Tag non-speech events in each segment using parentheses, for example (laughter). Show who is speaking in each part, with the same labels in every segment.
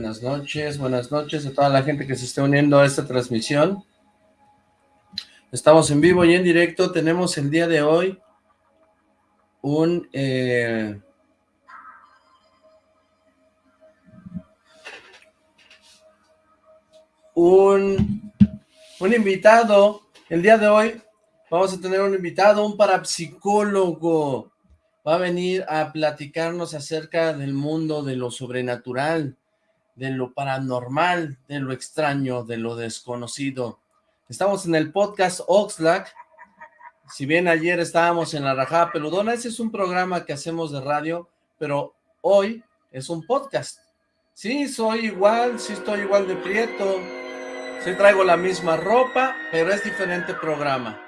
Speaker 1: Buenas noches, buenas noches a toda la gente que se esté uniendo a esta transmisión. Estamos en vivo y en directo. Tenemos el día de hoy un... Eh, un, un invitado. El día de hoy vamos a tener un invitado, un parapsicólogo. Va a venir a platicarnos acerca del mundo de lo sobrenatural, de lo paranormal, de lo extraño, de lo desconocido. Estamos en el podcast Oxlack. Si bien ayer estábamos en la Rajada Peludona, ese es un programa que hacemos de radio, pero hoy es un podcast. Sí, soy igual, sí estoy igual de prieto, sí traigo la misma ropa, pero es diferente programa.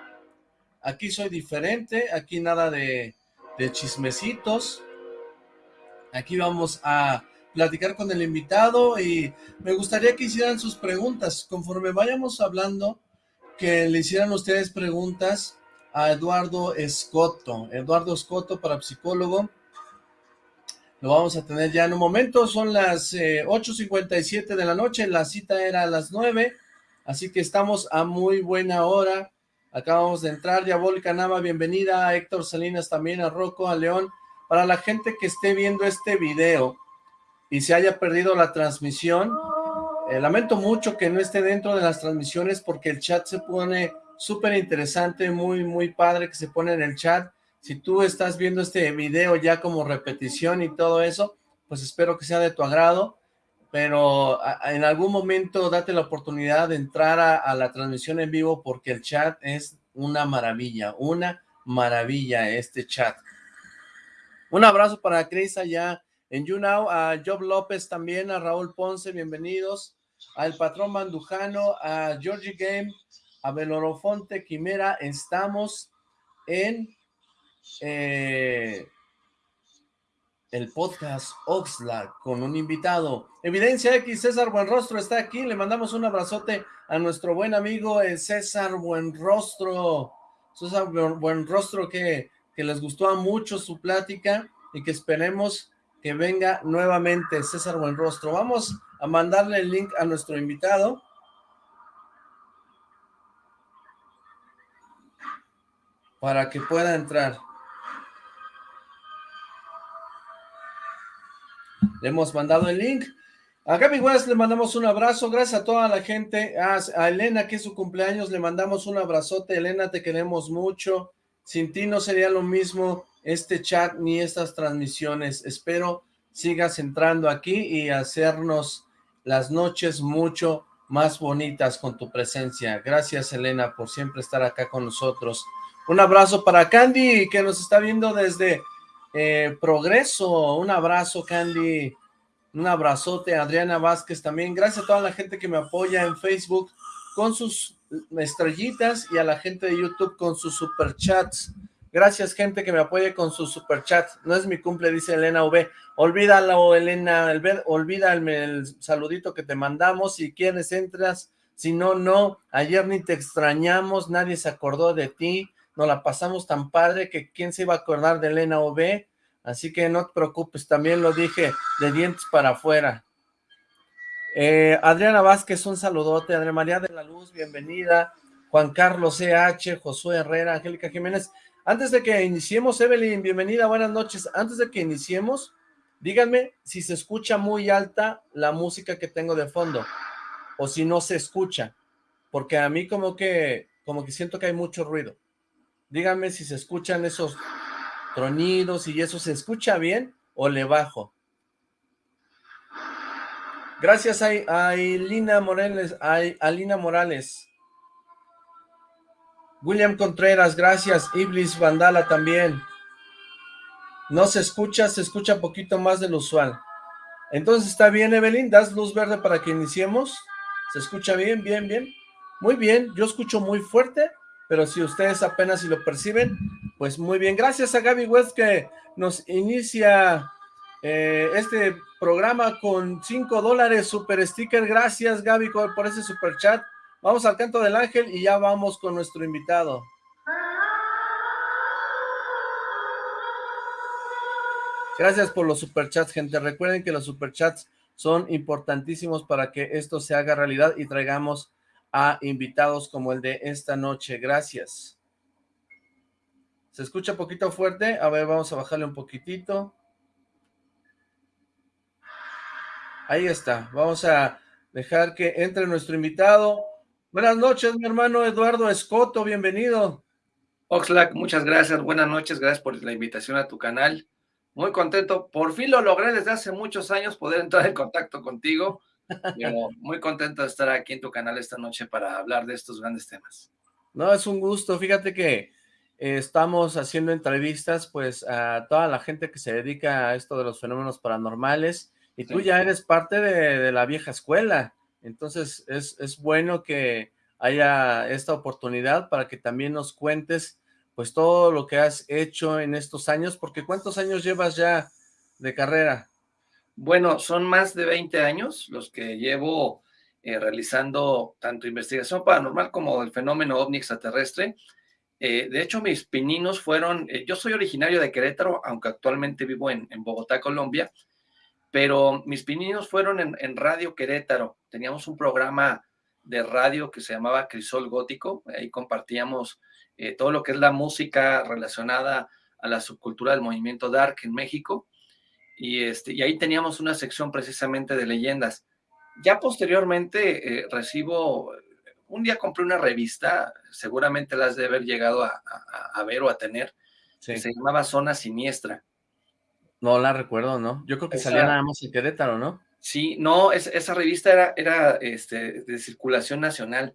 Speaker 1: Aquí soy diferente, aquí nada de, de chismecitos. Aquí vamos a platicar con el invitado y me gustaría que hicieran sus preguntas. Conforme vayamos hablando, que le hicieran ustedes preguntas a Eduardo Escoto. Eduardo Escoto, para psicólogo. Lo vamos a tener ya en un momento. Son las 8.57 eh, de la noche. La cita era a las 9. Así que estamos a muy buena hora. Acabamos de entrar. Diabólica Nama, bienvenida. A Héctor Salinas también, a Rocco, a León. Para la gente que esté viendo este video, y se haya perdido la transmisión. Eh, lamento mucho que no esté dentro de las transmisiones porque el chat se pone súper interesante, muy, muy padre que se pone en el chat. Si tú estás viendo este video ya como repetición y todo eso, pues espero que sea de tu agrado, pero en algún momento date la oportunidad de entrar a, la transmisión en vivo porque el chat es una maravilla, una maravilla este chat. Un abrazo para Cris allá en YouNow, a Job López también, a Raúl Ponce, bienvenidos, al Patrón Mandujano, a Georgie Game, a Belorofonte Quimera, estamos en eh, el podcast Oxlack con un invitado. Evidencia X, César Buenrostro está aquí, le mandamos un abrazote a nuestro buen amigo eh, César Buenrostro, César Buenrostro que, que les gustó mucho su plática y que esperemos que venga nuevamente César Buenrostro. Vamos a mandarle el link a nuestro invitado. Para que pueda entrar. Le hemos mandado el link. A Gaby West le mandamos un abrazo, gracias a toda la gente, a, a, Elena que es su cumpleaños, le mandamos un abrazote, Elena te queremos mucho, sin ti no sería lo mismo, este chat ni estas transmisiones. Espero sigas entrando aquí y hacernos las noches mucho más bonitas con tu presencia. Gracias, Elena, por siempre estar acá con nosotros. Un abrazo para Candy, que nos está viendo desde eh, Progreso. Un abrazo, Candy. Un abrazote, Adriana Vázquez también. Gracias a toda la gente que me apoya en Facebook con sus estrellitas y a la gente de YouTube con sus superchats. Gracias, gente que me apoye con su superchat. No es mi cumple, dice Elena V. Olvídalo, Elena, olvídame el saludito que te mandamos. Si quieres, entras. Si no, no. Ayer ni te extrañamos, nadie se acordó de ti. Nos la pasamos tan padre que quién se iba a acordar de Elena V. Así que no te preocupes, también lo dije de dientes para afuera. Eh, Adriana Vázquez, un saludote. Adriana María de la Luz, bienvenida. Juan Carlos CH, Josué Herrera, Angélica Jiménez. Antes de que iniciemos, Evelyn, bienvenida, buenas noches. Antes de que iniciemos, díganme si se escucha muy alta la música que tengo de fondo, o si no se escucha, porque a mí como que, como que siento que hay mucho ruido. Díganme si se escuchan esos tronidos y eso, ¿se escucha bien o le bajo? Gracias a, a Lina Morales, a, a Lina Morales. William Contreras, gracias. Iblis Vandala también. No se escucha, se escucha poquito más de lo usual. Entonces, ¿está bien, Evelyn? ¿Das luz verde para que iniciemos? ¿Se escucha bien, bien, bien? Muy bien, yo escucho muy fuerte, pero si ustedes apenas si lo perciben, pues muy bien. Gracias a Gaby West que nos inicia eh, este programa con 5 dólares, super sticker. Gracias, Gaby, por ese super chat. Vamos al canto del ángel y ya vamos con nuestro invitado. Gracias por los superchats, gente. Recuerden que los superchats son importantísimos para que esto se haga realidad y traigamos a invitados como el de esta noche. Gracias. ¿Se escucha poquito fuerte? A ver, vamos a bajarle un poquitito. Ahí está. Vamos a dejar que entre nuestro invitado. Buenas noches, mi hermano Eduardo Escoto. Bienvenido.
Speaker 2: Oxlack, muchas gracias. Buenas noches. Gracias por la invitación a tu canal. Muy contento. Por fin lo logré desde hace muchos años poder entrar en contacto contigo. (laughs) muy contento de estar aquí en tu canal esta noche para hablar de estos grandes temas.
Speaker 1: No, es un gusto. Fíjate que estamos haciendo entrevistas pues a toda la gente que se dedica a esto de los fenómenos paranormales y tú ya eres parte de, la vieja escuela, entonces es, es bueno que haya esta oportunidad para que también nos cuentes pues todo lo que has hecho en estos años, porque ¿cuántos años llevas ya de carrera?
Speaker 2: Bueno, son más de 20 años los que llevo eh, realizando tanto investigación paranormal como el fenómeno ovni extraterrestre, eh, de hecho, mis pininos fueron, eh, yo soy originario de Querétaro, aunque actualmente vivo en, Bogotá, Colombia, pero mis pininos fueron en, Radio Querétaro. Teníamos un programa de radio que se llamaba Crisol Gótico, ahí compartíamos eh, todo lo que es la música relacionada a la subcultura del movimiento dark en México, y, este, y ahí teníamos una sección precisamente de leyendas. Ya posteriormente recibo un día compré una revista, seguramente las de haber llegado a, ver o a tener, se llamaba Zona Siniestra.
Speaker 1: No la recuerdo, ¿no? Yo creo que salía nada más en Querétaro, ¿no?
Speaker 2: Sí, no, esa revista era, era este, de circulación nacional,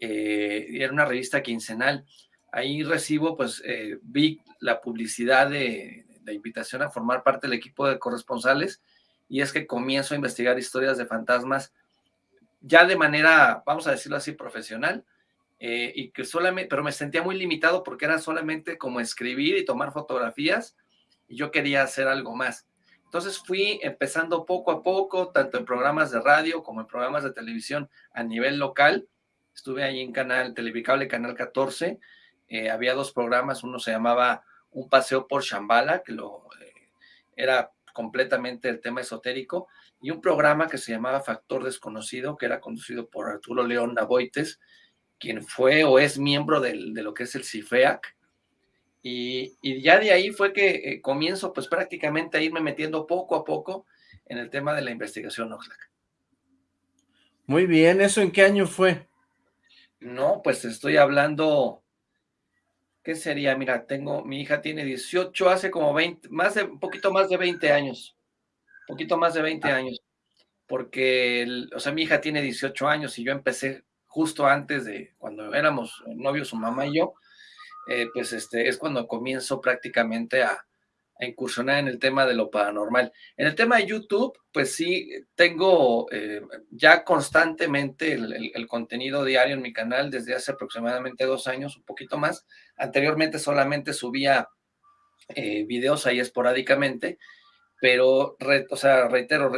Speaker 2: eh, era una revista quincenal. Ahí recibo, pues, eh, vi la publicidad de, de invitación a formar parte del equipo de corresponsales y es que comienzo a investigar historias de fantasmas ya de manera, vamos a decirlo así, profesional, eh, y que solamente, pero me sentía muy limitado porque era solamente como escribir y tomar fotografías, y yo quería hacer algo más. Entonces fui empezando poco a poco, tanto en programas de radio como en programas de televisión a nivel local. Estuve ahí en Canal Televicable, Canal 14. Eh, había dos programas, uno se llamaba Un paseo por Shambhala, que lo, eh, era completamente el tema esotérico, y un programa que se llamaba Factor Desconocido, que era conducido por Arturo León Navoites, quien fue o es miembro de lo que es el CIFEAC. Y, ya de ahí fue que eh, comienzo pues prácticamente a irme metiendo poco a poco en el tema de la investigación Oxlack.
Speaker 1: Muy bien, ¿eso en qué año fue?
Speaker 2: No, pues estoy hablando, ¿qué sería? Mira, tengo, mi hija tiene 18, hace como 20, más de, un poquito más de 20 años poquito más de 20 ah. años, porque, o sea, mi hija tiene 18 años y yo empecé justo antes de cuando éramos novios, su mamá y yo, eh, pues este, es cuando comienzo prácticamente a, incursionar en el tema de lo paranormal. En el tema de YouTube, pues sí, tengo eh, ya constantemente el, contenido diario en mi canal desde hace aproximadamente dos años, un poquito más. Anteriormente solamente subía eh, videos ahí esporádicamente, pero, o sea, reitero,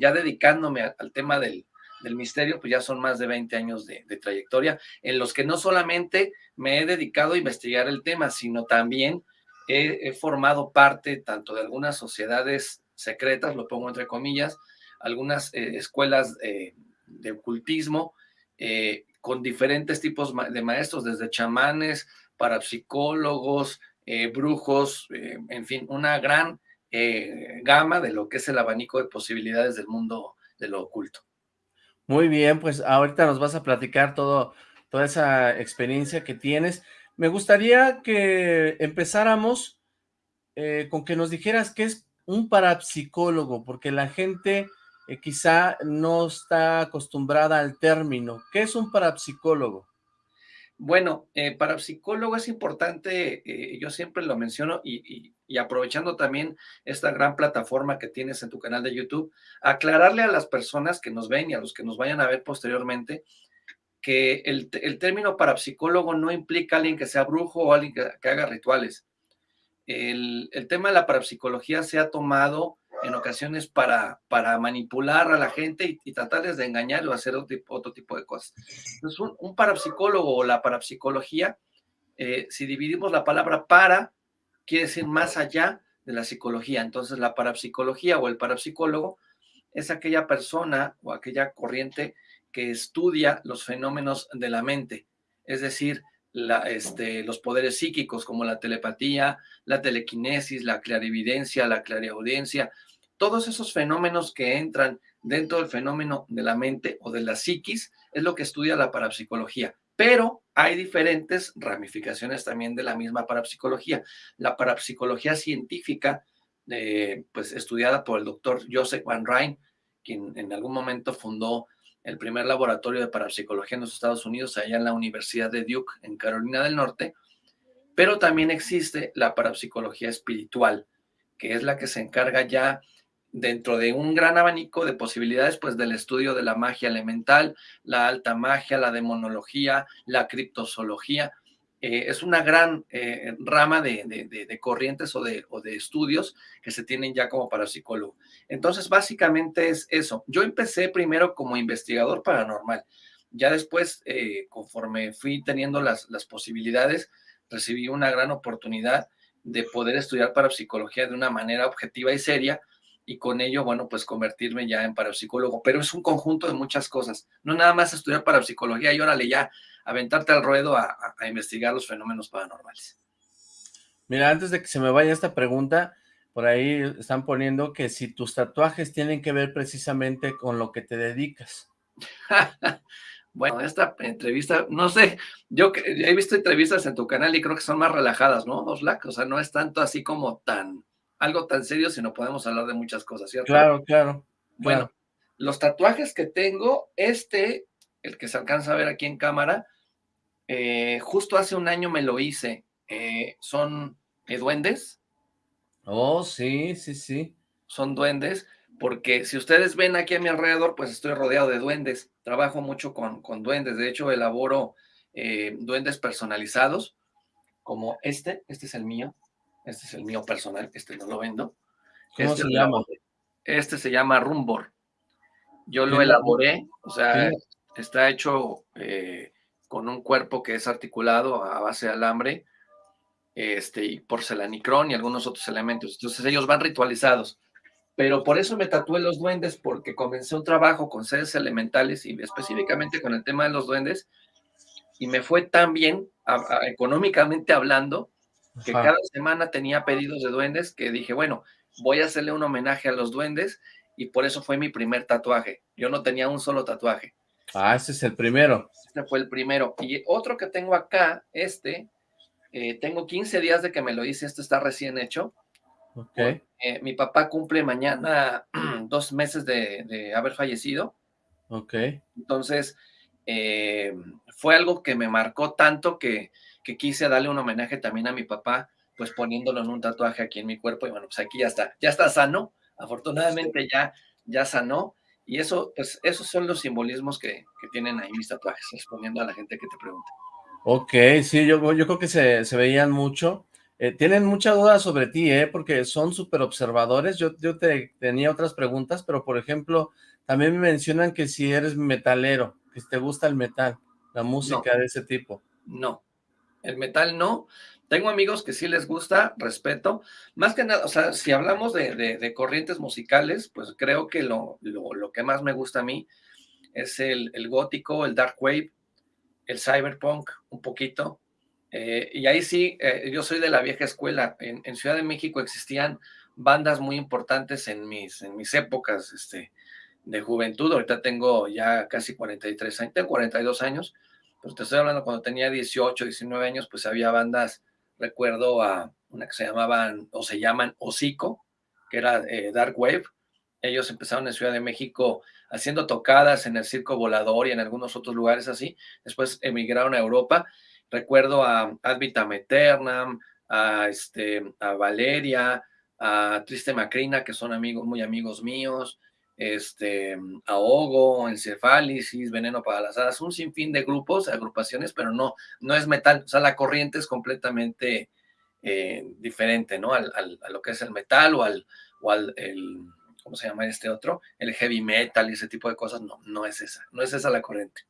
Speaker 2: ya dedicándome al tema del, misterio, pues ya son más de 20 años de, trayectoria, en los que no solamente me he dedicado a investigar el tema, sino también he, formado parte tanto de algunas sociedades secretas, lo pongo entre comillas, algunas eh, escuelas eh, de ocultismo, con diferentes tipos de maestros, desde chamanes, parapsicólogos, brujos, en fin, una gran eh, gama de lo que es el abanico de posibilidades del mundo de lo oculto.
Speaker 1: Muy bien, pues ahorita nos vas a platicar todo, toda esa experiencia que tienes. Me gustaría que empezáramos eh, con que nos dijeras qué es un parapsicólogo, porque la gente eh, quizá no está acostumbrada al término. ¿Qué es un parapsicólogo?
Speaker 2: Bueno, eh, para psicólogo es importante, eh, yo siempre lo menciono y, aprovechando también esta gran plataforma que tienes en tu canal de YouTube, aclararle a las personas que nos ven y a los que nos vayan a ver posteriormente que el, término parapsicólogo no implica alguien que sea brujo o alguien que, haga rituales. El, el, tema de la parapsicología se ha tomado en ocasiones para, para manipular a la gente y, tratarles de engañar o hacer otro tipo, de cosas. Entonces, un, parapsicólogo o la parapsicología, eh, si dividimos la palabra para, quiere decir más allá de la psicología. Entonces, la parapsicología o el parapsicólogo es aquella persona o aquella corriente que estudia los fenómenos de la mente, es decir, este, los poderes psíquicos como la telepatía, la telequinesis, la clarividencia, la clariaudiencia, todos esos fenómenos que entran dentro del fenómeno de la mente o de la psiquis es lo que estudia la parapsicología. Pero hay diferentes ramificaciones también de la misma parapsicología. La parapsicología científica, eh, pues estudiada por el doctor Joseph Van Rijn, quien en algún momento fundó el primer laboratorio de parapsicología en los Estados Unidos, allá en la Universidad de Duke, en Carolina del Norte, pero también existe la parapsicología espiritual, que es la que se encarga ya dentro de un gran abanico de posibilidades, pues del estudio de la magia elemental, la alta magia, la demonología, la criptozoología. Eh, es una gran eh, rama de, corrientes o de, o de estudios que se tienen ya como parapsicólogo. Entonces, básicamente es eso. Yo empecé primero como investigador paranormal. Ya después, eh, conforme fui teniendo las, las posibilidades, recibí una gran oportunidad de poder estudiar parapsicología de una manera objetiva y seria, y con ello, bueno, pues convertirme ya en parapsicólogo. Pero es un conjunto de muchas cosas. No nada más estudiar parapsicología y órale ya, aventarte al ruedo a, investigar los fenómenos paranormales.
Speaker 1: Mira, antes de que se me vaya esta pregunta, por ahí están poniendo que si tus tatuajes tienen que ver precisamente con lo que te dedicas. (laughs)
Speaker 2: bueno, esta entrevista, no sé, yo he visto entrevistas en tu canal y creo que son más relajadas, ¿no, Oslac? O sea, no es tanto así como tan algo tan serio, sino podemos hablar de muchas cosas, ¿cierto?
Speaker 1: Claro, claro.
Speaker 2: Bueno, los tatuajes que tengo, este, el que se alcanza a ver aquí en cámara, eh, justo hace un año me lo hice. Eh, son duendes.
Speaker 1: Oh, sí, sí, sí.
Speaker 2: Son duendes, porque si ustedes ven aquí a mi alrededor, pues estoy rodeado de duendes. Trabajo mucho con, con duendes. De hecho, elaboro eh, duendes personalizados, como este. Este es el mío. Este es el mío personal, este no lo vendo.
Speaker 1: ¿Cómo
Speaker 2: este
Speaker 1: se llama?
Speaker 2: Este se llama Rumbor. Yo lo elaboré, o sea, está hecho eh, con un cuerpo que es articulado a base de alambre, este, y porcelanicrón y algunos otros elementos. Entonces ellos van ritualizados. Pero por eso me tatué los duendes, porque comencé un trabajo con seres elementales y específicamente con el tema de los duendes, y me fue tan bien, económicamente hablando, que cada semana tenía pedidos de duendes que dije, bueno, voy a hacerle un homenaje a los duendes y por eso fue mi primer tatuaje. Yo no tenía un solo tatuaje.
Speaker 1: Ah, ese es el primero.
Speaker 2: Este fue el primero. Y otro que tengo acá, este, eh, tengo 15 días de que me lo hice, este está recién hecho.
Speaker 1: Ok.
Speaker 2: Eh, mi papá cumple mañana (clears throat) dos meses de, haber fallecido.
Speaker 1: Ok.
Speaker 2: Entonces, eh, fue algo que me marcó tanto que que quise darle un homenaje también a mi papá, pues poniéndolo en un tatuaje aquí en mi cuerpo y bueno, pues aquí ya está, ya está sano, afortunadamente ya, ya sanó y eso, pues esos son los simbolismos que, tienen ahí mis tatuajes, respondiendo a la gente que te pregunta.
Speaker 1: Ok, sí, yo, yo creo que se, veían mucho. Eh, tienen mucha duda sobre ti, ¿eh? Porque son súper observadores. Yo, yo te tenía otras preguntas, pero por ejemplo, también me mencionan que si eres metalero, que te gusta el metal, la música de ese tipo.
Speaker 2: No, el metal no. Tengo amigos que sí les gusta, respeto. Más que nada, o sea, si hablamos de, corrientes musicales, pues creo que lo, lo, que más me gusta a mí es el, gótico, el dark wave, el cyberpunk, un poquito. Eh, y ahí sí, eh, yo soy de la vieja escuela. En, Ciudad de México existían bandas muy importantes en mis, en mis épocas este, de juventud. Ahorita tengo ya casi 43 años, tengo 42 años pues te estoy hablando cuando tenía 18, 19 años, pues había bandas, recuerdo a una que se llamaban, o se llaman Hocico, que era eh, Dark Wave. Ellos empezaron en Ciudad de México haciendo tocadas en el Circo Volador y en algunos otros lugares así. Después emigraron a Europa. Recuerdo a Advitam Eternam, a, este, a Valeria, a Triste Macrina, que son amigos, muy amigos míos este, ahogo, encefálisis, veneno para las hadas, un sinfín de grupos, agrupaciones, pero no, no es metal, o sea, la corriente es completamente eh, diferente, ¿no? Al, a lo que es el metal o al, o al el, ¿cómo se llama este otro? El heavy metal y ese tipo de cosas, no, no es esa, no es esa la corriente.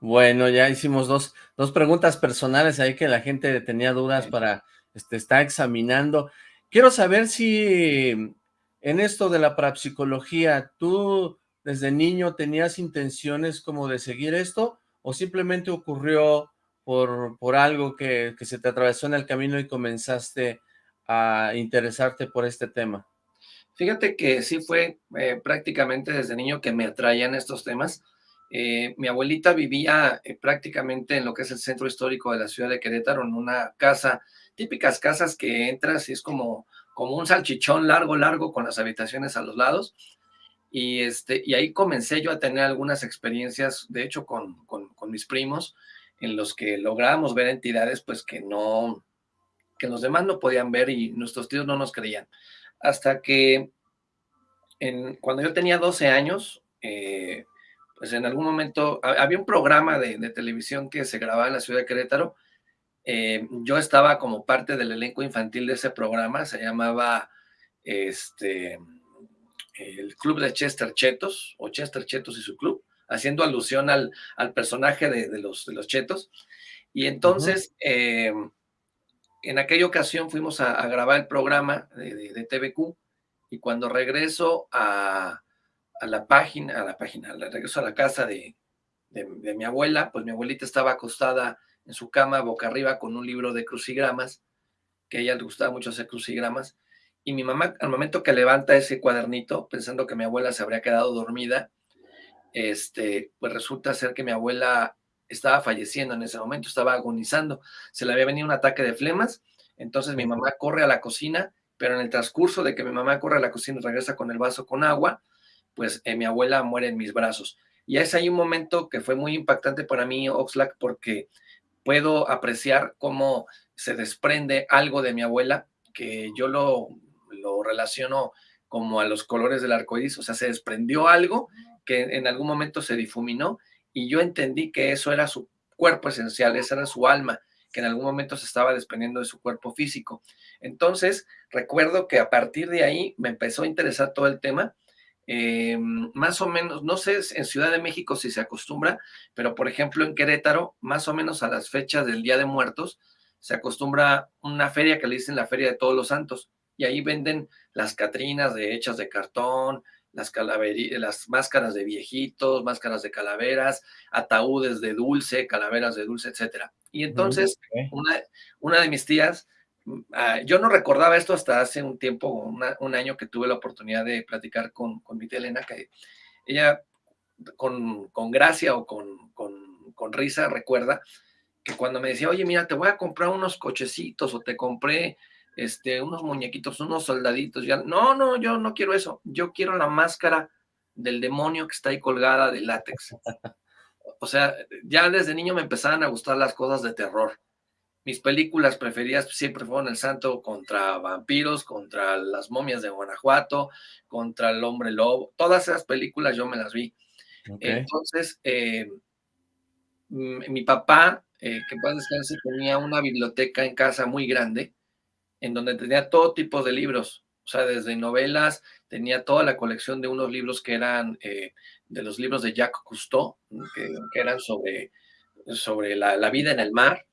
Speaker 1: Bueno, ya hicimos dos, dos preguntas personales ahí que la gente tenía dudas para, este, está examinando. Quiero saber si en esto de la parapsicología, ¿tú desde niño tenías intenciones como de seguir esto o simplemente ocurrió por, por algo que, que se te atravesó en el camino y comenzaste a interesarte por este tema?
Speaker 2: Fíjate que sí fue eh, prácticamente desde niño que me atraían estos temas. Eh, mi abuelita vivía eh, prácticamente en lo que es el centro histórico de la ciudad de Querétaro, en una casa, típicas casas que entras y es como, como un salchichón largo, largo, con las habitaciones a los lados. Y, este, y ahí comencé yo a tener algunas experiencias, de hecho, con, con, mis primos, en los que lográbamos ver entidades pues que no, que los demás no podían ver y nuestros tíos no nos creían. Hasta que en, cuando yo tenía 12 años, eh, pues en algún momento había un programa de, televisión que se grababa en la ciudad de Querétaro. Eh, yo estaba como parte del elenco infantil de ese programa, se llamaba este, el Club de Chester Chetos, o Chester Chetos y su club, haciendo alusión al, al personaje de, los, de los Chetos. Y entonces, en aquella ocasión fuimos a, grabar el programa de, TVQ y cuando regreso a, la página, a la página, regreso a la casa de, mi abuela, pues mi abuelita estaba acostada en su cama boca arriba con un libro de crucigramas, que a ella le gustaba mucho hacer crucigramas, y mi mamá al momento que levanta ese cuadernito, pensando que mi abuela se habría quedado dormida, este, pues resulta ser que mi abuela estaba falleciendo en ese momento, estaba agonizando, se le había venido un ataque de flemas, entonces mi mamá corre a la cocina, pero en el transcurso de que mi mamá corre a la cocina y regresa con el vaso con agua, pues eh, mi abuela muere en mis brazos. Y es ahí un momento que fue muy impactante para mí, Oxlack, porque puedo apreciar cómo se desprende algo de mi abuela, que yo lo, lo relaciono como a los colores del arco iris, o sea, se desprendió algo que en algún momento se difuminó y yo entendí que eso era su cuerpo esencial, esa era su alma, que en algún momento se estaba desprendiendo de su cuerpo físico. Entonces, recuerdo que a partir de ahí me empezó a interesar todo el tema. Eh, más o menos, no sé en Ciudad de México si se acostumbra, pero por ejemplo en Querétaro, más o menos a las fechas del Día de Muertos, se acostumbra una feria que le dicen la Feria de Todos los Santos, y ahí venden las catrinas de, hechas de cartón, las, las máscaras de viejitos, máscaras de calaveras, ataúdes de dulce, calaveras de dulce, etcétera. Y entonces, una, una, de mis tías, ah, yo no recordaba esto hasta hace un tiempo, un año que tuve la oportunidad de platicar con, con mi tía Elena, ella con, con gracia o con, con, con risa recuerda que cuando me decía, oye, mira, te voy a comprar unos cochecitos o te compré este, unos muñequitos, unos soldaditos, ya, no, no, yo no quiero eso, yo quiero la máscara del demonio que está ahí colgada de látex. O sea, ya desde niño me empezaban a gustar las cosas de terror. Mis películas preferidas siempre fueron El Santo contra vampiros, contra las momias de Guanajuato, contra el hombre lobo. Todas esas películas yo me las vi. Entonces, eh, mi papá, eh, que puede descansar, tenía una biblioteca en casa muy grande en donde tenía todo tipo de libros, o sea, desde novelas, tenía toda la colección de unos libros que eran eh, de los libros de Jacques Cousteau, que, eran sobre, sobre la, vida en el mar.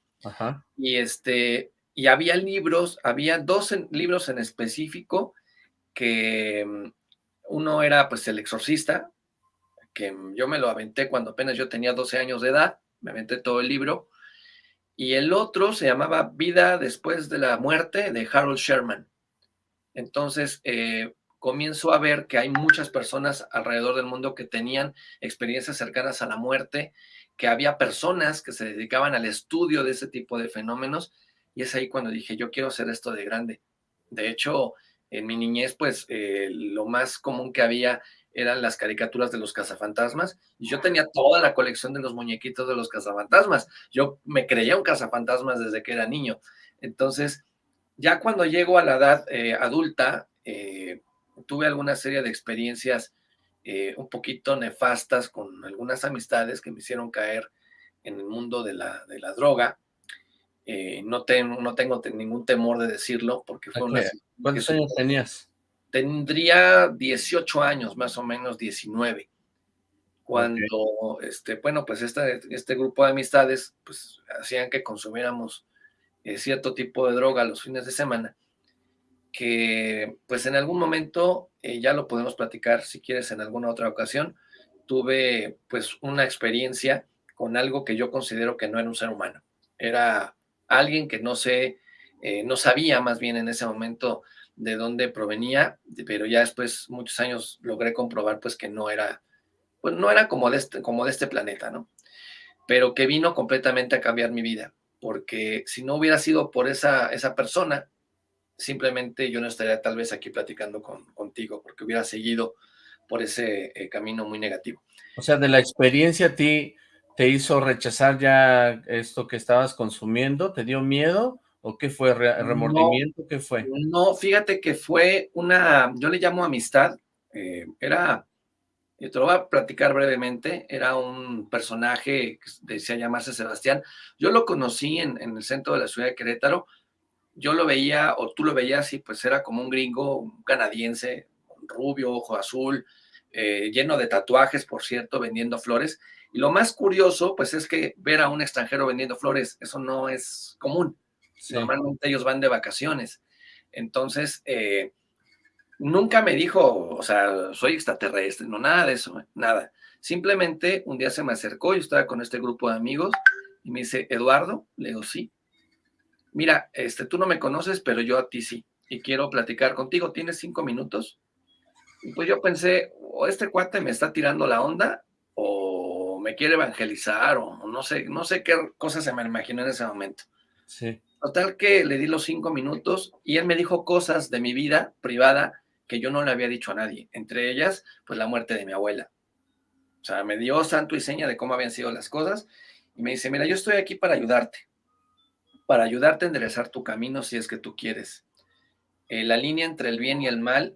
Speaker 2: Y, este, y había libros, había dos libros en específico que mm, uno era pues El Exorcista, que yo me lo aventé cuando apenas yo tenía 12 años de edad, me aventé todo el libro, y el otro se llamaba Vida después de la muerte de Harold Sherman. Entonces, eh, comienzo a ver que hay muchas personas alrededor del mundo que tenían experiencias cercanas a la muerte, que había personas que se dedicaban al estudio de ese tipo de fenómenos, y es ahí cuando dije, yo quiero hacer esto de grande. De hecho, en mi niñez, pues eh, lo más común que había eran las caricaturas de los cazafantasmas, y yo tenía toda la colección de los muñequitos de los cazafantasmas. Yo me creía un cazafantasmas desde que era niño. Entonces, ya cuando llego a la edad eh, adulta, eh, tuve alguna serie de experiencias eh, un poquito nefastas con algunas amistades que me hicieron caer en el mundo de la, de la droga. no, no tengo ningún temor de decirlo porque fue una...
Speaker 1: ¿Cuántos años tenías?
Speaker 2: tendría 18 años, más o menos 19, cuando, este, bueno, pues este, este grupo de amistades, pues hacían que consumiéramos eh, cierto tipo de droga los fines de semana, que pues en algún momento, eh, ya lo podemos platicar si quieres en alguna otra ocasión, tuve pues una experiencia con algo que yo considero que no era un ser humano. Era alguien que no sé, eh, no sabía más bien en ese momento de dónde provenía, pero ya después, muchos años, logré comprobar pues que no era, pues no era como de este, como de este planeta, ¿no? Pero que vino completamente a cambiar mi vida, porque si no hubiera sido por esa, esa persona, simplemente yo no estaría tal vez aquí platicando con, contigo, porque hubiera seguido por ese eh, camino muy negativo.
Speaker 1: O sea, de la experiencia a ti te hizo rechazar ya esto que estabas consumiendo, ¿te dio miedo? ¿O qué fue? ¿Remordimiento? ¿Qué fue?
Speaker 2: No, fíjate que fue una, yo le llamo amistad, eh, era, te lo voy a platicar brevemente, era un personaje que decía llamarse Sebastián, yo lo conocí en, en el centro de la ciudad de Querétaro, yo lo veía, o tú lo veías, y pues era como un gringo un canadiense, rubio, ojo azul, eh, lleno de tatuajes, por cierto, vendiendo flores. Y lo más curioso, pues es que ver a un extranjero vendiendo flores, eso no es común. Normalmente ellos van de vacaciones. Entonces, eh, nunca me dijo, o sea, soy extraterrestre, no, nada de eso, nada. Simplemente un día se me acercó, yo estaba con este grupo de amigos, y me dice, Eduardo, le digo, sí. Mira, este, tú no me conoces, pero yo a ti sí, y quiero platicar contigo. ¿Tienes cinco minutos? Y pues yo pensé, o este cuate me está tirando la onda, o me quiere evangelizar, o no sé, no sé qué cosa se me imaginó en ese momento.
Speaker 1: Sí.
Speaker 2: Total que le di los cinco minutos y él me dijo cosas de mi vida privada que yo no le había dicho a nadie. Entre ellas, pues la muerte de mi abuela. O sea, me dio santo y seña de cómo habían sido las cosas y me dice, mira, yo estoy aquí para ayudarte, para ayudarte a enderezar tu camino si es que tú quieres. Eh, la línea entre el bien y el mal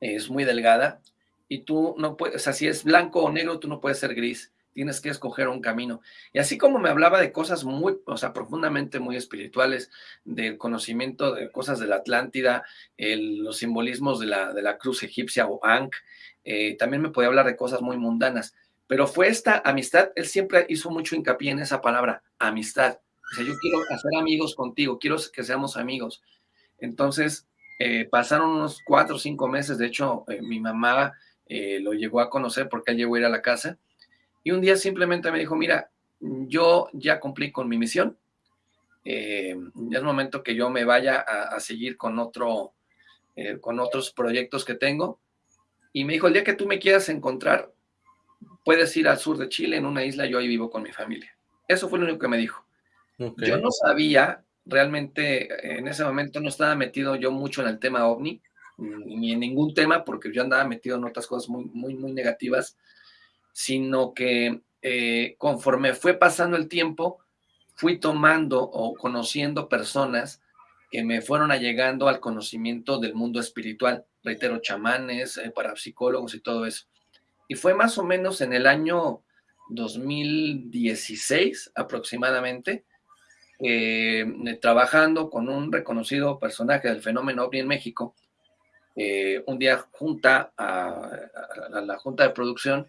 Speaker 2: es muy delgada y tú no puedes, o sea, si es blanco o negro, tú no puedes ser gris, tienes que escoger un camino. Y así como me hablaba de cosas muy, o sea, profundamente muy espirituales, del conocimiento de cosas de la Atlántida, los simbolismos de la, de la cruz egipcia o Ankh, eh, también me podía hablar de cosas muy mundanas. Pero fue esta amistad, él siempre hizo mucho hincapié en esa palabra, amistad. Yo quiero hacer amigos contigo, quiero que seamos amigos. Entonces, eh, pasaron unos cuatro o cinco meses, de hecho, eh, mi mamá eh, lo llegó a conocer porque él llegó a ir a la casa, y un día simplemente me dijo, mira, yo ya cumplí con mi misión, ya es momento que yo me vaya a, seguir con, otro, con otros proyectos que tengo, y me dijo, el día que tú me quieras encontrar, puedes ir al sur de Chile, en una isla, yo ahí vivo con mi familia. Eso fue lo único que me dijo. Yo no sabía realmente en ese momento no estaba metido yo mucho en el tema ovni, ni en ningún tema, porque yo andaba metido en otras cosas muy, muy, muy negativas, sino que eh, conforme fue pasando el tiempo, fui tomando o conociendo personas que me fueron allegando al conocimiento del mundo espiritual, reitero, chamanes, eh, parapsicólogos y todo eso. Y fue más o menos en el año 2016 aproximadamente, eh, trabajando con un reconocido personaje del fenómeno OVNI en México, eh, un día junta a, la junta de producción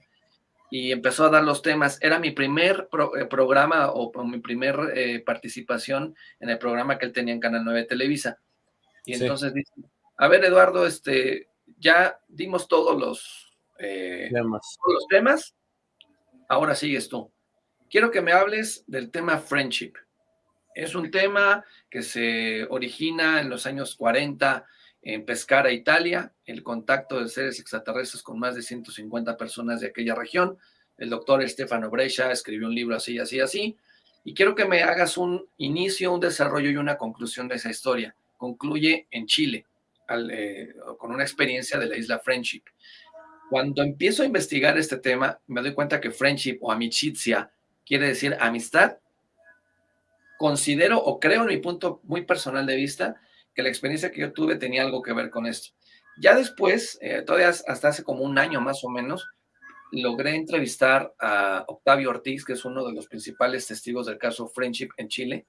Speaker 2: y empezó a dar los temas. Era mi primer eh, programa o, mi primer participación en el programa que él tenía en Canal 9 Televisa. Y entonces dice, a ver Eduardo, este, ya dimos todos los, temas. todos los temas, ahora sigues tú. Quiero que me hables del tema friendship. Es un tema que se origina en los años 40 en Pescara, Italia, el contacto de seres extraterrestres con más de 150 personas de aquella región. El doctor Stefano Brescia escribió un libro así, así, así. Y quiero que me hagas un inicio, un desarrollo y una conclusión de esa historia. Concluye en Chile, eh, con una experiencia de la isla Friendship. Cuando empiezo a investigar este tema, me doy cuenta que friendship o amicizia quiere decir amistad considero o creo en mi punto muy personal de vista que la experiencia que yo tuve tenía algo que ver con esto. Ya después, eh, todavía hasta hace como un año más o menos, logré entrevistar a Octavio Ortiz, que es uno de los principales testigos del caso Friendship en Chile,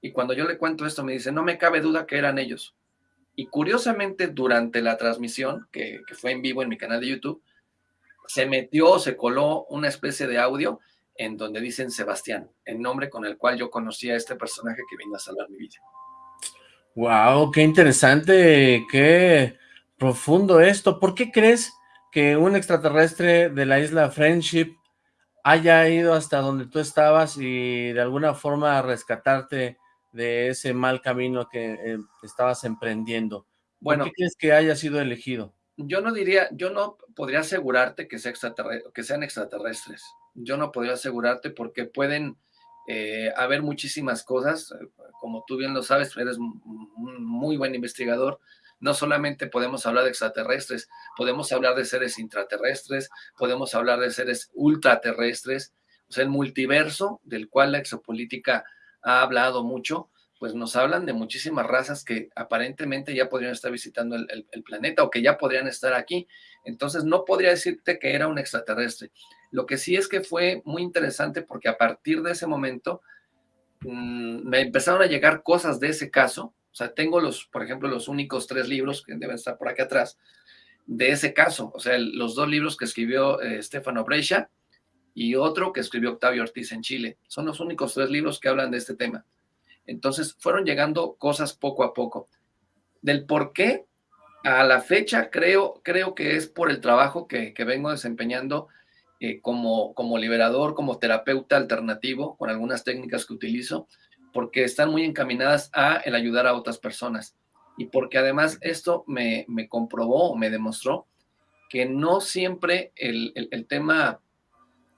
Speaker 2: y cuando yo le cuento esto me dice, no me cabe duda que eran ellos. Y curiosamente, durante la transmisión, que, que fue en vivo en mi canal de YouTube, se metió, se coló una especie de audio en donde dicen Sebastián, el nombre con el cual yo conocí a este personaje que vino a salvar mi vida.
Speaker 1: Wow, qué interesante, qué profundo esto. ¿Por qué crees que un extraterrestre de la isla Friendship haya ido hasta donde tú estabas y de alguna forma rescatarte de ese mal camino que eh, estabas emprendiendo? ¿Por
Speaker 2: Bueno,
Speaker 1: qué crees que haya sido elegido?
Speaker 2: yo no diría, yo no podría asegurarte que, sea que sean extraterrestres. Yo no podría asegurarte porque pueden eh, haber muchísimas cosas. eh, Como tú bien lo sabes, eres un muy buen investigador. No solamente podemos hablar de extraterrestres, podemos hablar de seres intraterrestres, podemos hablar de seres ultraterrestres. O sea, el multiverso del cual la exopolítica ha hablado mucho, pues nos hablan de muchísimas razas que aparentemente ya podrían estar visitando el, planeta o que ya podrían estar aquí. Entonces no podría decirte que era un extraterrestre. Lo que sí es que fue muy interesante porque a partir de ese momento mmm, me empezaron a llegar cosas de ese caso. O sea, tengo los, por ejemplo, los únicos tres libros que deben estar por aquí atrás de ese caso. O sea, los dos libros que escribió eh, Stefano Brescia y otro que escribió Octavio Ortiz en Chile. Son los únicos tres libros que hablan de este tema. Entonces fueron llegando cosas poco a poco. Del por qué, a la fecha creo, creo que es por el trabajo que, que vengo desempeñando eh, como, como liberador, como terapeuta alternativo, con algunas técnicas que utilizo, porque están muy encaminadas a el ayudar a otras personas. Y porque además esto me, me comprobó, me demostró que no siempre el, el, tema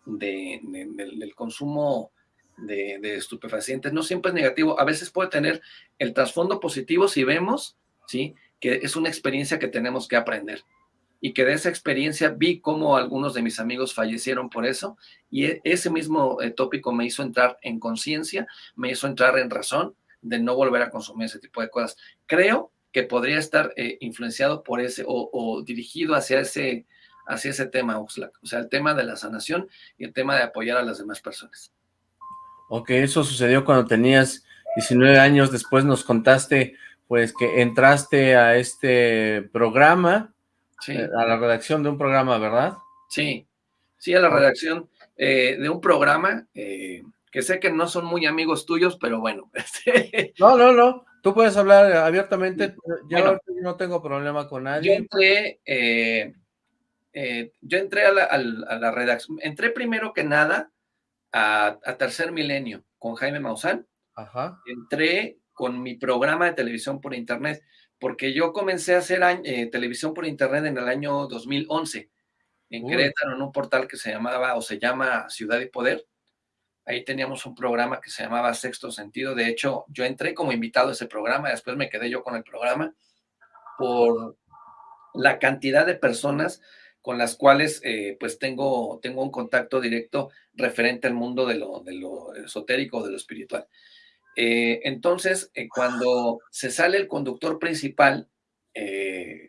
Speaker 2: de, del, del consumo de, estupefacientes no siempre es negativo, a veces puede tener el trasfondo positivo si vemos, ¿sí? Que es una experiencia que tenemos que aprender y que de esa experiencia vi cómo algunos de mis amigos fallecieron por eso y ese mismo eh, tópico me hizo entrar en conciencia, me hizo entrar en razón de no volver a consumir ese tipo de cosas. Creo que podría estar eh, influenciado por ese o, o dirigido hacia ese, hacia ese tema, Oxlack. O sea, el tema de la sanación y el tema de apoyar a las demás personas.
Speaker 1: Ok, eso sucedió cuando tenías 19 años, después nos contaste pues que entraste a este programa,
Speaker 2: sí.
Speaker 1: eh, a la redacción de un programa, ¿verdad?
Speaker 2: Sí, sí, a la redacción eh, de un programa eh, que sé que no son muy amigos tuyos, pero bueno. (laughs) Este...
Speaker 1: No, no, no, tú puedes hablar abiertamente, yo bueno, no tengo problema con nadie.
Speaker 2: Yo entré, eh, yo entré a la, a la redacción, entré primero que nada a, a, Tercer Milenio con Jaime Maussan.
Speaker 1: Ajá.
Speaker 2: Entré con mi programa de televisión por internet, porque yo comencé a hacer eh, televisión por internet en el año 2011, en Uy. Querétaro, en un portal que se llamaba o se llama Ciudad y Poder. Ahí teníamos un programa que se llamaba Sexto Sentido. De hecho, yo entré como invitado a ese programa, después me quedé yo con el programa por la cantidad de personas con las cuales eh, pues tengo, tengo un contacto directo referente al mundo de lo, de lo esotérico, de lo espiritual. Eh, entonces, eh, cuando se sale el conductor principal,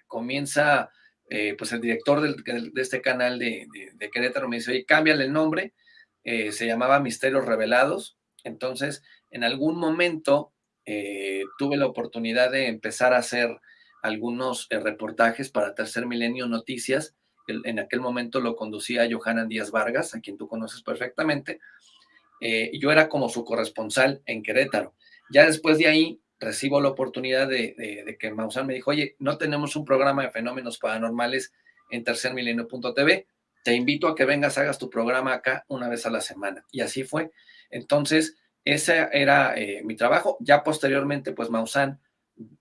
Speaker 2: comienza pues el director de este canal de, de, de, Querétaro, me dice, oye, cámbiale el nombre, se llamaba Misterios Revelados, entonces en algún momento tuve la oportunidad de empezar a hacer algunos reportajes para Tercer Milenio Noticias, en aquel momento lo conducía Johanan Díaz Vargas, a quien tú conoces perfectamente, eh, yo era como su corresponsal en Querétaro. Ya después de ahí recibo la oportunidad de, que Maussan me dijo, oye, no tenemos un programa de fenómenos paranormales en tercermilenio.tv, te invito a que vengas, hagas tu programa acá una vez a la semana. Y así fue. Entonces, ese era eh, mi trabajo. Ya posteriormente, pues Maussan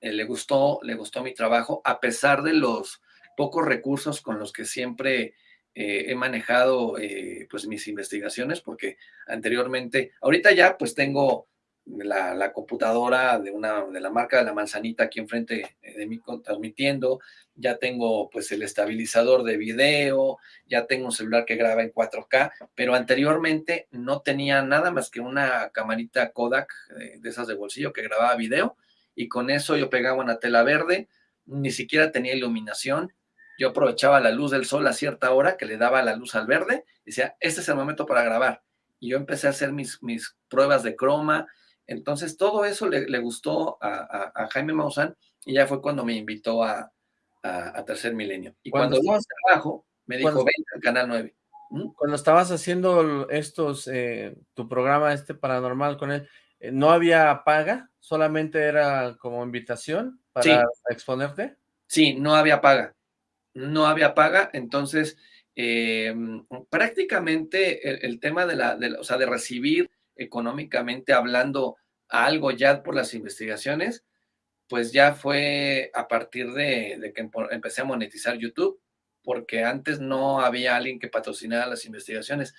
Speaker 2: eh, le gustó, le gustó mi trabajo, a pesar de los pocos recursos con los que siempre eh, he manejado eh, pues mis investigaciones, porque anteriormente, ahorita ya pues tengo la, computadora de una de la marca de la manzanita aquí enfrente de mí transmitiendo, ya tengo pues el estabilizador de video, ya tengo un celular que graba en 4K, pero anteriormente no tenía nada más que una camarita Kodak de, de esas de bolsillo que grababa video y con eso yo pegaba una tela verde, ni siquiera tenía iluminación, yo aprovechaba la luz del sol a cierta hora que le daba la luz al verde y decía, este es el momento para grabar. Y yo empecé a hacer mis, mis pruebas de croma. Entonces, todo eso le, le gustó a, a, a, Jaime Maussan y ya fue cuando me invitó a, a Tercer Milenio. Y cuando, estabas trabajo, me dijo, ven al Canal 9.
Speaker 1: ¿Mm? Cuando estabas haciendo estos, eh, tu programa este paranormal con él, eh, ¿no había paga? ¿Solamente era como invitación para exponerte?
Speaker 2: Sí, no había paga. No había paga, entonces em, prácticamente el, tema de la, o sea, de recibir económicamente hablando algo ya por las investigaciones, pues ya fue a partir de, que empecé a monetizar YouTube, porque antes no había alguien que patrocinara las investigaciones.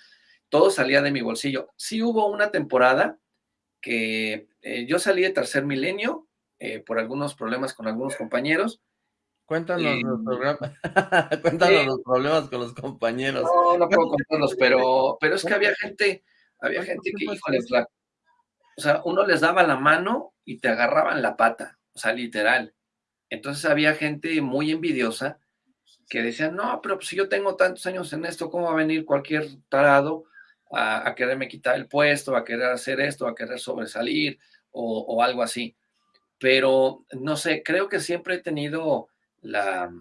Speaker 2: Todo salía de mi bolsillo. Sí hubo una temporada que eh, yo salí de tercer milenio eh, por algunos problemas con algunos compañeros.
Speaker 1: Cuéntanos, los, (laughs) Cuéntanos los problemas con los compañeros.
Speaker 2: No, no puedo contarlos, pero, pero es que había gente, había gente que, híjole, o sea, uno les daba la mano y te agarraban la pata, o sea, literal. Entonces había gente muy envidiosa que decían, no, pero si yo tengo tantos años en esto, ¿cómo va a venir cualquier tarado a, quererme quitar el puesto, a querer hacer esto, a querer sobresalir o, algo así? Pero no sé, creo que siempre he tenido la,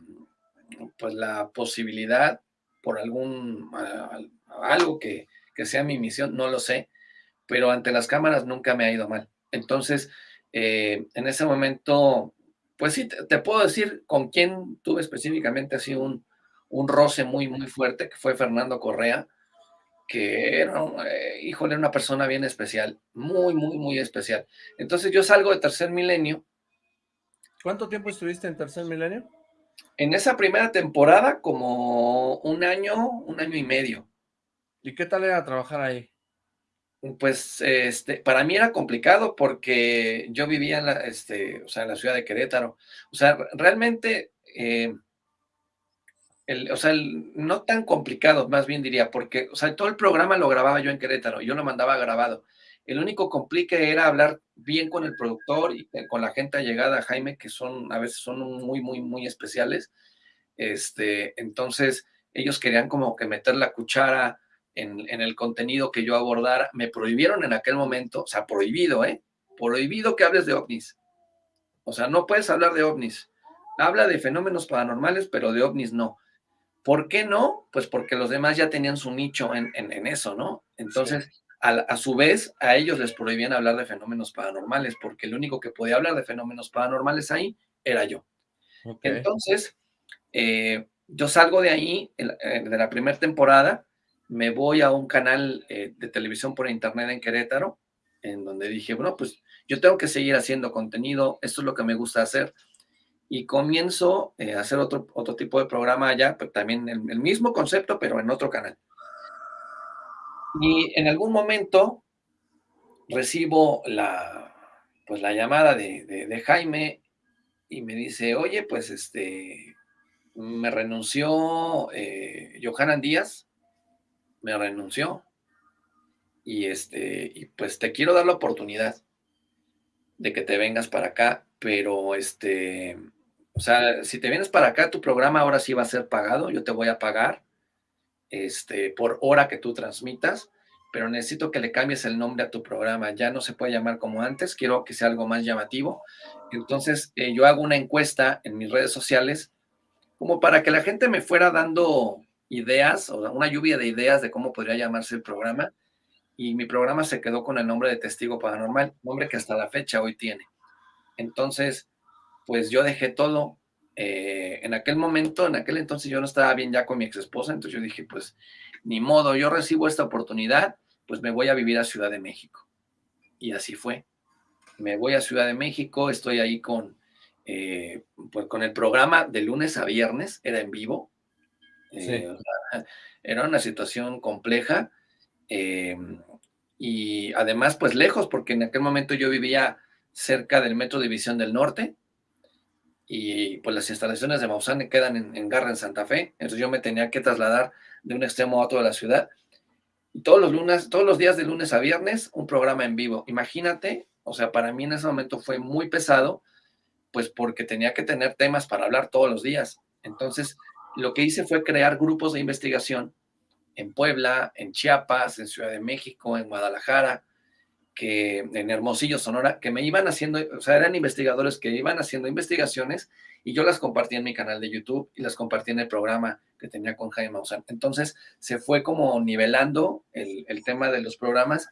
Speaker 2: pues la posibilidad por algún, algo que, que sea mi misión, no lo sé, pero ante las cámaras nunca me ha ido mal. Entonces, eh, en ese momento, pues sí, te, puedo decir con quién tuve específicamente así un, un roce muy, muy fuerte, que fue Fernando Correa, que era, eh, híjole, una persona bien especial, muy, muy, muy especial. Entonces yo salgo de Tercer Milenio.
Speaker 1: ¿Cuánto tiempo estuviste en Tercer Milenio?
Speaker 2: En esa primera temporada, como un año, un año y medio.
Speaker 1: ¿Y qué tal era trabajar ahí?
Speaker 2: Pues, este, para mí era complicado porque yo vivía en la, este, o sea, en la ciudad de Querétaro. O sea, realmente, eh, el, o sea, no tan complicado, más bien diría, porque, o sea, todo el programa lo grababa yo en Querétaro, yo lo mandaba grabado. El único complique era hablar bien con el productor y eh, con la gente allegada, Jaime, que son, a veces son muy, muy, muy especiales. Este, entonces, ellos querían como que meter la cuchara, en, el contenido que yo abordara. Me prohibieron en aquel momento, o sea, prohibido, ¿eh? Prohibido que hables de ovnis. O sea, no puedes hablar de ovnis. Habla de fenómenos paranormales, pero de ovnis no. ¿Por qué no? Pues porque los demás ya tenían su nicho en, eso, ¿no? Entonces, a, su vez, a ellos les prohibían hablar de fenómenos paranormales, porque el único que podía hablar de fenómenos paranormales ahí era yo. Entonces, eh, yo salgo de ahí, de la primera temporada, me voy a un canal eh, de televisión por internet en Querétaro, en donde dije, bueno, pues yo tengo que seguir haciendo contenido, esto es lo que me gusta hacer, y comienzo eh, a hacer otro, otro tipo de programa allá, pero también el, el, mismo concepto, pero en otro canal. Y en algún momento recibo la, pues la llamada de, de Jaime y me dice, oye, pues este, me renunció eh, Johanan Díaz, me renunció. Y este, y pues te quiero dar la oportunidad de que te vengas para acá, pero este, o sea, si te vienes para acá, tu programa ahora sí va a ser pagado, yo te voy a pagar este, por hora que tú transmitas, pero necesito que le cambies el nombre a tu programa, ya no se puede llamar como antes, quiero que sea algo más llamativo. Entonces, eh, yo hago una encuesta en mis redes sociales como para que la gente me fuera dando ideas, o una lluvia de ideas de cómo podría llamarse el programa, y mi programa se quedó con el nombre de Testigo Paranormal, nombre que hasta la fecha hoy tiene. Entonces, pues yo dejé todo. Eh, en aquel momento, en aquel entonces yo no estaba bien ya con mi ex esposa, entonces yo dije, pues ni modo, yo recibo esta oportunidad, pues me voy a vivir a Ciudad de México. Y así fue. Me voy a Ciudad de México, estoy ahí con, eh, pues con el programa de lunes a viernes, era en vivo, eh, era una situación compleja y además pues lejos, porque en aquel momento yo vivía cerca del Metro División del Norte y pues las instalaciones de Maussan quedan en, Garra, en Santa Fe, entonces yo me tenía que trasladar de un extremo a otro de la ciudad. Y todos los lunes, todos los días de lunes a viernes, un programa en vivo. Imagínate, o sea, para mí en ese momento fue muy pesado, pues porque tenía que tener temas para hablar todos los días. Entonces, lo que hice fue crear grupos de investigación en Puebla, en Chiapas, en Ciudad de México, en Guadalajara, que en Hermosillo, Sonora, que me iban haciendo, o sea, eran investigadores que iban haciendo investigaciones y yo las compartí en mi canal de YouTube y las compartí en el programa que tenía con Jaime Maussan. Entonces se fue como nivelando el, el tema de los programas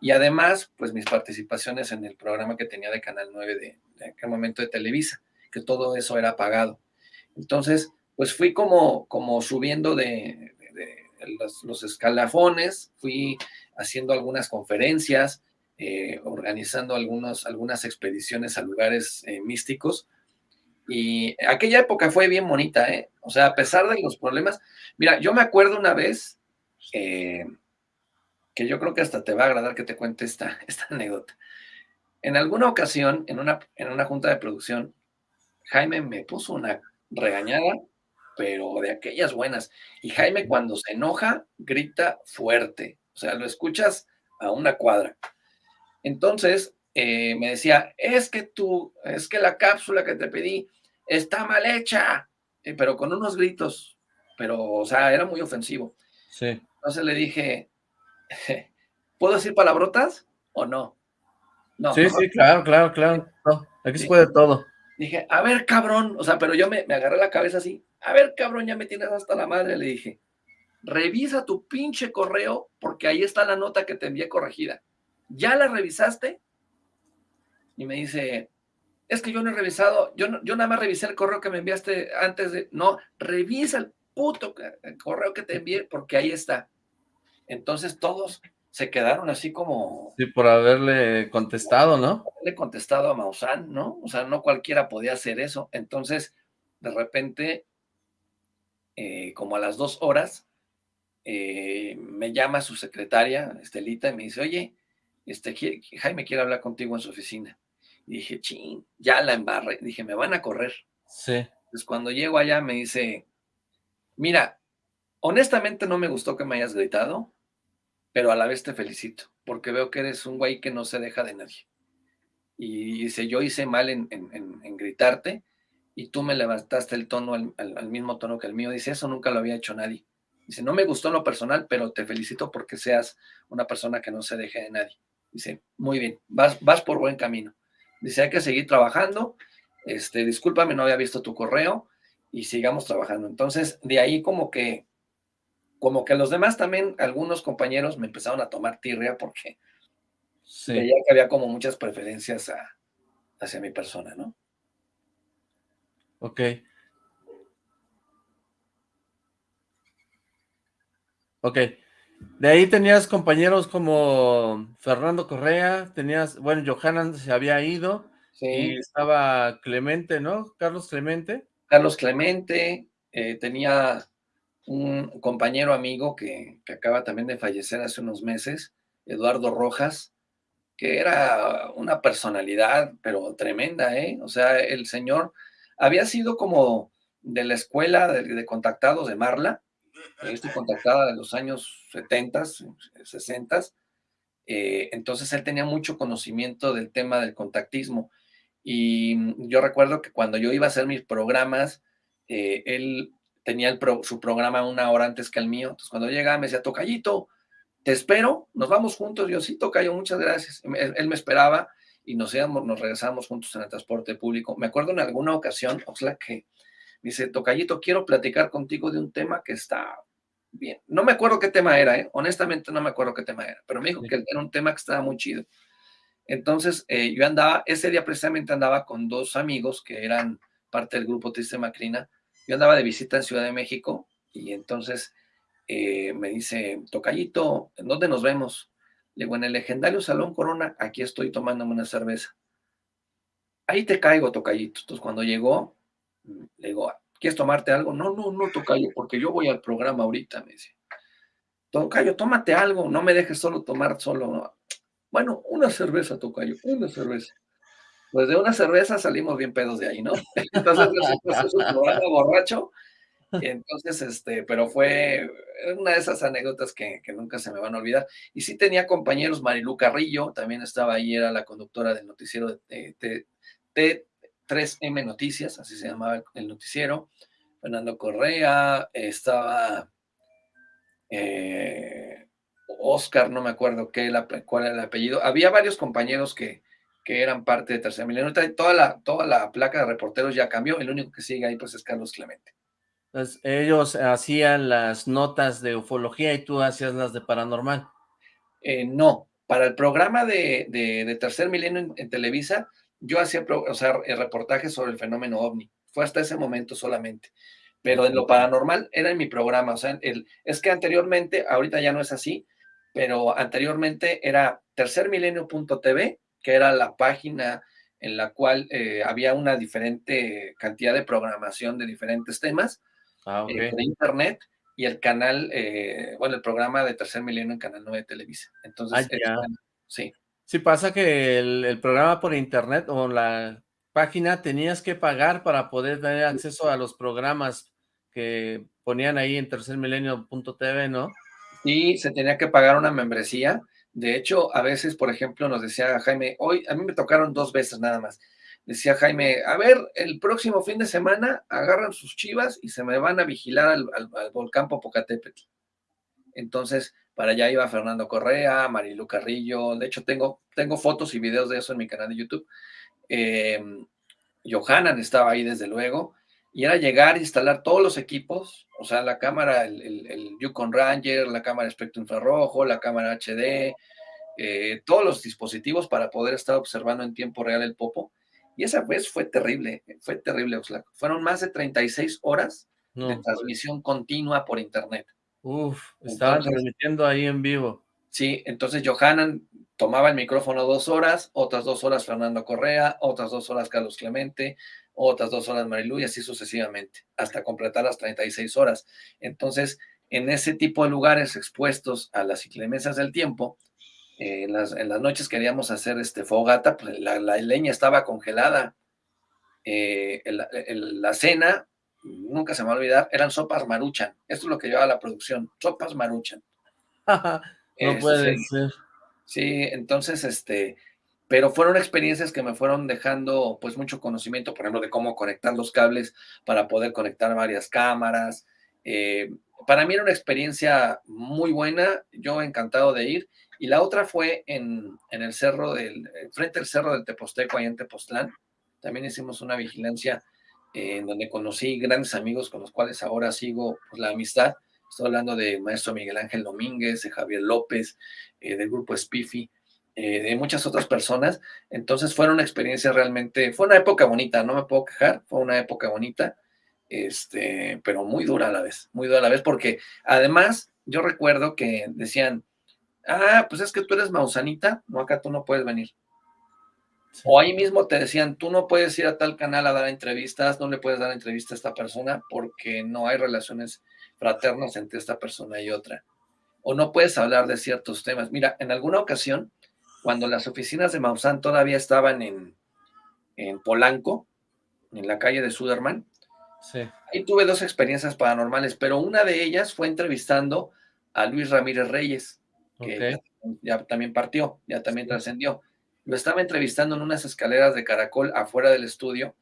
Speaker 2: y además, pues mis participaciones en el programa que tenía de Canal 9 de, de aquel momento de Televisa, que todo eso era pagado. Entonces, pues fui como, como subiendo de, los, escalafones, fui haciendo algunas conferencias, eh, organizando algunas expediciones a lugares eh, místicos. Y aquella época fue bien bonita, ¿eh? O sea, a pesar de los problemas. Mira, yo me acuerdo una vez que yo creo que hasta te va a agradar que te cuente esta, (laughs) esta anécdota. En alguna ocasión, en una, en una junta de producción, Jaime me puso una regañada pero de aquellas buenas. Y Jaime cuando se enoja, grita fuerte, o sea, lo escuchas a una cuadra. Entonces, eh, me decía, es que tú, es que la cápsula que te pedí está mal hecha, eh, pero con unos gritos, pero, o sea, era muy ofensivo.
Speaker 1: Sí.
Speaker 2: Entonces le dije, (laughs) ¿puedo decir palabrotas o no?
Speaker 1: No. Sí, sí, claro, claro, claro. aquí se puede todo.
Speaker 2: Dije, a ver, cabrón, o sea, pero yo me, me agarré la cabeza así, a ver, cabrón, ya me tienes hasta la madre, le dije. Revisa tu pinche correo porque ahí está la nota que te envié corregida. ¿Ya la revisaste? Y me dice, es que yo no he revisado, yo, yo nada más revisé el correo que me enviaste antes de... No, revisa el puto correo que te envié porque ahí está. Entonces todos se quedaron así como...
Speaker 1: Sí, por haberle contestado, ¿no?
Speaker 2: Haberle contestado a Maussan, ¿no? O sea, no cualquiera podía hacer eso. Entonces, de repente, eh, como a las dos horas, eh, me llama su secretaria, Estelita, y me dice, oye, este, Jaime quiere hablar contigo en su oficina. Y dije, ching, ya la embarré. Dije, me van a correr.
Speaker 1: Sí.
Speaker 2: Entonces cuando llego allá me dice, mira, honestamente no me gustó que me hayas gritado, pero a la vez te felicito, porque veo que eres un güey que no se deja de nadie. Y dice, yo hice mal en, en gritarte, y tú me levantaste el tono al, mismo tono que el mío. Dice, eso nunca lo había hecho nadie. Dice, no me gustó en lo personal, pero te felicito porque seas una persona que no se deje de nadie. Dice, muy bien, vas, vas por buen camino. Dice, hay que seguir trabajando. Este, discúlpame, no había visto tu correo y sigamos trabajando. Entonces, de ahí como que, como que los demás también, algunos compañeros me empezaron a tomar tirria porque veía que había como muchas preferencias hacia mi persona, ¿no?
Speaker 1: Ok. Ok. De ahí tenías compañeros como Fernando Correa, tenías, bueno, Johanan se había ido, y estaba Clemente, ¿no? Carlos Clemente.
Speaker 2: Carlos Clemente, eh, tenía un compañero amigo que, que, acaba también de fallecer hace unos meses, Eduardo Rojas, que era una personalidad, pero tremenda, ¿eh? O sea, el señor había sido como de la escuela de, contactados de Marla, estoy contactada de los años 70, 60, eh, entonces él tenía mucho conocimiento del tema del contactismo. Y yo recuerdo que cuando yo iba a hacer mis programas, eh, él tenía su programa una hora antes que el mío. Entonces cuando llegaba me decía, Tocayito, te espero, nos vamos juntos. Yo sí, Tocayo, muchas gracias. él me esperaba y nos íbamos, nos regresamos juntos en el transporte público. Me acuerdo en alguna ocasión, Oxlack, que dice, Tocayito, quiero platicar contigo de un tema que está bien. No me acuerdo qué tema era, ¿eh? honestamente no me acuerdo qué tema era, pero me dijo que era un tema que estaba muy chido. Entonces, eh, yo andaba, ese día precisamente andaba con dos amigos que eran parte del grupo Triste Macrina. Yo andaba de visita en Ciudad de México y entonces eh, me dice, Tocayito, ¿en dónde nos vemos? Le digo, en el legendario Salón Corona, aquí estoy tomándome una cerveza. Ahí te caigo, Tocayito. Entonces, cuando llegó, le digo, ¿quieres tomarte algo? No, no, no, Tocayo, porque yo voy al programa ahorita, me dice. Tocayo, tómate algo, no me dejes solo tomar solo. Bueno, una cerveza, Tocayo, una cerveza. Pues de una cerveza salimos bien pedos de ahí, ¿no? (laughs) Entonces, es un programa borracho entonces, este, pero fue una de esas anécdotas que, nunca se me van a olvidar. Y sí tenía compañeros, Marilu Carrillo, también estaba ahí, era la conductora del noticiero de T3M Noticias, así se llamaba el noticiero. Fernando Correa, estaba eh, Oscar, no me acuerdo qué, cuál era el apellido. Había varios compañeros que, que eran parte de Tercer Milenio. Toda la, toda la placa de reporteros ya cambió, el único que sigue ahí pues es Carlos Clemente.
Speaker 1: Entonces, ellos hacían las notas de ufología y tú hacías las de paranormal.
Speaker 2: Eh, no, para el programa de, Tercer Milenio en, Televisa, yo hacía o sea, reportajes sobre el fenómeno ovni. Fue hasta ese momento solamente. Pero en lo paranormal era en mi programa. O sea, el, es que anteriormente, ahorita ya no es así, pero anteriormente era tercermilenio.tv, que era la página en la cual eh, había una diferente cantidad de programación de diferentes temas ah, eh, de internet y el canal, eh, bueno, el programa de Tercer Milenio en Canal 9 de Televisa. Entonces,
Speaker 1: ah, sí. Sí, pasa que el, programa por internet o la página tenías que pagar para poder tener acceso a los programas que ponían ahí en tercermilenio.tv, ¿no?
Speaker 2: Sí, se tenía que pagar una membresía. De hecho, a veces, por ejemplo, nos decía Jaime, hoy a mí me tocaron dos veces nada más decía Jaime, a ver, el próximo fin de semana agarran sus chivas y se me van a vigilar al, volcán Popocatépetl. Entonces, para allá iba Fernando Correa, Marilu Carrillo, de hecho tengo, tengo fotos y videos de eso en mi canal de YouTube. Eh, Johanan estaba ahí desde luego, y era llegar a instalar todos los equipos, o sea, la cámara, el, el, Yukon Ranger, la cámara espectro infrarrojo, la cámara HD, eh, todos los dispositivos para poder estar observando en tiempo real el popo y esa vez fue terrible, fue terrible, Oxlack. Fueron más de 36 horas de transmisión continua por internet.
Speaker 1: Uf, estaban transmitiendo ahí en vivo.
Speaker 2: Sí, entonces Johanan tomaba el micrófono dos horas, otras dos horas Fernando Correa, otras dos horas Carlos Clemente, otras dos horas Marilu y así sucesivamente, hasta completar las 36 horas. Entonces, en ese tipo de lugares expuestos a las inclemencias del tiempo, en, las, noches queríamos hacer este fogata, pues la, leña estaba congelada. Eh, la cena, nunca se me va a olvidar, eran sopas maruchan. Esto es lo que llevaba la producción, sopas maruchan. (laughs)
Speaker 1: no este, puede ser.
Speaker 2: Sí, entonces, este, pero fueron experiencias que me fueron dejando pues mucho conocimiento, por ejemplo, de cómo conectar los cables para poder conectar varias cámaras. Eh, para mí era una experiencia muy buena, yo encantado de ir y la otra fue en, el cerro del, frente al cerro del Teposteco, ahí en Tepoztlán. También hicimos una vigilancia en donde conocí grandes amigos con los cuales ahora sigo pues, la amistad. Estoy hablando de maestro Miguel Ángel Domínguez, de Javier López, eh, del grupo Spiffy, de muchas otras personas. Entonces fue una experiencia realmente, fue una época bonita, no me puedo quejar, fue una época bonita, este, pero muy dura a la vez, muy dura a la vez, porque además yo recuerdo que decían, ah, pues es que tú eres mausanita, no, acá tú no puedes venir. O ahí mismo te decían, tú no puedes ir a tal canal a dar entrevistas, no le puedes dar entrevista a esta persona porque no hay relaciones fraternas entre esta persona y otra. O no puedes hablar de ciertos temas. Mira, en alguna ocasión, cuando las oficinas de Mausan todavía estaban en, en Polanco, en la calle de Suderman, ahí tuve dos experiencias paranormales, pero una de ellas fue entrevistando a Luis Ramírez Reyes que ya, también partió, ya también trascendió. Lo estaba entrevistando en unas escaleras de caracol afuera del estudio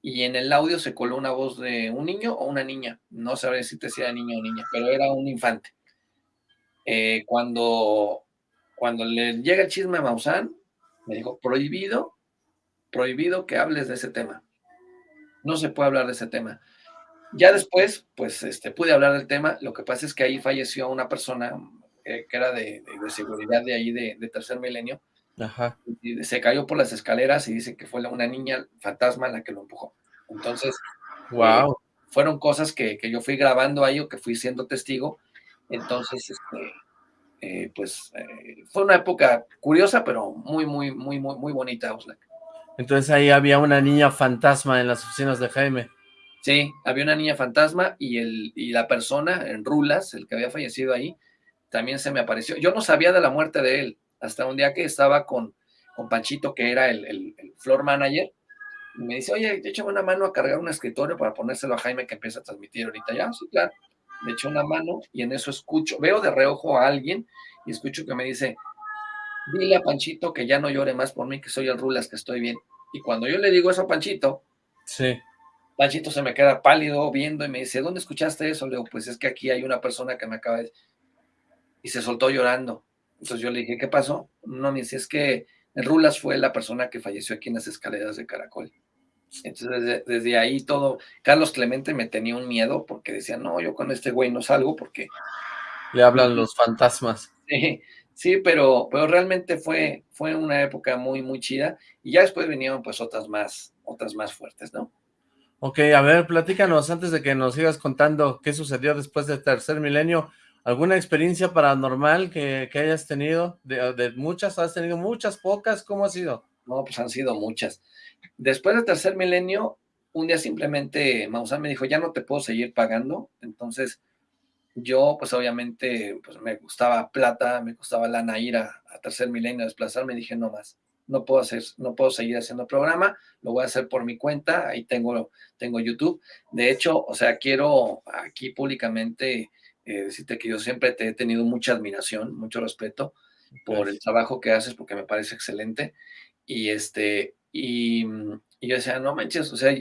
Speaker 2: y en el audio se coló una voz de un niño o una niña, no sabré si te sea niño o niña, pero era un infante. Eh, cuando, cuando le llega el chisme a Maussan, me dijo, prohibido, prohibido que hables de ese tema. No se puede hablar de ese tema. Ya después, pues, este, pude hablar del tema. Lo que pasa es que ahí falleció una persona que era de, seguridad de ahí de, tercer milenio. Y se cayó por las escaleras y dice que fue una niña fantasma la que lo empujó. Entonces,
Speaker 1: wow.
Speaker 2: fueron cosas que, yo fui grabando ahí o que fui siendo testigo. Entonces, este, eh, pues eh, fue una época curiosa, pero muy, muy, muy, muy, muy bonita,
Speaker 1: Entonces ahí había una niña fantasma en las oficinas de Jaime.
Speaker 2: Sí, había una niña fantasma y, el, y la persona en Rulas, el que había fallecido ahí, también se me apareció. Yo no sabía de la muerte de él hasta un día que estaba con, con Panchito, que era el, el, floor manager, y me dice, oye, échame una mano a cargar un escritorio para ponérselo a Jaime que empieza a transmitir ahorita. Ya, sí, claro. Le echo una mano y en eso escucho, veo de reojo a alguien y escucho que me dice, dile a Panchito que ya no llore más por mí, que soy el Rulas, que estoy bien. Y cuando yo le digo eso a Panchito,
Speaker 1: sí.
Speaker 2: Panchito se me queda pálido viendo y me dice, ¿dónde escuchaste eso? Le digo, pues es que aquí hay una persona que me acaba de y se soltó llorando. Entonces yo le dije, ¿qué pasó? No, me dice, es que Rulas fue la persona que falleció aquí en las escaleras de Caracol. Entonces desde, ahí todo, Carlos Clemente me tenía un miedo porque decía, no, yo con este güey no salgo porque...
Speaker 1: Le hablan los fantasmas.
Speaker 2: Sí, Sí, pero, pero realmente fue, fue una época muy, muy chida. Y ya después vinieron pues otras más, otras más fuertes, ¿no?
Speaker 1: Ok, a ver, platícanos antes de que nos sigas contando qué sucedió después del tercer milenio. ¿Alguna experiencia paranormal que, hayas tenido? De, de, muchas, ¿has tenido muchas, pocas? ¿Cómo ha sido?
Speaker 2: No, pues han sido muchas. Después del tercer milenio, un día simplemente Maussan me dijo, ya no te puedo seguir pagando. Entonces, yo, pues obviamente, pues me gustaba plata, me gustaba lana ir a, tercer milenio, desplazarme, dije, no más, no puedo hacer, no puedo seguir haciendo programa, lo voy a hacer por mi cuenta, ahí tengo, tengo YouTube. De hecho, o sea, quiero aquí públicamente eh, decirte que yo siempre te he tenido mucha admiración, mucho respeto por el trabajo que haces, porque me parece excelente. Y este, y, y yo decía, no manches, o sea,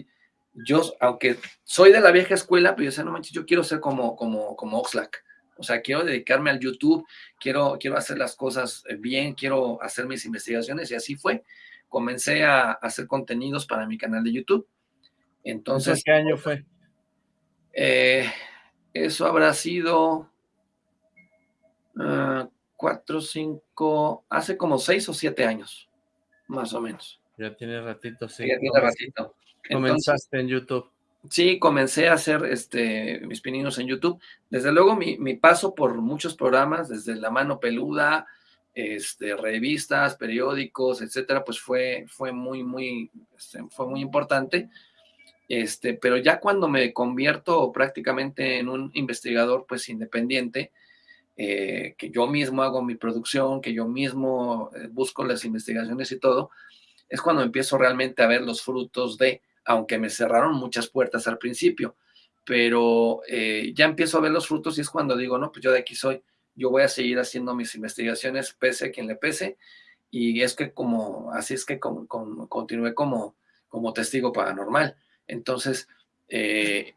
Speaker 2: yo, aunque soy de la vieja escuela, pero yo decía, no manches, yo quiero ser como, como, como Oxlack. O sea, quiero dedicarme al YouTube, quiero, quiero hacer las cosas eh, bien, quiero hacer mis investigaciones y así fue. Comencé a hacer contenidos para mi canal de YouTube. Entonces,
Speaker 1: ¿qué año fue?
Speaker 2: Eh, eso habrá sido uh, cuatro, cinco, hace como seis o siete años, más o menos.
Speaker 1: Ya tiene ratito, sí.
Speaker 2: Ya tiene ratito.
Speaker 1: Comenzaste en YouTube.
Speaker 2: Sí, comencé a hacer este, mis pininos en YouTube. Desde luego mi, paso por muchos programas, desde La Mano Peluda, este, revistas, periódicos, etcétera, pues fue, fue muy, muy, este, fue muy importante. Este, pero ya cuando me convierto prácticamente en un investigador, pues independiente, eh, que yo mismo hago mi producción, que yo mismo eh, busco las investigaciones y todo, es cuando empiezo realmente a ver los frutos de aunque me cerraron muchas puertas al principio, pero eh, ya empiezo a ver los frutos y es cuando digo, no, pues yo de aquí soy, yo voy a seguir haciendo mis investigaciones, pese a quien le pese, y es que como, así es que como, continué como, como testigo paranormal. Entonces, eh,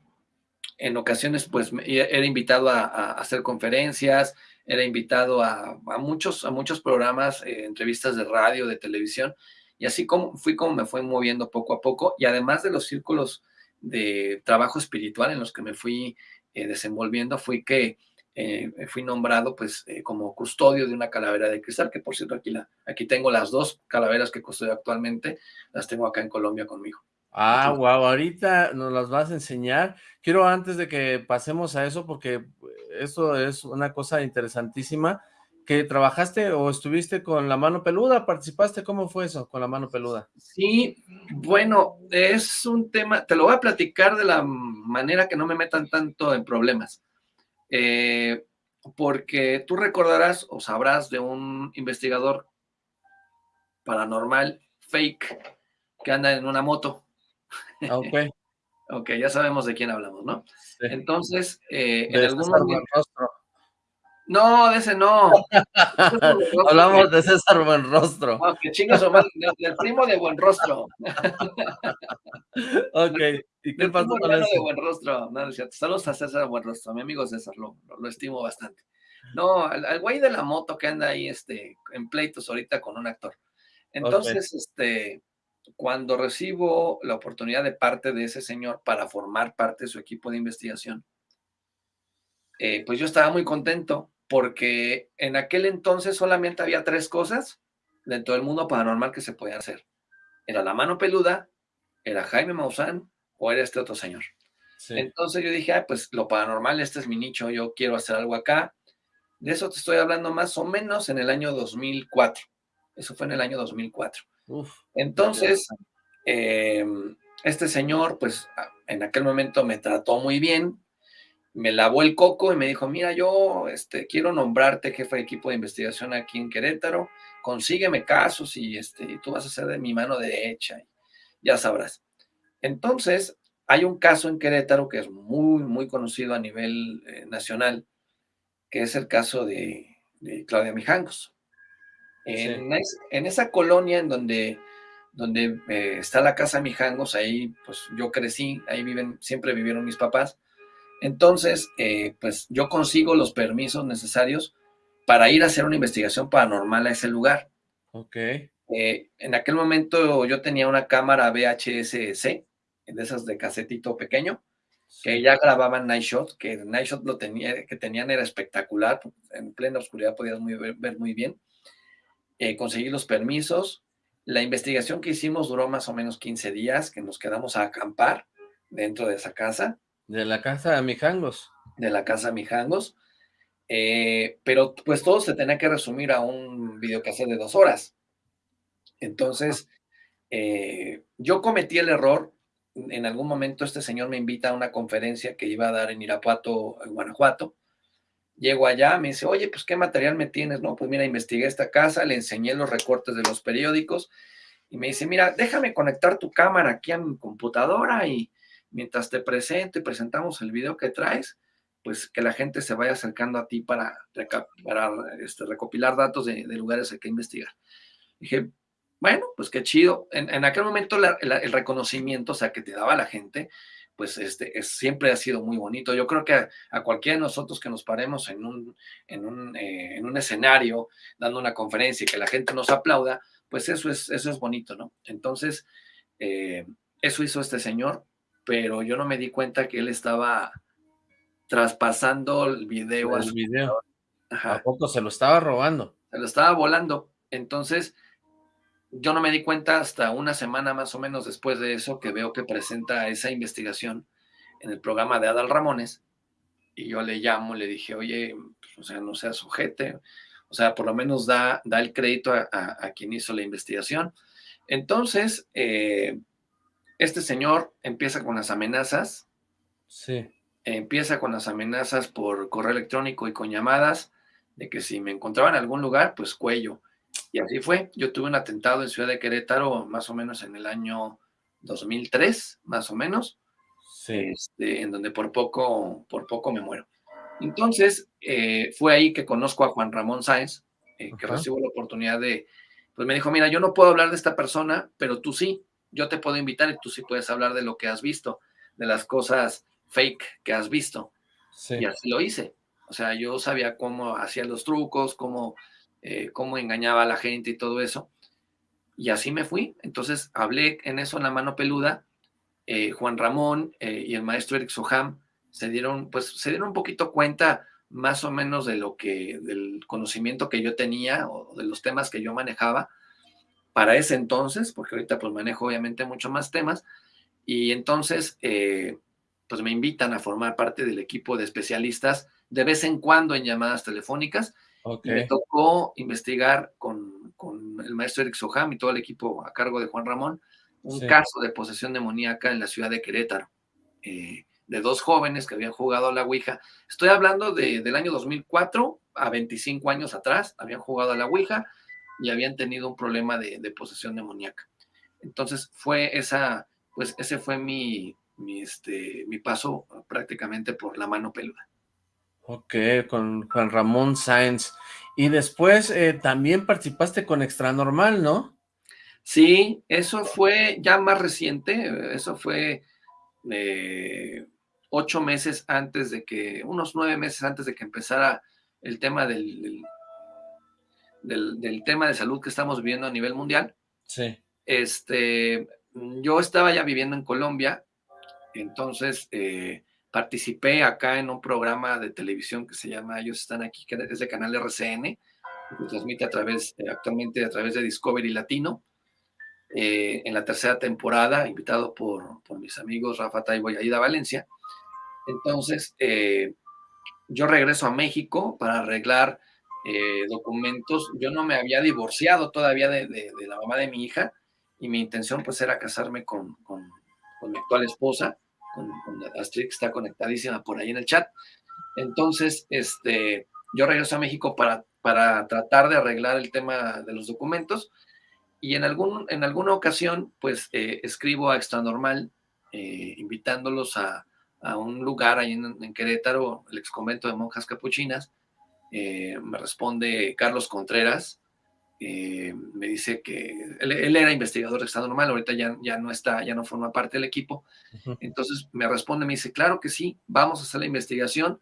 Speaker 2: en ocasiones, pues, era invitado a, hacer conferencias, era invitado a, muchos, a muchos programas, eh, entrevistas de radio, de televisión, y así como fui como me fui moviendo poco a poco y además de los círculos de trabajo espiritual en los que me fui eh, desenvolviendo, fui que fui nombrado pues como custodio de una calavera de cristal, que por cierto aquí, la, aquí tengo las dos calaveras que custodio actualmente, las tengo acá en Colombia conmigo.
Speaker 1: Ah, wow, ahorita nos las vas a enseñar. Quiero antes de que pasemos a eso, porque eso es una cosa interesantísima, que trabajaste o estuviste con la mano peluda, participaste, ¿cómo fue eso con la mano peluda?
Speaker 2: Sí, bueno, es un tema, te lo voy a platicar de la manera que no me metan tanto en problemas, eh, porque tú recordarás o sabrás de un investigador paranormal fake que anda en una moto.
Speaker 1: Ah, ok. (laughs)
Speaker 2: ok, ya sabemos de quién hablamos, ¿no? Entonces, eh, en algún momento... No, de ese no. (laughs)
Speaker 1: Hablamos de César Buenrostro.
Speaker 2: No, que chingas o del primo de Buenrostro. (laughs)
Speaker 1: ok, ¿y qué pasó con eso?
Speaker 2: de Buenrostro. No, no Saludos a César Buenrostro, mi amigo César, lo, lo, estimo bastante. No, al, güey de la moto que anda ahí este, en pleitos ahorita con un actor. Entonces, este, cuando recibo la oportunidad de parte de ese señor para formar parte de su equipo de investigación, eh, pues yo estaba muy contento porque en aquel entonces solamente había tres cosas dentro del mundo paranormal que se podían hacer. Era la mano peluda, era Jaime Maussan o era este otro señor. Entonces yo dije, pues lo paranormal, este es mi nicho, yo quiero hacer algo acá. De eso te estoy hablando más o menos en el año 2004. Eso fue en el año 2004. Entonces, em, este señor, pues en aquel momento me trató muy bien, me lavó el coco y me dijo, mira, yo este, quiero nombrarte jefe de equipo de investigación aquí en Querétaro, consígueme casos y, este, tú vas a ser de mi mano derecha, ya sabrás. Entonces, hay un caso en Querétaro que es muy, muy conocido a nivel eh, nacional, que es el caso de, Claudia Mijangos. En, esa colonia en donde, donde eh, está la casa Mijangos, ahí pues yo crecí, ahí viven, siempre vivieron mis papás, entonces, eh, pues yo consigo los permisos necesarios para ir a hacer una investigación paranormal a ese lugar.
Speaker 1: Ok.
Speaker 2: Eh, en aquel momento yo tenía una cámara VHS-C, de esas de casetito pequeño, que ya grababan Night Shot, que Night Shot lo tenía, que tenían era espectacular, en plena oscuridad podías ver, muy bien. Eh, conseguí los permisos. La investigación que hicimos duró más o menos 15 días, que nos quedamos a acampar dentro de esa casa.
Speaker 1: De la casa de Mijangos.
Speaker 2: De la casa de Mijangos. Eh, pero pues todo se tenía que resumir a un videocassette de dos horas. Entonces, eh, yo cometí el error, en algún momento este señor me invita a una conferencia que iba a dar en Irapuato, en Guanajuato. Llego allá, me dice, oye, pues, ¿qué material me tienes? No, pues mira, investigué esta casa, le enseñé los recortes de los periódicos y me dice, mira, déjame conectar tu cámara aquí a mi computadora y mientras te presento y presentamos el video que traes, pues que la gente se vaya acercando a ti para, este, recopilar datos de, de lugares hay que investigar. Dije, bueno, pues qué chido. En, aquel momento el reconocimiento, o sea, que te daba la gente, pues este, es, siempre ha sido muy bonito. Yo creo que a, cualquiera de nosotros que nos paremos en un, en un, eh, en un escenario dando una conferencia y que la gente nos aplauda, pues eso es, eso es bonito, ¿no? Entonces, eh, eso hizo este señor, pero yo no me di cuenta que él estaba traspasando el video.
Speaker 1: El video. ¿A poco se lo estaba robando?
Speaker 2: Se lo estaba volando. Entonces, yo no me di cuenta hasta una semana más o menos después de eso que veo que presenta esa investigación en el programa de Adal Ramones y yo le llamo, le dije, oye, pues, o sea, no seas sujete, o sea, por lo menos da, da el crédito a, quien hizo la investigación. Entonces, eh, este señor empieza con las amenazas.
Speaker 1: Sí.
Speaker 2: Empieza con las amenazas por correo electrónico y con llamadas de que si me encontraba en algún lugar, pues cuello. Y así fue. Yo tuve un atentado en Ciudad de Querétaro más o menos en el año 2003, más o menos, este, en donde por poco, por poco me muero. Entonces, eh, fue ahí que conozco a Juan Ramón Sáenz, eh, que recibo la oportunidad de, pues me dijo, mira, yo no puedo hablar de esta persona, pero tú sí, yo te puedo invitar y tú sí puedes hablar de lo que has visto, de las cosas fake que has visto. Y así lo hice. O sea, yo sabía cómo hacía los trucos, cómo eh, cómo engañaba a la gente y todo eso. Y así me fui. Entonces hablé en eso en la mano peluda. Eh, Juan Ramón eh, y el maestro Eric Soham se dieron, pues, se dieron un poquito cuenta más o menos de lo que, del conocimiento que yo tenía o de los temas que yo manejaba para ese entonces, porque ahorita pues manejo obviamente mucho más temas, y entonces pues me invitan a formar parte del equipo de especialistas de vez en cuando en llamadas telefónicas, me tocó investigar con, el maestro Eric Soham y todo el equipo a cargo de Juan Ramón un caso de posesión demoníaca en la ciudad de Querétaro, eh, de dos jóvenes que habían jugado a la Ouija. Estoy hablando del año 2004 a 25 años atrás, habían jugado a la Ouija y habían tenido un problema de, posesión demoníaca. Entonces fue esa, pues ese fue mi, mi, este, mi paso prácticamente por la mano peluda.
Speaker 1: Ok, con Juan Ramón Sáenz. Y después eh, también participaste con Extra Normal, ¿no?
Speaker 2: Sí, eso fue ya más reciente, eso fue eh, ocho meses antes de que, unos nueve meses antes de que empezara el tema del, del, tema de salud que estamos viviendo a nivel mundial.
Speaker 1: Sí.
Speaker 2: Este, yo estaba ya viviendo en Colombia, entonces eh, Participé acá en un programa de televisión que se llama Ellos están aquí, que es de canal RCN, que transmite a través, eh, actualmente a través de Discovery Latino. Eh, en la tercera temporada, invitado por, por, mis amigos Rafa Taibo y Aida Valencia. Entonces, eh, yo regreso a México para arreglar documentos. Yo no me había divorciado todavía de, de, la mamá de mi hija y mi intención pues era casarme con, con mi actual esposa con, Astrid, que está conectadísima por ahí en el chat. Entonces, este, yo regreso a México para, para tratar de arreglar el tema de los documentos y en, algún, en alguna ocasión, pues, eh, escribo a Extra Normal, eh, invitándolos a, a, un lugar ahí en, Querétaro, el ex convento de monjas capuchinas. Eh, me responde Carlos Contreras, eh, me dice que él, era investigador de Estado Normal, ahorita ya, ya no está, ya no forma parte del equipo. Entonces me responde, me dice, claro que sí, vamos a hacer la investigación.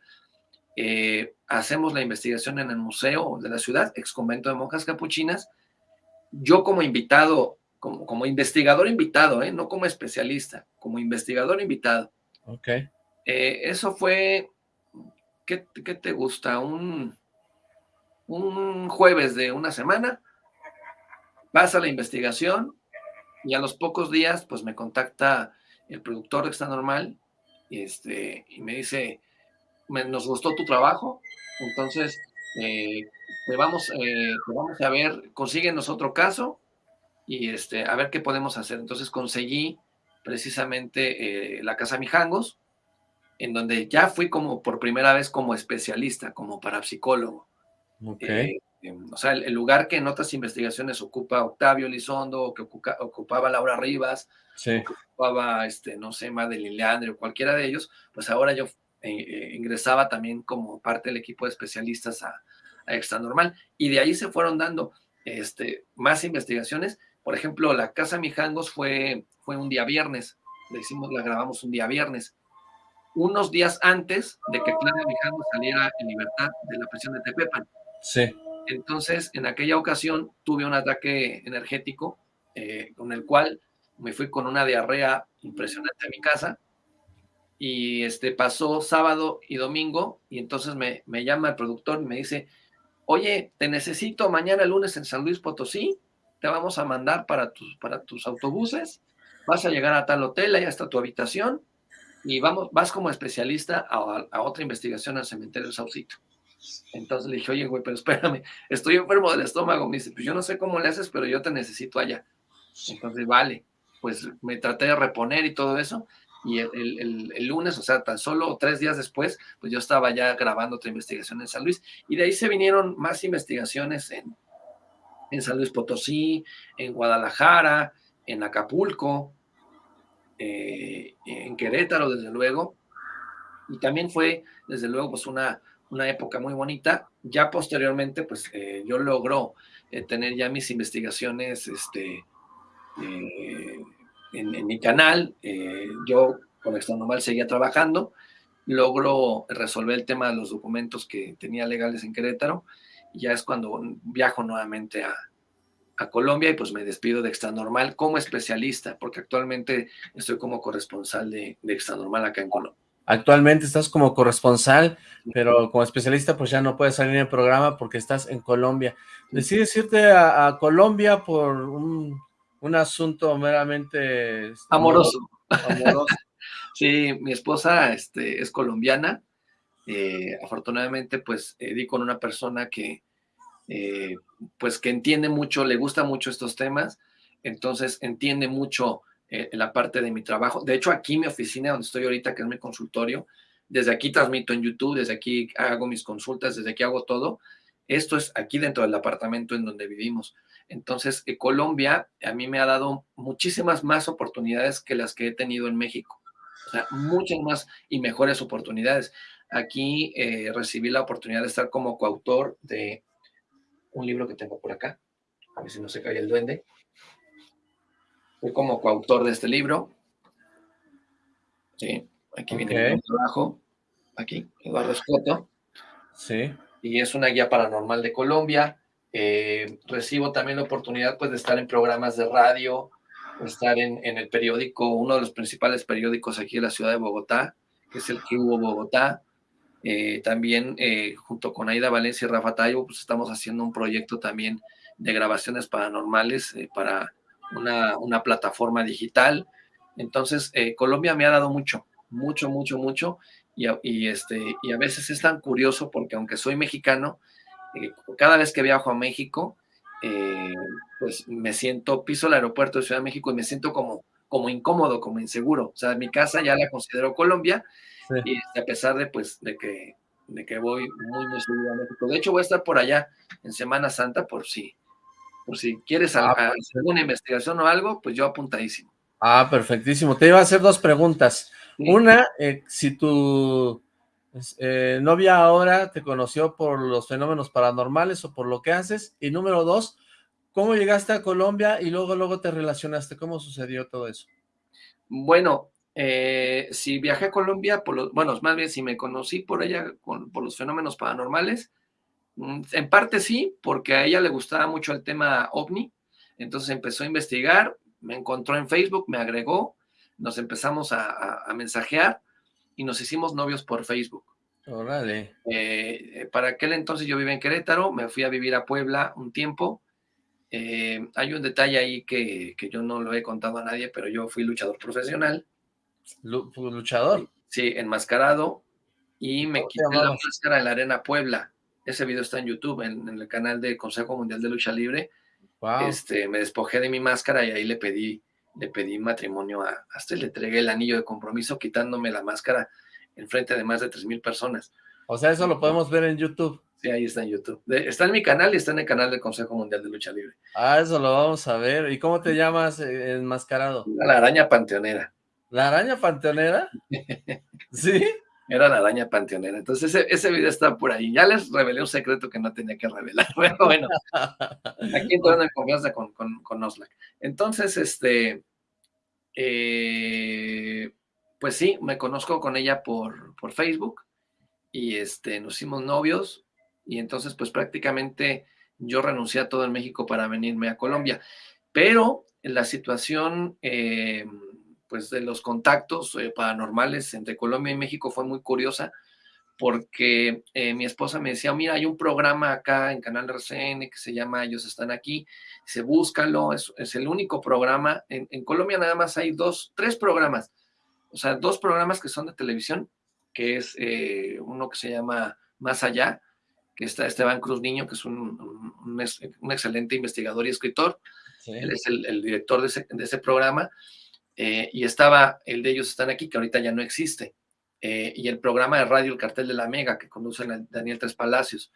Speaker 2: Eh, hacemos la investigación en el museo de la ciudad, ex convento de monjas capuchinas. Yo como invitado, como, como investigador invitado, ¿eh? no como especialista, como investigador invitado.
Speaker 1: Ok.
Speaker 2: Eso fue, ¿qué, te gusta? Un, un jueves de una semana, pasa la investigación y a los pocos días, pues me contacta el productor de Extra Normal y, este, y me dice, nos gustó tu trabajo, entonces eh, te, vamos, eh, vamos a ver, consíguenos otro caso y este, a ver qué podemos hacer. Entonces conseguí precisamente eh, la Casa Mijangos, en donde ya fui como por primera vez como especialista, como parapsicólogo. Okay. O sea, el, lugar que en otras investigaciones ocupa Octavio Lizondo, o que ocupaba Laura Rivas, ocupaba, este, no sé, Madeline Leandre o cualquiera de ellos, pues ahora yo eh, ingresaba también como parte del equipo de especialistas a, a Extra Normal. Y de ahí se fueron dando este, más investigaciones. Por ejemplo, la Casa Mijangos fue, fue un día viernes. Le hicimos, la grabamos un día viernes. Unos días antes de que Claudia Mijangos saliera en libertad de la prisión de Tepepan.
Speaker 1: Sí.
Speaker 2: Entonces, en aquella ocasión tuve un ataque energético eh, con el cual me fui con una diarrea impresionante a mi casa y este pasó sábado y domingo y entonces me, me llama el productor y me dice, oye, te necesito mañana lunes en San Luis Potosí, te vamos a mandar para tus, para tus autobuses, vas a llegar a tal hotel, ahí está tu habitación y vamos, vas como especialista a, otra investigación al cementerio de Saucito. Entonces le dije, oye, güey, pero espérame, estoy enfermo del estómago. Me dice, pues yo no sé cómo le haces, pero yo te necesito allá. Entonces, vale, pues me traté de reponer y todo eso y el, lunes, o sea, tan solo tres días después, pues yo estaba ya grabando otra investigación en San Luis, y de ahí se vinieron más investigaciones en, en San Luis Potosí, en Guadalajara, en Acapulco, eh, en Querétaro, desde luego, y también fue, desde luego, pues una, una época muy bonita. Ya posteriormente, pues eh, yo logro eh, tener ya mis investigaciones, este, en, mi canal, eh, yo con Extra Normal seguía trabajando, logro resolver el tema de los documentos que tenía legales en Querétaro, ya es cuando viajo nuevamente a, Colombia y pues me despido de Extra Normal como especialista, porque actualmente estoy como corresponsal de, de Extra Normal acá en Colombia.
Speaker 1: Actualmente estás como corresponsal, pero como especialista pues ya no puedes salir en el programa porque estás en Colombia. Decides irte a Colombia por un un asunto meramente...
Speaker 2: Este, amoroso. (laughs) sí, mi esposa este, es colombiana. Eh, afortunadamente, pues, eh, di con una persona que, eh, pues, que entiende mucho, le gusta mucho estos temas, entonces entiende mucho la parte de mi trabajo. De hecho, aquí mi oficina, donde estoy ahorita, que es mi consultorio, desde aquí transmito en YouTube, desde aquí hago mis consultas, desde aquí hago todo. Esto es aquí dentro del apartamento en donde vivimos. Entonces, eh, Colombia a mí me ha dado muchísimas más oportunidades que las que he tenido en México. Muchas más y mejores oportunidades. Aquí eh, recibí la oportunidad de estar como coautor de un libro que tengo por acá. A ver si no se cae el duende. Fui como coautor de este libro. Sí, aquí viene el trabajo. Aquí, Eduardo Escoto.
Speaker 1: Sí.
Speaker 2: Y es una guía paranormal de Colombia eh, recibo también la oportunidad pues, de estar en programas de radio, estar en, el periódico, uno de los principales periódicos aquí en la ciudad de Bogotá, que es el que hubo Bogotá. Eh, también eh, junto con Aida Valencia y Rafa Tayo, pues estamos haciendo un proyecto también de grabaciones paranormales para una, una, plataforma digital. Entonces, Colombia me ha dado mucho, mucho, mucho, mucho. Y, y, este, y a veces es tan curioso porque aunque soy mexicano, eh, cada vez que viajo a México, eh, pues me siento, piso el aeropuerto de Ciudad de México y me siento como, como incómodo, como inseguro. O sea, mi casa ya la considero Colombia y a pesar de, pues, de que, de que voy muy, muy seguido a México. De hecho, voy a estar por allá en Semana Santa por si, por si quieres ah, pues, hacer una investigación o algo, pues yo apuntadísimo.
Speaker 1: Ah, perfectísimo. Te iba a hacer dos preguntas. Una, eh, si tu eh, novia ahora te conoció por los fenómenos paranormales o por lo que haces. Y número dos, ¿cómo llegaste a Colombia y luego luego te relacionaste? ¿Cómo sucedió todo eso?
Speaker 2: Bueno, eh, si viajé a Colombia, por los, bueno, más bien si me conocí por ella, por los fenómenos paranormales, en parte sí, porque a ella le gustaba mucho el tema ovni, entonces empezó a investigar, me encontró en Facebook, me agregó, nos empezamos a mensajear, y nos hicimos novios por Facebook.
Speaker 1: Órale.
Speaker 2: Eh, para aquel entonces yo vivía en Querétaro, me fui a vivir a Puebla un tiempo. Eh, hay un detalle ahí que, que, yo no lo he contado a nadie, pero yo fui luchador profesional.
Speaker 1: ¿Luchador?
Speaker 2: Sí, enmascarado. Y me quité la máscara en la Arena Puebla. Ese video está en YouTube, en, en el canal del Consejo Mundial de Lucha Libre. Este, me despojé de mi máscara y ahí le pedí, le pedí matrimonio a, hasta le entregué el anillo de compromiso quitándome la máscara en frente de más de tres mil personas.
Speaker 1: O sea, eso lo podemos ver en YouTube.
Speaker 2: Sí, ahí está en YouTube. está en mi canal y está en el canal del Consejo Mundial de Lucha Libre.
Speaker 1: Ah, eso lo vamos a ver. ¿Y cómo te llamas eh, enmascarado?
Speaker 2: La araña panteonera.
Speaker 1: ¿La araña panteonera? (laughs) ¿Sí?
Speaker 2: Era la araña panteonera. Entonces ese, ese, video está por ahí. Ya les revelé un secreto que no tenía que revelar. (laughs) Pero bueno, (laughs) aquí entrando en confianza con, con, con Oslac. Entonces, este, eh, pues sí, me conozco con ella por, por Facebook y este, nos hicimos novios y entonces pues prácticamente yo renuncié a todo en México para venirme a Colombia. Pero la situación... Eh, pues de los contactos eh, paranormales entre Colombia y México fue muy curiosa porque eh, mi esposa me decía, mira, hay un programa acá en Canal RCN que se llama Ellos Están Aquí, se búscalo, es, es el único programa, en, en, Colombia nada más hay dos, tres programas, o sea, dos programas que son de televisión, que es eh, uno que se llama Más Allá, que está Esteban Cruz Niño, que es un, un, un excelente investigador y escritor, sí. él es el, el director de ese, de ese programa, eh, y estaba el de ellos están aquí, que ahorita ya no existe, eh, y el programa de radio El Cartel de la Mega, que conduce Daniel Tres Palacios.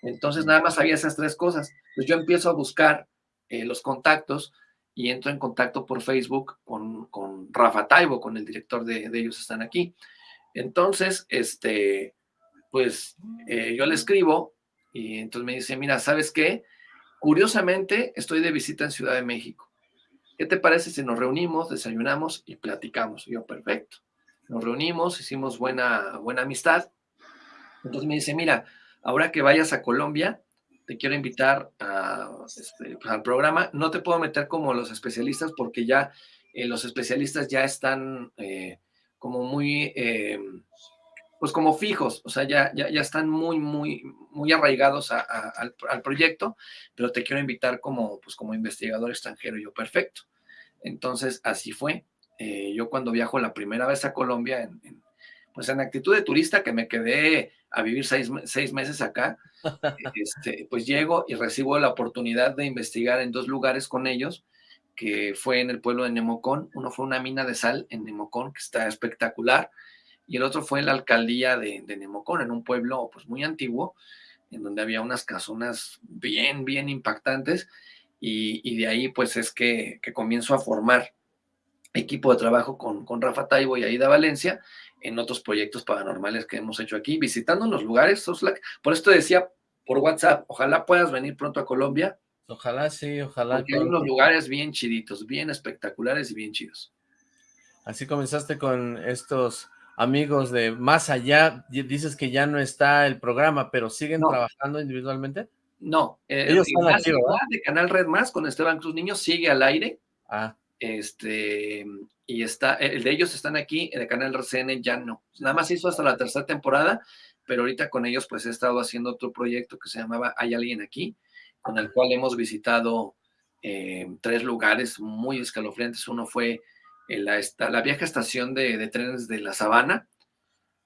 Speaker 2: Entonces nada más había esas tres cosas. Pues yo empiezo a buscar eh, los contactos y entro en contacto por Facebook con, con Rafa Taibo, con el director de, de, ellos están aquí. Entonces, este, pues yo le escribo y entonces me dice, mira, ¿sabes qué? Curiosamente, estoy de visita en Ciudad de México ¿qué te parece si nos reunimos, desayunamos y platicamos? Yo, perfecto. Nos reunimos, hicimos buena, buena amistad. Entonces me dice, mira, ahora que vayas a Colombia, te quiero invitar este, pues, al programa. No te puedo meter como los especialistas porque ya eh, los especialistas ya están eh, como muy, eh, pues como fijos, o sea, ya, ya, ya están muy, muy, muy arraigados a, a, al, al, proyecto, pero te quiero invitar como, pues como investigador extranjero. yo, perfecto. Entonces, así fue. Eh, yo cuando viajo la primera vez a Colombia, en, en, pues en actitud de turista, que me quedé a vivir seis, seis meses acá, (laughs) este, pues llego y recibo la oportunidad de investigar en dos lugares con ellos, que fue en el pueblo de Nemocón. Uno fue una mina de sal en Nemocón, que está espectacular, y el otro fue en la alcaldía de, de Nemocón, en un pueblo pues muy antiguo, en donde había unas casonas bien, bien impactantes, y, y de ahí pues es que, que, comienzo a formar equipo de trabajo con, con Rafa Taibo y Aida Valencia en otros proyectos paranormales que hemos hecho aquí, visitando los lugares, Soslac. Por esto decía por WhatsApp, ojalá puedas venir pronto a Colombia.
Speaker 1: Ojalá sí, ojalá.
Speaker 2: Porque hay unos lugares bien chiditos, bien espectaculares y bien chidos.
Speaker 1: Así comenzaste con estos amigos de Más Allá, dices que ya no está el programa, pero ¿siguen no. trabajando individualmente?
Speaker 2: No, eh, Ellos están aquí, de Canal Red Más con Esteban Cruz Niño sigue al aire.
Speaker 1: Ah.
Speaker 2: Este, y está, el de ellos están aquí, el de Canal RCN ya no. Nada más hizo hasta la tercera temporada, pero ahorita con ellos pues he estado haciendo otro proyecto que se llamaba Hay alguien aquí, con el cual hemos visitado eh, tres lugares muy escalofriantes. Uno fue la, esta, la vieja estación de, de, trenes de La Sabana,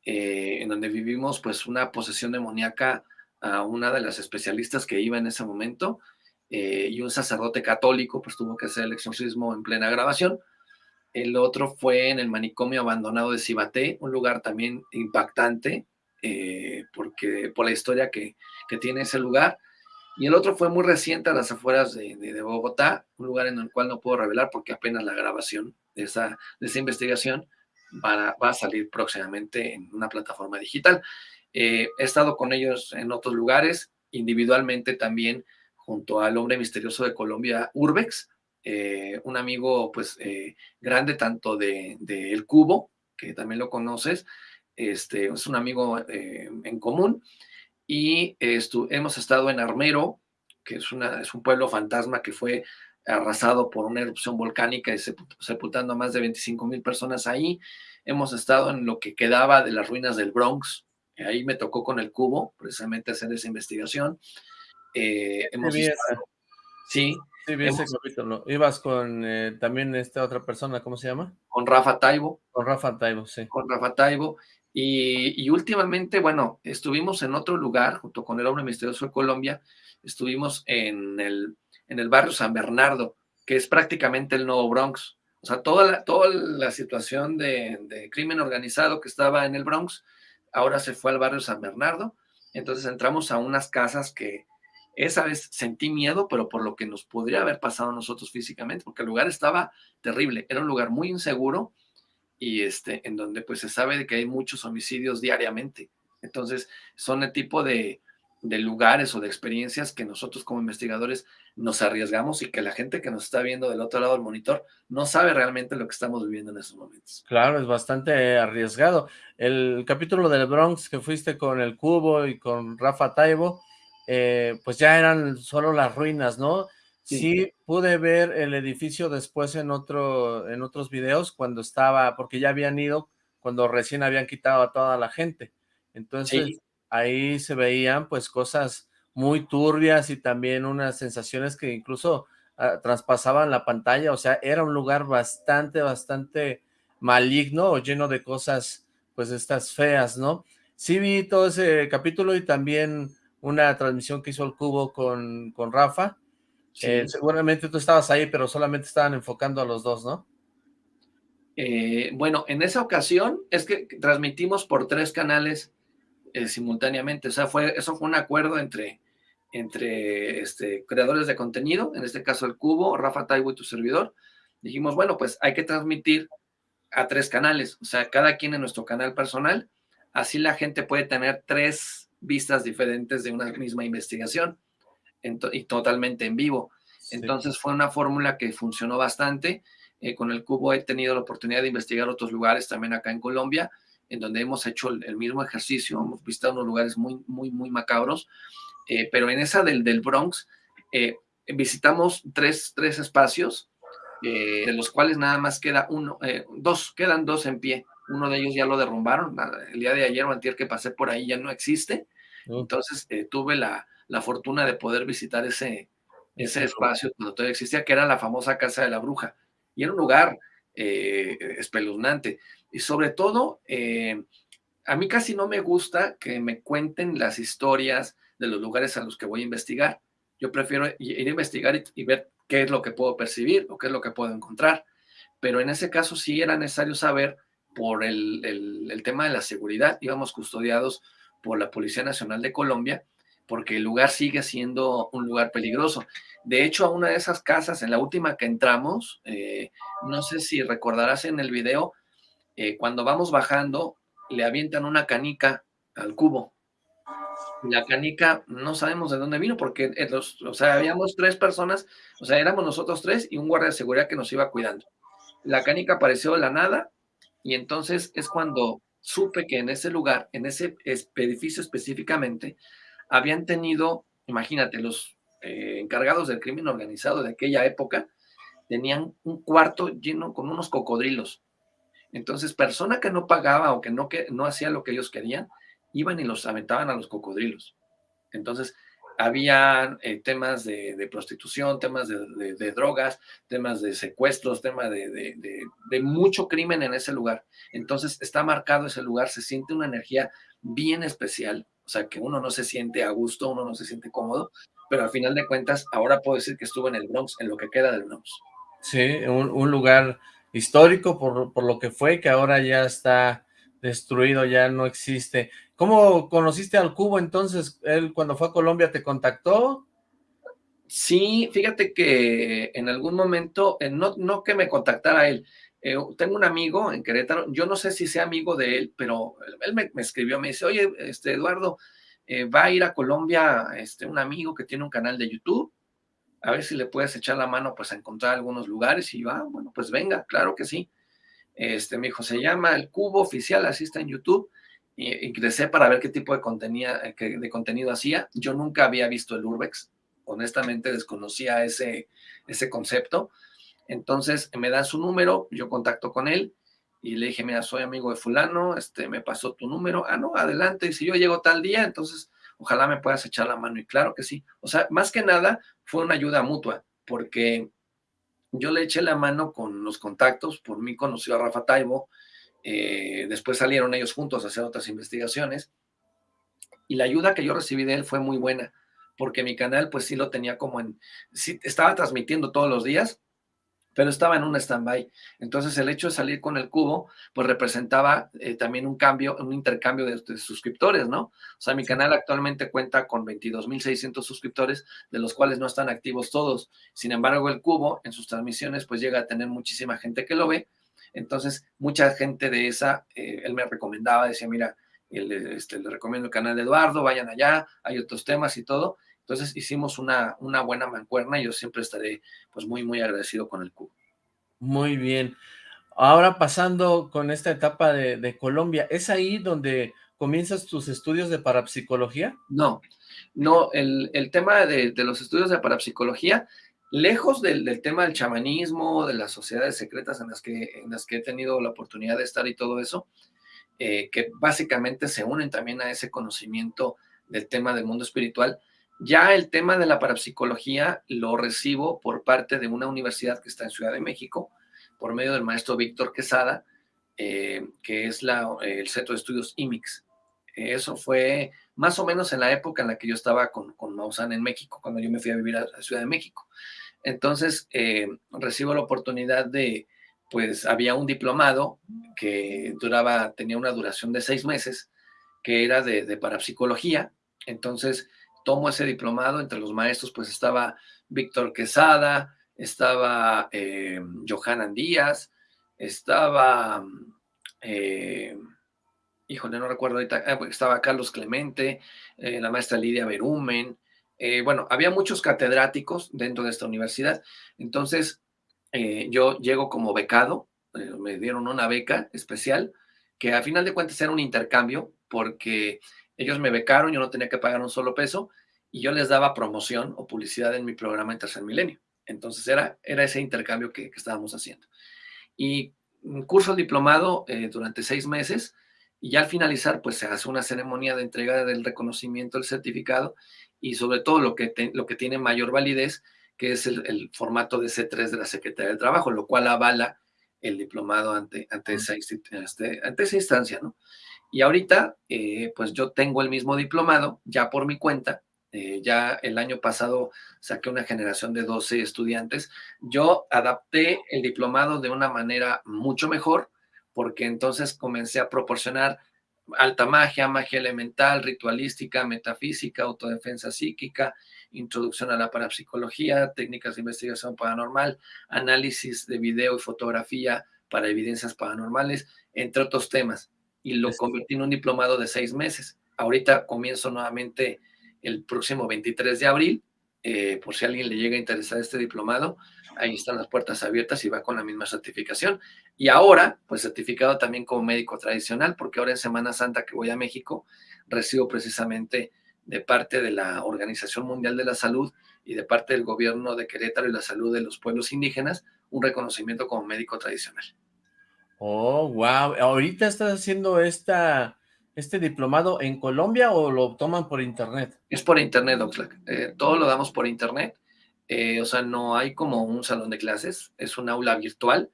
Speaker 2: eh, en donde vivimos pues una posesión demoníaca a una de las especialistas que iba en ese momento, eh, y un sacerdote católico pues tuvo que hacer el exorcismo en plena grabación. El otro fue en el manicomio abandonado de Cibaté, un lugar también impactante, eh, porque por la historia que, que, tiene ese lugar. Y el otro fue muy reciente a las afueras de, de, de Bogotá, un lugar en el cual no puedo revelar porque apenas la grabación de esa, de esa investigación va a, salir próximamente en una plataforma digital. Eh, he estado con ellos en otros lugares, individualmente también junto al hombre misterioso de Colombia, Urbex, eh, un amigo pues eh, grande tanto de, de, El Cubo, que también lo conoces, este, es un amigo eh, en común, y hemos estado en Armero, que es, una, es un pueblo fantasma que fue arrasado por una erupción volcánica y sepultando a más de 25 mil personas ahí. Hemos estado en lo que quedaba de las ruinas del Bronx. Ahí me tocó con el cubo, precisamente hacer esa investigación. Eh, hemos estado,
Speaker 1: sí, Sí, ese capítulo. Ibas con eh, también esta otra persona, ¿cómo se llama?
Speaker 2: Con Rafa Taibo.
Speaker 1: Con Rafa Taibo, sí.
Speaker 2: Con Rafa Taibo. Y, últimamente, bueno, estuvimos en otro lugar, junto con el hombre misterioso de Colombia, estuvimos en el, en el barrio San Bernardo, que es prácticamente el nuevo Bronx. O sea, toda la, toda la situación de, de crimen organizado que estaba en el Bronx, ahora se fue al barrio San Bernardo. Entonces entramos a unas casas que, esa vez sentí miedo, pero por lo que nos podría haber pasado a nosotros físicamente, porque el lugar estaba terrible, era un lugar muy inseguro y este, en donde pues se sabe de que hay muchos homicidios diariamente. Entonces, son el tipo de, de lugares o de experiencias que nosotros como investigadores nos arriesgamos y que la gente que nos está viendo del otro lado del monitor no sabe realmente lo que estamos viviendo en estos momentos.
Speaker 1: Claro, es bastante arriesgado. El capítulo del Bronx que fuiste con el Cubo y con Rafa Taibo, eh, pues ya eran solo las ruinas, ¿no? Sí. pude ver el edificio después en otro en otros videos cuando estaba, porque ya habían ido cuando recién habían quitado a toda la gente. Entonces ahí se veían pues cosas muy turbias y también unas sensaciones que incluso ah, traspasaban la pantalla, o sea, era un lugar bastante, bastante maligno o lleno de cosas pues estas feas, ¿no? Sí vi todo ese capítulo y también una transmisión que hizo el Cubo con, con Rafa. Eh, seguramente tú estabas ahí, pero solamente estaban enfocando a los dos, ¿no?
Speaker 2: Eh, bueno, en esa ocasión es que transmitimos por tres canales eh, simultáneamente. O sea, fue, eso fue un acuerdo entre, entre este, creadores de contenido, en este caso el Cubo, Rafa Taibo y tu servidor. Dijimos, bueno, pues hay que transmitir a tres canales, o sea, cada quien en nuestro canal personal. Así la gente puede tener tres vistas diferentes de una misma investigación y totalmente en vivo. Entonces fue una fórmula que funcionó bastante. Eh, con el cubo he tenido la oportunidad de investigar otros lugares también acá en Colombia, en donde hemos hecho el, mismo ejercicio, hemos visitado unos lugares muy, muy, muy macabros, eh, pero en esa del, del Bronx eh, visitamos tres, tres espacios, de los cuales nada más queda uno, dos, quedan dos en pie. Uno de ellos ya lo derrumbaron, el día de ayer o antier que pasé por ahí ya no existe, entonces eh, tuve la, fortuna de poder visitar ese, ese espacio cuando todavía existía, que era la famosa Casa de la Bruja. Y era un lugar eh, espeluznante. Y sobre todo, eh, a mí casi no me gusta que me cuenten las historias de los lugares a los que voy a investigar. Yo prefiero ir a investigar y, ver qué es lo que puedo percibir o qué es lo que puedo encontrar. Pero en ese caso sí era necesario saber por el, el tema de la seguridad. Íbamos custodiados por la Policía Nacional de Colombia, porque el lugar sigue siendo un lugar peligroso. De hecho, a una de esas casas, en la última que entramos, eh, no sé si recordarás en el video, eh, cuando vamos bajando, le avientan una canica al cubo. La canica no sabemos de dónde vino, porque, eh, los, o sea, habíamos tres personas, o sea, éramos nosotros tres y un guardia de seguridad que nos iba cuidando. La canica apareció de la nada y entonces es cuando supe que en ese lugar, en ese edificio específicamente, habían tenido, imagínate, los eh, encargados del crimen organizado de aquella época, tenían un cuarto lleno con unos cocodrilos. Entonces, persona que no pagaba o que no, que no hacía lo que ellos querían, iban y los aventaban a los cocodrilos. Entonces, había eh, temas de, prostitución, temas de, drogas, temas de secuestros, temas de, mucho crimen en ese lugar. Entonces está marcado ese lugar, se siente una energía bien especial, o sea que uno no se siente a gusto, uno no se siente cómodo, pero al final de cuentas ahora puedo decir que estuve en el Bronx, en lo que queda del Bronx.
Speaker 1: Sí, un, lugar histórico por, por lo que fue, que ahora ya está destruido, ya no existe. ¿Cómo conociste al Cubo entonces? ¿Él cuando fue a Colombia te contactó?
Speaker 2: Sí, fíjate que en algún momento, eh, no, no que me contactara él, eh, tengo un amigo en Querétaro, yo no sé si sea amigo de él, pero él me, escribió, me dice, oye, este, Eduardo, eh, va a ir a Colombia este, un amigo que tiene un canal de YouTube, a ver si le puedes echar la mano pues a encontrar algunos lugares, y va, bueno, pues venga, claro que sí. Este, me dijo, se llama El Cubo Oficial, así está en YouTube, ingresé para ver qué tipo de contenido, de contenido hacía. Yo nunca había visto el Urbex, honestamente desconocía ese, ese concepto. Entonces me da su número, yo contacto con él y le dije, mira, soy amigo de fulano, este, me pasó tu número, ah, no, adelante, y si yo llego tal día, entonces ojalá me puedas echar la mano, y claro que sí. O sea, más que nada fue una ayuda mutua, porque yo le eché la mano con los contactos, por mí conoció a Rafa Taibo, eh, después salieron ellos juntos a hacer otras investigaciones, y la ayuda que yo recibí de él fue muy buena, porque mi canal pues sí lo tenía como en, sí estaba transmitiendo todos los días, pero estaba en un stand-by. Entonces el hecho de salir con el cubo, pues representaba eh, también un cambio, un intercambio de, suscriptores, ¿no? O sea, mi canal actualmente cuenta con 22.600 suscriptores, de los cuales no están activos todos. Sin embargo, el cubo en sus transmisiones, pues llega a tener muchísima gente que lo ve. Entonces, mucha gente de esa, eh, él me recomendaba, decía, mira, este, le recomiendo el canal de Eduardo, vayan allá, hay otros temas y todo. Entonces hicimos una, una buena mancuerna y yo siempre estaré pues muy, muy agradecido con el cubo.
Speaker 1: Muy bien. Ahora pasando con esta etapa de, Colombia, ¿es ahí donde comienzas tus estudios de parapsicología?
Speaker 2: No, no, el, tema de, los estudios de parapsicología, lejos del, tema del chamanismo, de las sociedades secretas en las, que, en las que he tenido la oportunidad de estar y todo eso, eh, que básicamente se unen también a ese conocimiento del tema del mundo espiritual, ya el tema de la parapsicología lo recibo por parte de una universidad que está en Ciudad de México, por medio del maestro Víctor Quesada, eh, que es el Centro de Estudios IMIX. Eso fue más o menos en la época en la que yo estaba con, con Maussan en México, cuando yo me fui a vivir a, la Ciudad de México. Entonces, eh, recibo la oportunidad de, pues había un diplomado que duraba, tenía una duración de seis meses, que era de parapsicología. Entonces, tomo ese diplomado, entre los maestros pues estaba Víctor Quesada, estaba eh, Johanan Díaz, estaba, eh, híjole, no recuerdo ahorita, ah, estaba Carlos Clemente, eh, la maestra Lidia Berumen, eh, bueno, había muchos catedráticos dentro de esta universidad, entonces yo llego como becado, me dieron una beca especial, que a final de cuentas era un intercambio, porque ellos me becaron, yo no tenía que pagar un solo peso y yo les daba promoción o publicidad en mi programa en Tercer Milenio. Entonces era, era ese intercambio que, estábamos haciendo. Y un curso diplomado eh, durante seis meses y ya al finalizar pues se hace una ceremonia de entrega del reconocimiento del certificado y sobre todo lo que, lo que tiene mayor validez que es el, formato de C3 de la Secretaría del Trabajo, lo cual avala el diplomado ante, ante, esa, este, ante esa instancia, ¿no? Y ahorita, eh, pues yo tengo el mismo diplomado ya por mi cuenta. Eh, ya el año pasado saqué una generación de 12 estudiantes. Yo adapté el diplomado de una manera mucho mejor porque entonces comencé a proporcionar alta magia, magia elemental, ritualística, metafísica, autodefensa psíquica, introducción a la parapsicología, técnicas de investigación paranormal, análisis de video y fotografía para evidencias paranormales, entre otros temas y lo convertí en un diplomado de seis meses. Ahorita comienzo nuevamente el próximo 23 de abril, eh, por si a alguien le llega a interesar este diplomado, ahí están las puertas abiertas y va con la misma certificación. Y ahora, pues certificado también como médico tradicional, porque ahora en Semana Santa que voy a México, recibo precisamente de parte de la Organización Mundial de la Salud y de parte del gobierno de Querétaro y la salud de los pueblos indígenas, un reconocimiento como médico tradicional.
Speaker 1: Oh, wow. ¿Ahorita estás haciendo esta, este diplomado en Colombia o lo toman por internet?
Speaker 2: Es por internet, Oxlack. Eh, todo lo damos por internet. Eh, o sea, no hay como un salón de clases. Es un aula virtual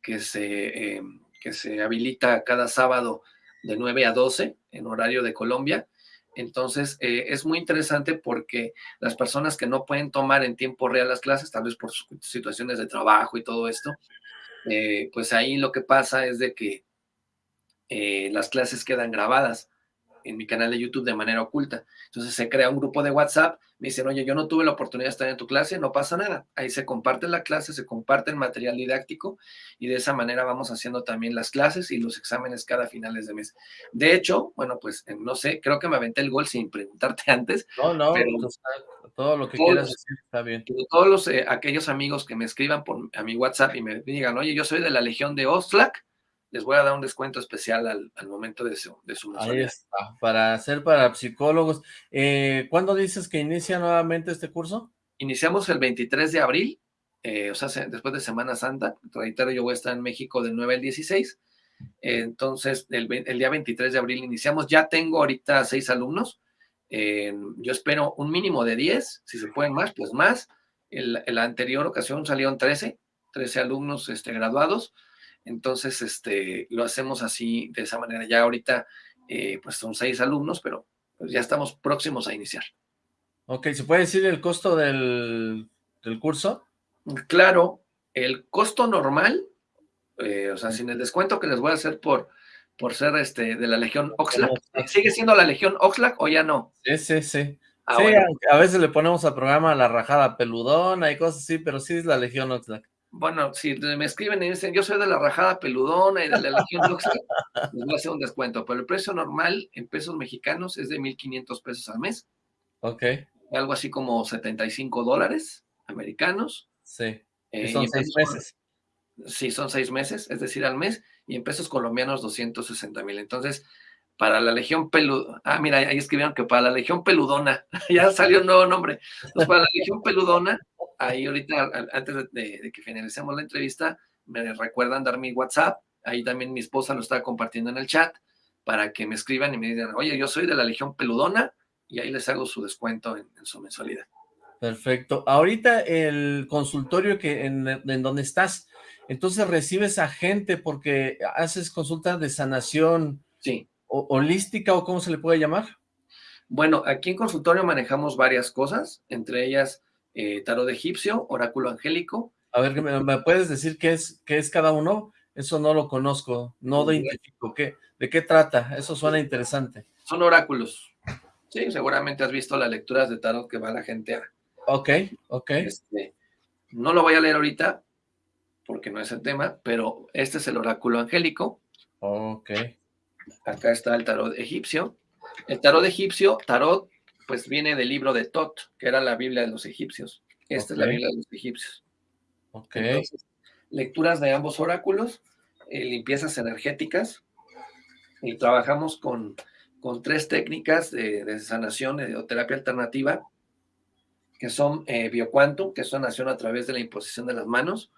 Speaker 2: que se, eh, que se habilita cada sábado de 9 a 12 en horario de Colombia. Entonces, es muy interesante porque las personas que no pueden tomar en tiempo real las clases, tal vez por situaciones de trabajo y todo esto, eh, pues ahí lo que pasa es de que eh, las clases quedan grabadas en mi canal de YouTube de manera oculta. Entonces se crea un grupo de WhatsApp, me dicen, oye, yo no tuve la oportunidad de estar en tu clase, no pasa nada. Ahí se comparte la clase, se comparte el material didáctico y de esa manera vamos haciendo también las clases y los exámenes cada finales de mes. De hecho, bueno, pues no sé, creo que me aventé el gol sin preguntarte (laughs) antes.
Speaker 1: No, no, todo lo que quieras decir está bien.
Speaker 2: Todos los, eh, aquellos amigos que me escriban por, a mi WhatsApp y me digan, oye, yo soy de la Legión de Oxlack, les voy a dar un descuento especial al, momento de su, de su
Speaker 1: Ahí está, para hacer para psicólogos. Eh, ¿Cuándo dices que inicia nuevamente este curso?
Speaker 2: Iniciamos el 23 de abril, eh, o sea, después de Semana Santa. Reitero, yo voy a estar en México del 9 al 16. entonces, el, día 23 de abril iniciamos. Ya tengo ahorita seis alumnos. yo espero un mínimo de 10, si se pueden más, pues más. En la anterior ocasión salieron 13, 13 alumnos este, graduados. Entonces, este, lo hacemos así, de esa manera. Ya ahorita, eh, pues son seis alumnos, pero pues ya estamos próximos a iniciar.
Speaker 1: Ok, ¿se puede decir el costo del, curso?
Speaker 2: Claro, el costo normal, eh, o sea, sin el descuento que les voy a hacer por, por ser este de la Legión Oxlack. ¿Sigue siendo la Legión Oxlack o ya no?
Speaker 1: Sí, sí, sí. Ah, sí, a veces le ponemos al programa la rajada peludona y cosas así, pero sí es la Legión Oxlack.
Speaker 2: Bueno, si me escriben y dicen, yo soy de la rajada peludona y de la Legión (laughs) Oxlack, les voy a hacer un descuento, pero el precio normal en pesos mexicanos es de 1,500 pesos al mes.
Speaker 1: Ok.
Speaker 2: Algo así como 75 dólares americanos.
Speaker 1: Sí. Eh, son seis meses.
Speaker 2: Sí, son seis meses, es decir, al mes, y en pesos colombianos 260 mil. Entonces, para la Legión Peludona, ah, mira, ahí escribieron que para la Legión Peludona, (laughs) ya salió un nuevo nombre. Entonces, para la Legión Peludona, ahí ahorita, antes de, que finalicemos la entrevista, me recuerdan dar mi WhatsApp, ahí también mi esposa lo está compartiendo en el chat, para que me escriban y me digan, oye, yo soy de la Legión Peludona, y ahí les hago su descuento en, su mensualidad.
Speaker 1: Perfecto. Ahorita el consultorio que en, en donde estás, entonces recibes a gente porque haces consultas de sanación
Speaker 2: sí.
Speaker 1: Holística o cómo se le puede llamar.
Speaker 2: Bueno, aquí en consultorio manejamos varias cosas, entre ellas eh, tarot egipcio, oráculo angélico.
Speaker 1: A ver, ¿me, puedes decir qué es, qué es cada uno? Eso no lo conozco, no lo identifico. ¿Qué, ¿De qué trata? Eso suena interesante.
Speaker 2: Son oráculos. Sí, seguramente has visto las lecturas de tarot que va la gente a...
Speaker 1: Ok, ok.
Speaker 2: Este, no lo voy a leer ahorita, porque no es el tema, pero este es el oráculo angélico.
Speaker 1: Ok.
Speaker 2: Acá está el tarot egipcio. El tarot egipcio, tarot pues viene del libro de Tot, que era la Biblia de los egipcios. Esta es la Biblia de los egipcios.
Speaker 1: Ok.
Speaker 2: lecturas de ambos oráculos, eh, limpiezas energéticas, y trabajamos con, con tres técnicas de, sanación de terapia alternativa, que son eh, bioquantum, que es sanación a través de la imposición de las manos,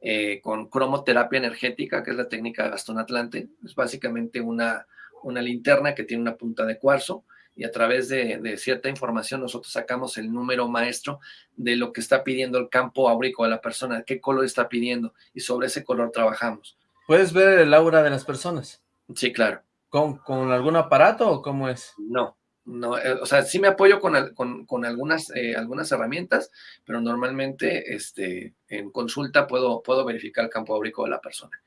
Speaker 2: eh, con cromoterapia energética, que es la técnica de Gastón Atlante, es básicamente una, una linterna que tiene una punta de cuarzo, y a través de, cierta información nosotros sacamos el número maestro de lo que está pidiendo el campo áurico de la persona, qué color está pidiendo y sobre ese color trabajamos.
Speaker 1: ¿Puedes ver el aura de las personas?
Speaker 2: Sí, claro.
Speaker 1: ¿Con, con algún aparato o cómo es?
Speaker 2: No, no, eh, o sea, sí me apoyo con, con, algunas, eh, algunas herramientas, pero normalmente este, en consulta puedo, puedo verificar el campo áurico de la persona.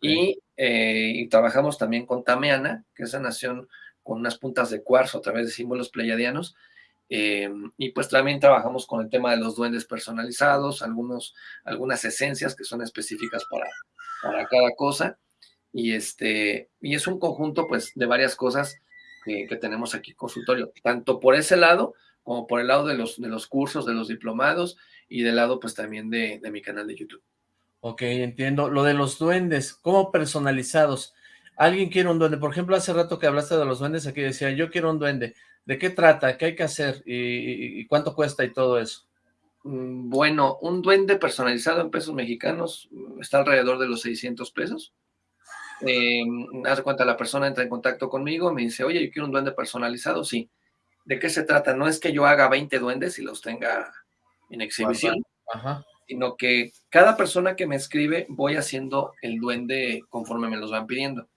Speaker 2: Y, eh, y, trabajamos también con Tameana, que es nación con unas puntas de cuarzo a través de símbolos pleiadianos. Eh, y pues también trabajamos con el tema de los duendes personalizados, algunos, algunas esencias que son específicas para, para cada cosa. Y, este, y es un conjunto pues de varias cosas que, tenemos aquí consultorio, tanto por ese lado como por el lado de los, de los cursos, de los diplomados y del lado pues también de, de mi canal de YouTube.
Speaker 1: Ok, entiendo. Lo de los duendes, ¿cómo personalizados? alguien quiere un duende, por ejemplo, hace rato que hablaste de los duendes, aquí decía, yo quiero un duende, ¿de qué trata? ¿Qué hay que hacer? ¿Y, cuánto cuesta y todo eso?
Speaker 2: Mm, bueno, un duende personalizado en pesos mexicanos mm, está alrededor de los 600 pesos. Eh, hace cuenta, la persona entra en contacto conmigo, me dice, oye, yo quiero un duende personalizado, sí. ¿De qué se trata? No es que yo haga 20 duendes y los tenga en exhibición, sino que cada persona que me escribe voy haciendo el duende conforme me los van pidiendo.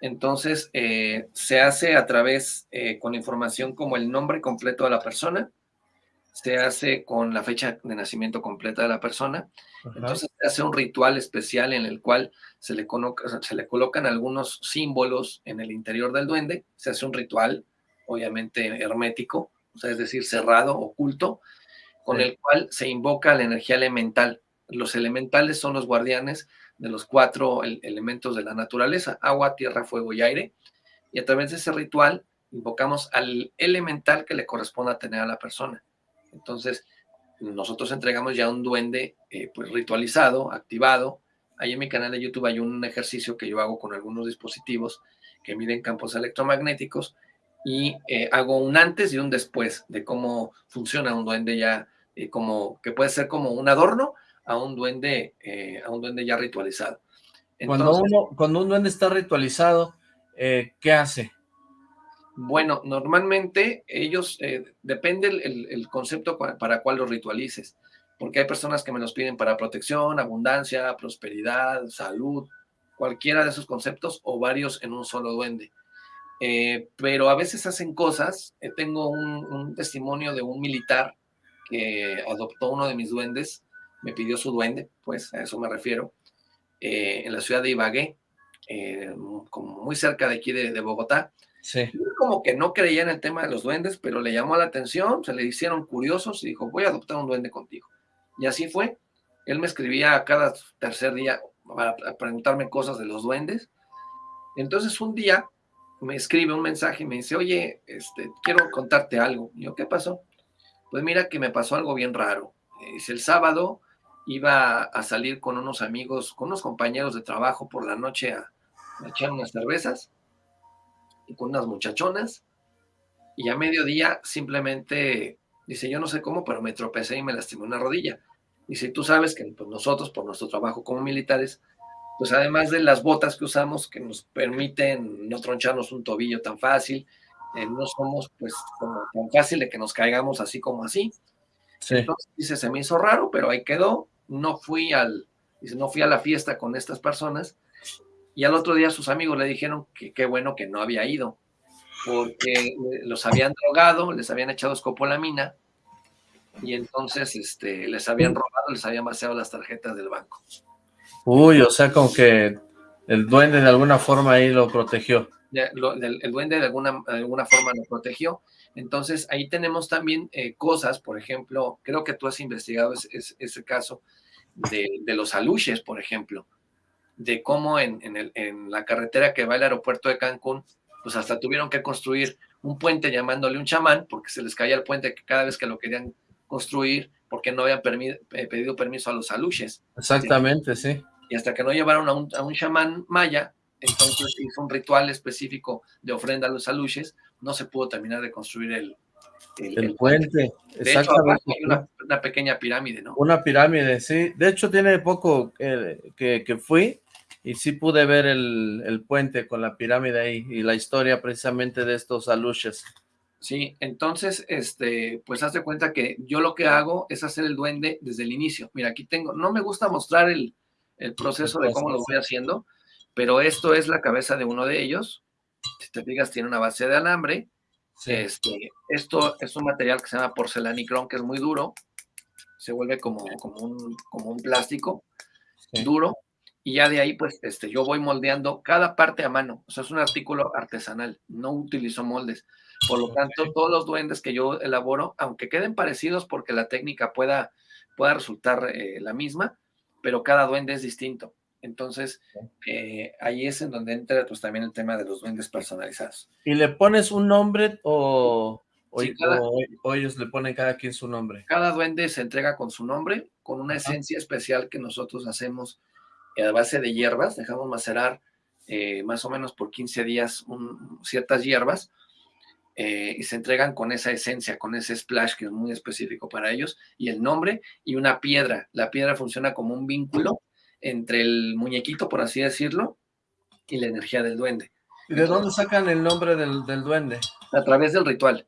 Speaker 2: Entonces, eh, se hace a través, eh, con información como el nombre completo de la persona, se hace con la fecha de nacimiento completa de la persona. Entonces, se hace un ritual especial en el cual se le, se le colocan algunos símbolos en el interior del duende. Se hace un ritual, obviamente hermético, o sea, es decir, cerrado, oculto, con el cual se invoca la energía elemental. Los elementales son los guardianes de los cuatro elementos de la naturaleza, agua, tierra, fuego y aire, y a través de ese ritual invocamos al elemental que le corresponde a tener a la persona. Entonces, nosotros entregamos ya un duende eh, pues ritualizado, activado, ahí en mi canal de YouTube hay un ejercicio que yo hago con algunos dispositivos que miden campos electromagnéticos y eh, hago un antes y un después de cómo funciona un duende ya, eh, como que puede ser como un adorno a un duende, a un duende ya ritualizado.
Speaker 1: cuando, uno, cuando un duende está ritualizado, ¿qué hace?
Speaker 2: Bueno, normalmente ellos, depende el, concepto para cuál los ritualices, porque hay personas que me los piden para protección, abundancia, prosperidad, salud, cualquiera de esos conceptos o varios en un solo duende. Eh, pero a veces hacen cosas. Eh, tengo un, testimonio de un militar que adoptó uno de mis duendes, me pidió su duende, pues a eso me refiero, eh, en la ciudad de Ibagué, como muy cerca de aquí de, Bogotá.
Speaker 1: Sí.
Speaker 2: Como que no creía en el tema de los duendes, pero le llamó la atención, se le hicieron curiosos y dijo, voy a adoptar un duende contigo. Y así fue. Él me escribía cada tercer día para preguntarme cosas de los duendes. Entonces un día me escribe un mensaje y me dice, oye, este, quiero contarte algo. Y yo, ¿qué pasó? Pues mira que me pasó algo bien raro. Dice, el sábado iba a salir con unos amigos, con unos compañeros de trabajo por la noche a, echar unas cervezas y con unas muchachonas. Y a mediodía simplemente, dice, yo no sé cómo, pero me tropecé y me lastimé una rodilla. Dice, tú sabes que pues, nosotros, por nuestro trabajo como militares, pues además de las botas que usamos que nos permiten no troncharnos un tobillo tan fácil, eh, no somos pues como tan fácil de que nos caigamos así como así. Entonces dice, se me hizo raro, pero ahí quedó, no fui al, dice, no fui a la fiesta con estas personas, y al otro día sus amigos le dijeron que qué bueno que no había ido, porque los habían drogado, les habían echado escopolamina, y entonces este, les habían robado, les habían vaciado las tarjetas del banco.
Speaker 1: Uy, o sea, como que el duende de alguna forma ahí lo protegió.
Speaker 2: el, duende de alguna, alguna forma lo protegió. Entonces, ahí tenemos también eh, cosas, por ejemplo, creo que tú has investigado ese, caso de, los aluches, por ejemplo, de cómo en, en, la carretera que va al aeropuerto de Cancún, pues hasta tuvieron que construir un puente llamándole un chamán, porque se les caía el puente cada vez que lo querían construir, porque no habían eh, pedido permiso a los aluches.
Speaker 1: Exactamente, sí
Speaker 2: y hasta que no llevaron a un, a chamán maya, entonces hizo un ritual específico de ofrenda a los aluches, no se pudo terminar de construir el,
Speaker 1: el, puente.
Speaker 2: De hecho, hay una, pequeña pirámide, ¿no?
Speaker 1: Una pirámide, sí. De hecho, tiene poco que, que, fui y sí pude ver el, el, puente con la pirámide ahí y la historia precisamente de estos aluches.
Speaker 2: Sí, entonces, este, pues haz de cuenta que yo lo que hago es hacer el duende desde el inicio. Mira, aquí tengo, no me gusta mostrar el, el proceso de cómo lo voy haciendo, pero esto es la cabeza de uno de ellos. Si te fijas, tiene una base de alambre. Este, esto es un material que se llama porcelanicrón, que es muy duro. Se vuelve como, como, un, como un plástico duro. Y ya de ahí, pues, este, yo voy moldeando cada parte a mano. O sea, es un artículo artesanal. No utilizo moldes. Por lo tanto, todos los duendes que yo elaboro, aunque queden parecidos porque la técnica pueda, pueda resultar eh, la misma, pero cada duende es distinto. Entonces, eh, ahí es en donde entra pues también el tema de los duendes personalizados.
Speaker 1: ¿Y le pones un nombre o, ellos le ponen cada quien su nombre?
Speaker 2: Cada duende se entrega con su nombre, con una esencia especial que nosotros hacemos a base de hierbas, dejamos macerar eh, más o menos por 15 días ciertas hierbas, eh, y se entregan con esa esencia, con ese splash que es muy específico para ellos, y el nombre y una piedra. La piedra funciona como un vínculo entre el muñequito, por así decirlo, y la energía del duende.
Speaker 1: ¿Y de dónde sacan el nombre del, duende?
Speaker 2: A través del ritual,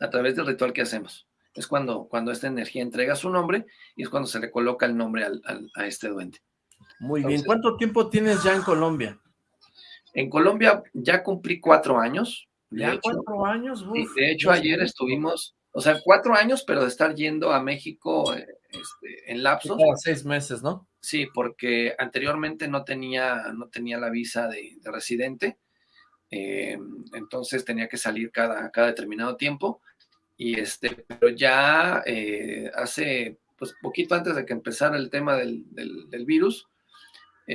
Speaker 2: a través del ritual que hacemos. Es cuando, cuando esta energía entrega su nombre y es cuando se le coloca el nombre a este duende.
Speaker 1: Muy bien. ¿Cuánto tiempo tienes ya en Colombia?
Speaker 2: En Colombia ya cumplí cuatro años.
Speaker 1: Ya cuatro años.
Speaker 2: de hecho, ayer estuvimos, o sea, cuatro años, pero de estar yendo a México este, en lapsos.
Speaker 1: Cada seis meses, ¿no?
Speaker 2: Sí, porque anteriormente no tenía, no tenía la visa de, residente, eh, entonces tenía que salir cada, cada determinado tiempo. Y este, pero ya eh, hace, pues, poquito antes de que empezara el tema del, del, virus,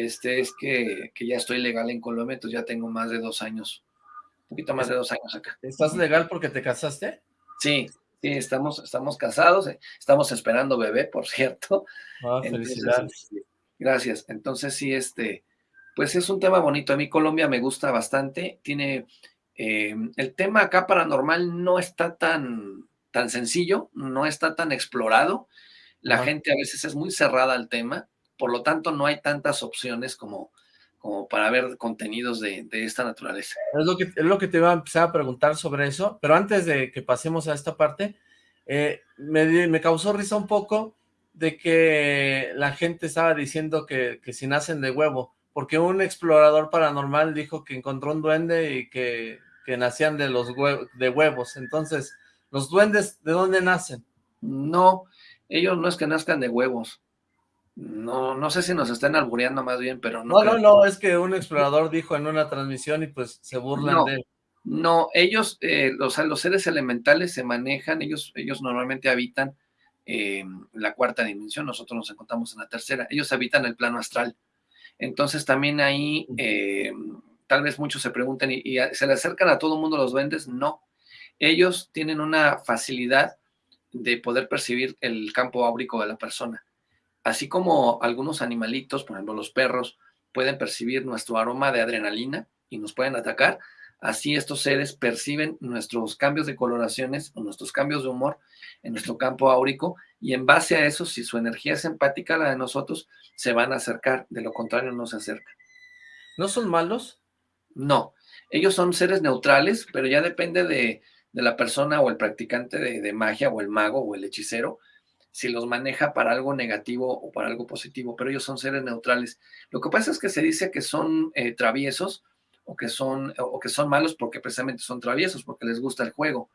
Speaker 2: este, es que, que, ya estoy legal en Colombia, entonces ya tengo más de dos años un poquito más de dos años acá.
Speaker 1: ¿Estás legal porque te casaste?
Speaker 2: Sí, sí, estamos, estamos casados, eh, estamos esperando bebé, por cierto.
Speaker 1: Ah, felicidades.
Speaker 2: Gracias. Entonces sí, este, pues es un tema bonito. A mí Colombia me gusta bastante. Tiene, eh, el tema acá paranormal no está tan, tan sencillo, no está tan explorado. La gente a veces es muy cerrada al tema, por lo tanto no hay tantas opciones como, como para ver contenidos de, esta naturaleza.
Speaker 1: Es lo, que, es lo que te iba a empezar a preguntar sobre eso, pero antes de que pasemos a esta parte, eh, me, me, causó risa un poco de que la gente estaba diciendo que, que si nacen de huevo, porque un explorador paranormal dijo que encontró un duende y que, que nacían de los de huevos, entonces, ¿los duendes de dónde nacen?
Speaker 2: No, ellos no es que nazcan de huevos, no, no sé si nos están albureando más bien, pero
Speaker 1: no. No, no, no, es que un explorador dijo en una transmisión y pues se burlan de él.
Speaker 2: No, ellos, eh, los, los seres elementales se manejan, ellos, ellos normalmente habitan eh, la cuarta dimensión, nosotros nos encontramos en la tercera, ellos habitan el plano astral. Entonces también ahí, eh, tal vez muchos se pregunten, ¿y, ¿y, se le acercan a todo el mundo los duendes? No, ellos tienen una facilidad de poder percibir el campo áurico de la persona. Así como algunos animalitos, por ejemplo los perros, pueden percibir nuestro aroma de adrenalina y nos pueden atacar, así estos seres perciben nuestros cambios de coloraciones o nuestros cambios de humor en nuestro campo áurico y en base a eso, si su energía es empática a la de nosotros, se van a acercar, de lo contrario no se acercan.
Speaker 1: ¿No son malos?
Speaker 2: No, ellos son seres neutrales, pero ya depende de, la persona o el practicante de, de magia o el mago o el hechicero, si los maneja para algo negativo o para algo positivo, pero ellos son seres neutrales. Lo que pasa es que se dice que son eh, traviesos o que son, o que son malos porque precisamente son traviesos, porque les gusta el juego,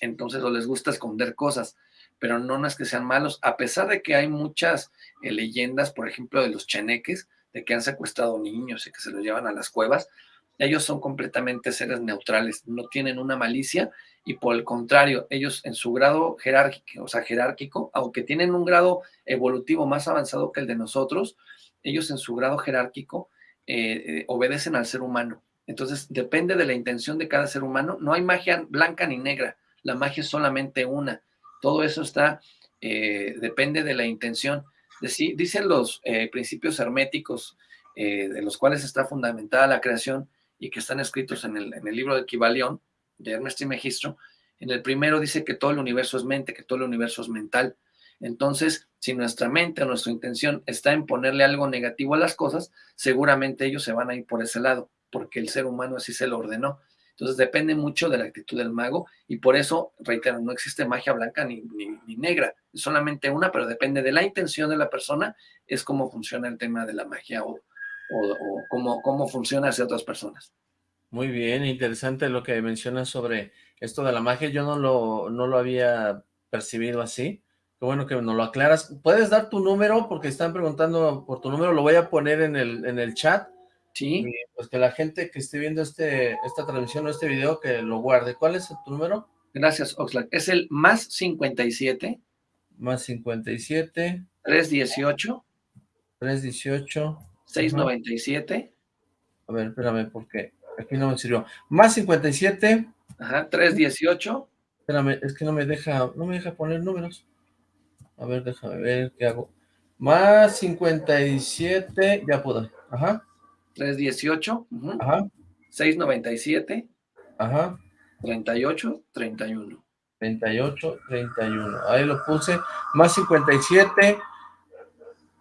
Speaker 2: entonces o les gusta esconder cosas, pero no, no es que sean malos, a pesar de que hay muchas eh, leyendas, por ejemplo, de los cheneques, de que han secuestrado niños y que se los llevan a las cuevas, ellos son completamente seres neutrales, no tienen una malicia y por el contrario, ellos en su grado jerárquico, o sea, jerárquico, aunque tienen un grado evolutivo más avanzado que el de nosotros, ellos en su grado jerárquico eh, eh, obedecen al ser humano. Entonces, depende de la intención de cada ser humano. No hay magia blanca ni negra, la magia es solamente una. Todo eso está, eh, depende de la intención. dicen los principios herméticos de los cuales está fundamentada la creación y que están escritos en el, en el libro de Kibalión, de Ernest y Megistro, en el primero dice que todo el universo es mente, que todo el universo es mental. Entonces, si nuestra mente o nuestra intención está en ponerle algo negativo a las cosas, seguramente ellos se van a ir por ese lado, porque el ser humano así se lo ordenó. Entonces, depende mucho de la actitud del mago y por eso, reitero, no existe magia blanca ni, ni, negra, es solamente una, pero depende de la intención de la persona, es cómo funciona el tema de la magia o, o, o cómo, cómo funciona hacia otras personas.
Speaker 1: Muy bien, interesante lo que mencionas sobre esto de la magia. Yo no lo, no lo había percibido así. Qué bueno que nos lo aclaras. ¿Puedes dar tu número? Porque están preguntando por tu número. Lo voy a poner en el, en el chat.
Speaker 2: Sí.
Speaker 1: pues que la gente que esté viendo este, esta transmisión o este video, que lo guarde. ¿Cuál es tu número?
Speaker 2: Gracias, Oxlack. Es el más 57.
Speaker 1: Más 57.
Speaker 2: 318.
Speaker 1: 318.
Speaker 2: 697.
Speaker 1: A ver, espérame, porque Aquí no me sirvió. Más 57.
Speaker 2: Ajá, 318.
Speaker 1: Espérame, es que no me deja, no me deja poner números. A ver, déjame ver qué hago. Más 57, ya puedo. Ajá.
Speaker 2: 318.
Speaker 1: Ajá.
Speaker 2: 697.
Speaker 1: Ajá.
Speaker 2: 38, 31.
Speaker 1: 38, 31. Ahí lo puse. Más 57,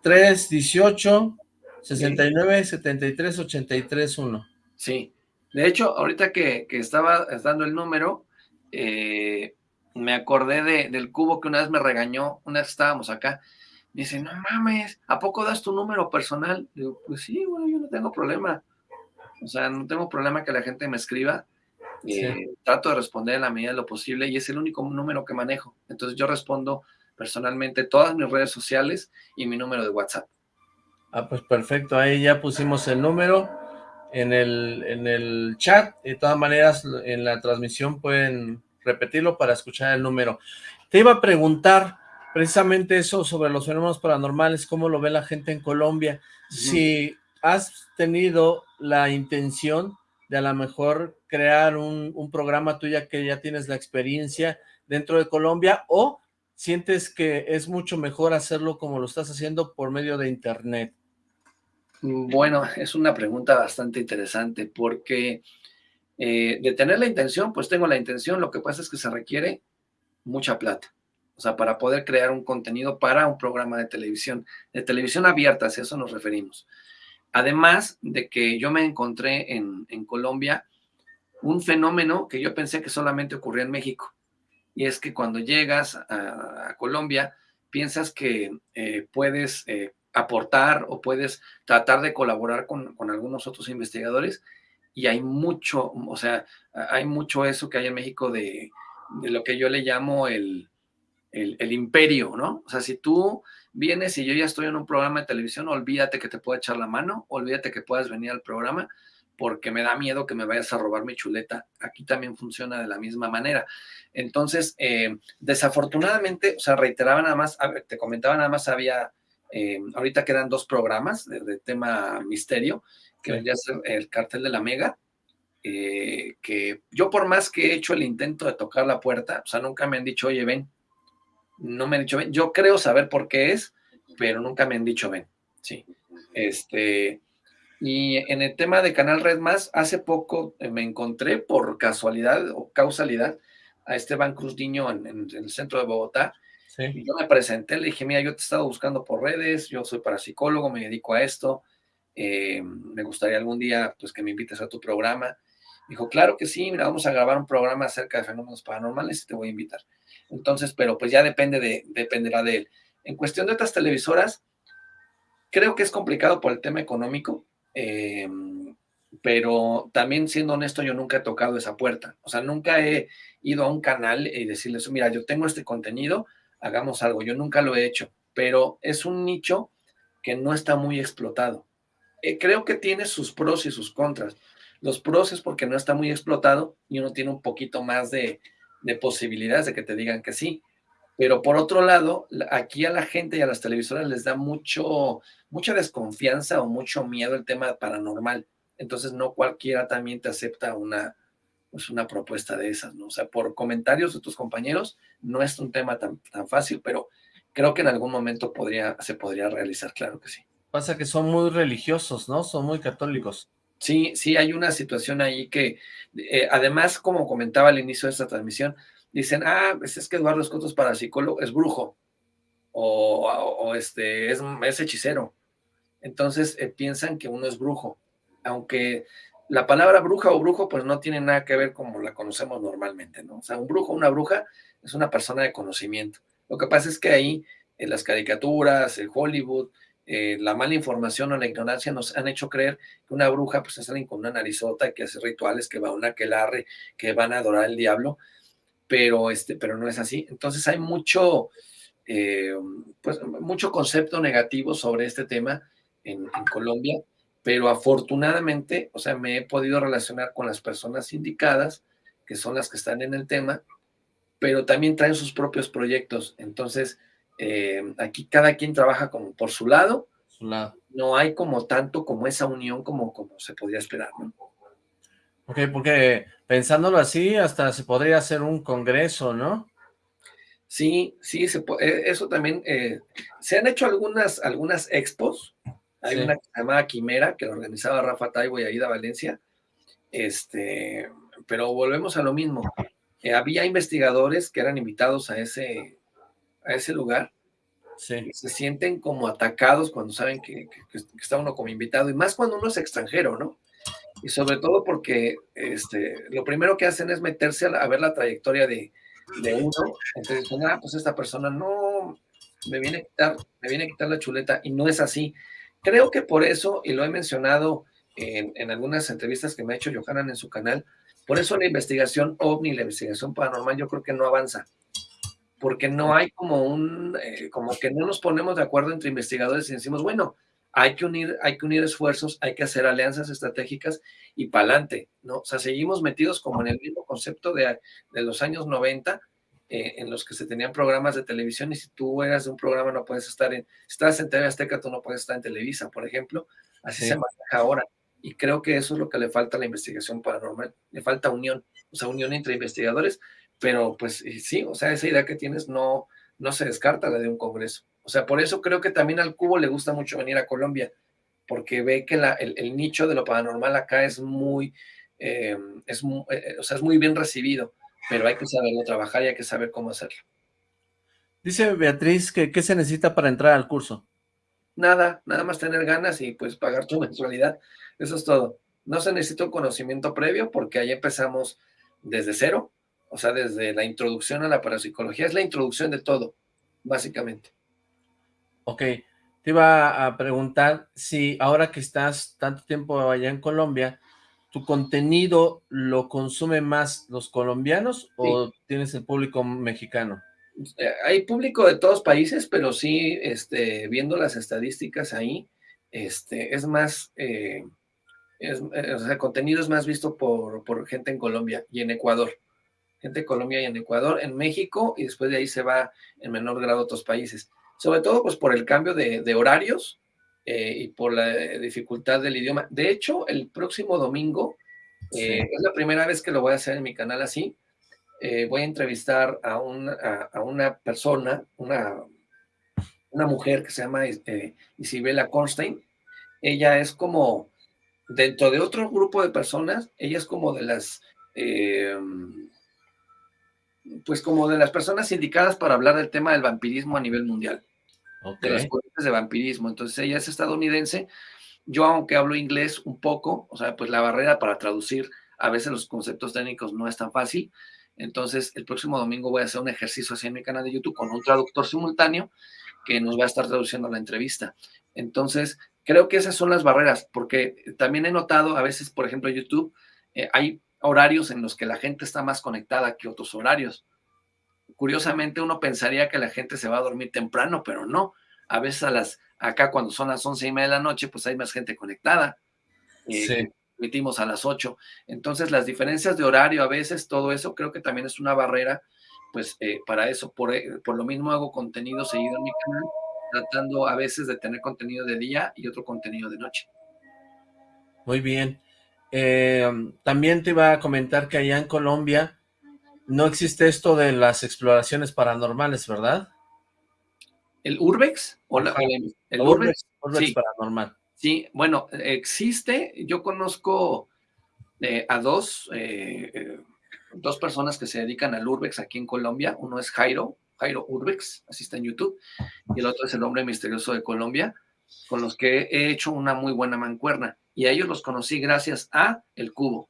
Speaker 1: 318, 69, 73, 83, 1.
Speaker 2: Sí. De hecho, ahorita que, estaba dando el número, eh, me acordé del cubo que una vez me regañó, una vez estábamos acá, me dice, no mames, ¿a poco das tu número personal? Digo, pues sí, bueno, yo no tengo problema. O sea, no tengo problema que la gente me escriba. Eh, trato de responder en la medida de lo posible y es el único número que manejo. Entonces yo respondo personalmente todas mis redes sociales y mi número de WhatsApp.
Speaker 1: Ah, pues perfecto, ahí ya pusimos el número en el, en el chat. De todas maneras, en la transmisión pueden repetirlo para escuchar el número. Te iba a preguntar precisamente eso sobre los fenómenos paranormales, cómo lo ve la gente en Colombia. Si has tenido la intención de a lo mejor crear un, un programa tuya que ya tienes la experiencia dentro de Colombia o sientes que es mucho mejor hacerlo como lo estás haciendo por medio de internet.
Speaker 2: Bueno, es una pregunta bastante interesante porque eh, de tener la intención, pues tengo la intención, lo que pasa es que se requiere mucha plata. O sea, para poder crear un contenido para un programa de televisión, de televisión abierta, a eso nos referimos. Además de que yo me encontré en, Colombia un fenómeno que yo pensé que solamente ocurría en México. Y es que cuando llegas a, Colombia, piensas que eh, puedes eh, aportar o puedes tratar de colaborar con, con, algunos otros investigadores y hay mucho, o sea, hay mucho eso que hay en México de, lo que yo le llamo el, el, imperio, ¿no? O sea, si tú vienes y yo ya estoy en un programa de televisión, olvídate que te pueda echar la mano, olvídate que puedas venir al programa, porque me da miedo que me vayas a robar mi chuleta. Aquí también funciona de la misma manera. Entonces, eh, desafortunadamente, o sea, reiteraba nada más, te comentaba nada más, había, eh, ahorita quedan dos programas de, tema misterio, que vendría a ser el cartel de la Mega, eh, que yo por más que he hecho el intento de tocar la puerta, o sea, nunca me han dicho, oye, ven, no me han dicho ven. Yo creo saber por qué es, pero nunca me han dicho ven. Sí. Este, y en el tema de Canal Red Más, hace poco eh, me encontré por casualidad o causalidad a Esteban Cruz Niño en, el centro de Bogotá. Y yo me presenté, le dije, mira, yo te he estado buscando por redes, yo soy parapsicólogo, me dedico a esto, eh, me gustaría algún día pues que me invites a tu programa. Dijo, claro que sí, mira, vamos a grabar un programa acerca de fenómenos paranormales y te voy a invitar. Entonces, pero pues ya depende de, dependerá de él. En cuestión de otras televisoras, creo que es complicado por el tema económico, em, pero también siendo honesto, yo nunca he tocado esa puerta. O sea, nunca he ido a un canal y decirles, mira, yo tengo este contenido, hagamos algo. Yo nunca lo he hecho, pero es un nicho que no está muy explotado. Eh, creo que tiene sus pros y sus contras. Los pros es porque no está muy explotado y uno tiene un poquito más de, de posibilidades de que te digan que sí. Pero por otro lado, aquí a la gente y a las televisoras les da mucho, mucha desconfianza o mucho miedo el tema paranormal. Entonces no cualquiera también te acepta una, pues una propuesta de esas, ¿no? O sea, por comentarios de tus compañeros, no es un tema tan, tan fácil, pero creo que en algún momento podría, se podría realizar, claro que sí.
Speaker 1: Pasa que son muy religiosos, ¿no? Son muy católicos.
Speaker 2: Sí, sí, hay una situación ahí que, eh, además, como comentaba al inicio de esta transmisión, dicen, ah, pues es que Eduardo Escoto es parapsicólogo, es brujo, o, este, es, es, hechicero. Entonces eh, piensan que uno es brujo, aunque la palabra bruja o brujo, pues no tiene nada que ver como la conocemos normalmente, ¿no? O sea, un brujo, una bruja, es una persona de conocimiento. Lo que pasa es que ahí, en las caricaturas, el Hollywood, eh, la mala información o la ignorancia nos han hecho creer que una bruja pues es alguien con una narizota que hace rituales, que va a una aquelarre, que van a adorar al diablo, pero, este, pero no es así. Entonces hay mucho, eh, pues, mucho concepto negativo sobre este tema en, Colombia, pero afortunadamente, o sea, me he podido relacionar con las personas indicadas, que son las que están en el tema, pero también traen sus propios proyectos. Entonces, eh, aquí cada quien trabaja como por su lado, no hay como tanto como esa unión como, como se podría esperar, ¿no?
Speaker 1: Ok, porque pensándolo así, hasta se podría hacer un congreso, ¿no?
Speaker 2: Sí, sí, se eh, eso también, eh, se han hecho algunas, algunas expos, hay una que se Quimera, que la organizaba Rafa Taibo y Aida Valencia, este, pero volvemos a lo mismo, había investigadores que eran invitados a ese, a ese lugar, se sienten como atacados cuando saben que, está uno como invitado, y más cuando uno es extranjero, ¿no? Y sobre todo porque este, lo primero que hacen es meterse a, ver la trayectoria de, uno, entonces dicen, ah, pues esta persona no, me viene, a quitar, me viene a quitar la chuleta, y no es así. Creo que por eso, y lo he mencionado en, en algunas entrevistas que me ha hecho Johanan en su canal, por eso la investigación ovni, la investigación paranormal, yo creo que no avanza porque no hay como un, eh, como que no nos ponemos de acuerdo entre investigadores y decimos, bueno, hay que unir, hay que unir esfuerzos, hay que hacer alianzas estratégicas y para adelante, ¿no? O sea, seguimos metidos como en el mismo concepto de, de los años 90, eh, en los que se tenían programas de televisión y si tú eras de un programa no puedes estar en, si estás en TV Azteca, tú no puedes estar en Televisa, por ejemplo, así se maneja ahora. Y creo que eso es lo que le falta a la investigación paranormal, le falta unión, o sea, unión entre investigadores, pero pues sí, o sea, esa idea que tienes no, no se descarta la de un congreso. O sea, por eso creo que también al Cubo le gusta mucho venir a Colombia, porque ve que el, nicho de lo paranormal acá es muy, eh, es, eh, o sea, es muy bien recibido, pero hay que saberlo trabajar y hay que saber cómo hacerlo.
Speaker 1: Dice Beatriz que ¿qué se necesita para entrar al curso?
Speaker 2: Nada, nada más tener ganas y pues pagar tu (laughs) mensualidad, eso es todo. No se necesita un conocimiento previo porque ahí empezamos desde cero, o sea, desde la introducción a la parapsicología, es la introducción de todo, básicamente.
Speaker 1: Ok, te iba a preguntar si ahora que estás tanto tiempo allá en Colombia, ¿tu contenido lo consumen más los colombianos o tienes el público mexicano?
Speaker 2: Eh, hay público de todos países, pero sí, este, viendo las estadísticas ahí, este, es más, eh, es, eh, o sea, el contenido es más visto por, por gente en Colombia y en Ecuador gente de Colombia y en Ecuador, en México, y después de ahí se va en menor grado a otros países. Sobre todo, pues, por el cambio de, horarios eh, y por la dificultad del idioma. De hecho, el próximo domingo, eh, es la primera vez que lo voy a hacer en mi canal así, eh, voy a entrevistar a una, a, una persona, una, una mujer que se llama Isabela Kornstein. Ella es como, dentro de otro grupo de personas, ella es como de las pues como de las personas indicadas para hablar del tema del vampirismo a nivel mundial. De las corrientes de vampirismo. Entonces ella es estadounidense. Yo, aunque hablo inglés un poco, o sea, pues la barrera para traducir a veces los conceptos técnicos no es tan fácil. Entonces, el próximo domingo voy a hacer un ejercicio así en mi canal de YouTube con un traductor simultáneo que nos va a estar traduciendo la entrevista. Entonces, creo que esas son las barreras, porque también he notado a veces, por ejemplo, YouTube, eh, hay horarios en los que la gente está más conectada que otros horarios. Curiosamente, uno pensaría que la gente se va a dormir temprano, pero no. A veces a las, acá cuando son las once y media de la noche, pues hay más gente conectada. Eh, Emitimos a las ocho. Entonces, las diferencias de horario, a veces, todo eso, creo que también es una barrera, pues, eh, para eso. Por, eh, por lo mismo hago contenido seguido en mi canal, tratando a veces de tener contenido de día y otro contenido de noche.
Speaker 1: Muy bien. Eh, también te iba a comentar que allá en Colombia no existe esto de las exploraciones paranormales, ¿verdad?
Speaker 2: ¿El Urbex?
Speaker 1: ¿O el, Urbex, sí. paranormal.
Speaker 2: Sí, bueno, existe, yo conozco eh, a dos, eh, dos personas que se dedican al Urbex aquí en Colombia. Uno es Jairo, Jairo Urbex, así está en YouTube, y el otro es el hombre misterioso de Colombia, con los que he hecho una muy buena mancuerna y a ellos los conocí gracias a El Cubo.